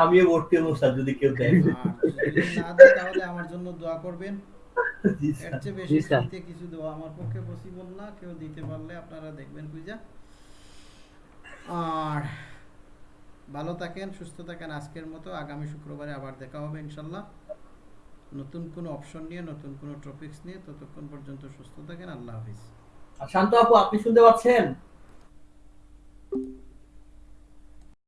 আমিও ভর্তি হব স্যার যদি কেউ দেয়। না দেয় তাহলে আমার জন্য দোয়া করবেন। জি এর স্যার চেয়ে বেশি। ফ্রিতে কিছু দেওয়া আমার পক্ষে পসিবল না। কেউ দিতে পারলে আপনারা দেখবেন খুঁজা আর ভালো থাকেন, সুস্থ থাকেন। আজকের মতো আগামী শুক্রবারে আবার দেখা হবে ইনশাল্লাহ নতুন কোনো অপশন নিয়ে, নতুন কোন টপিকস নিয়ে। ততক্ষণ পর্যন্ত সুস্থ থাকেন। আল্লাহ হাফিজ। শান্ত আপু, আপনি শুনতে পাচ্ছেন?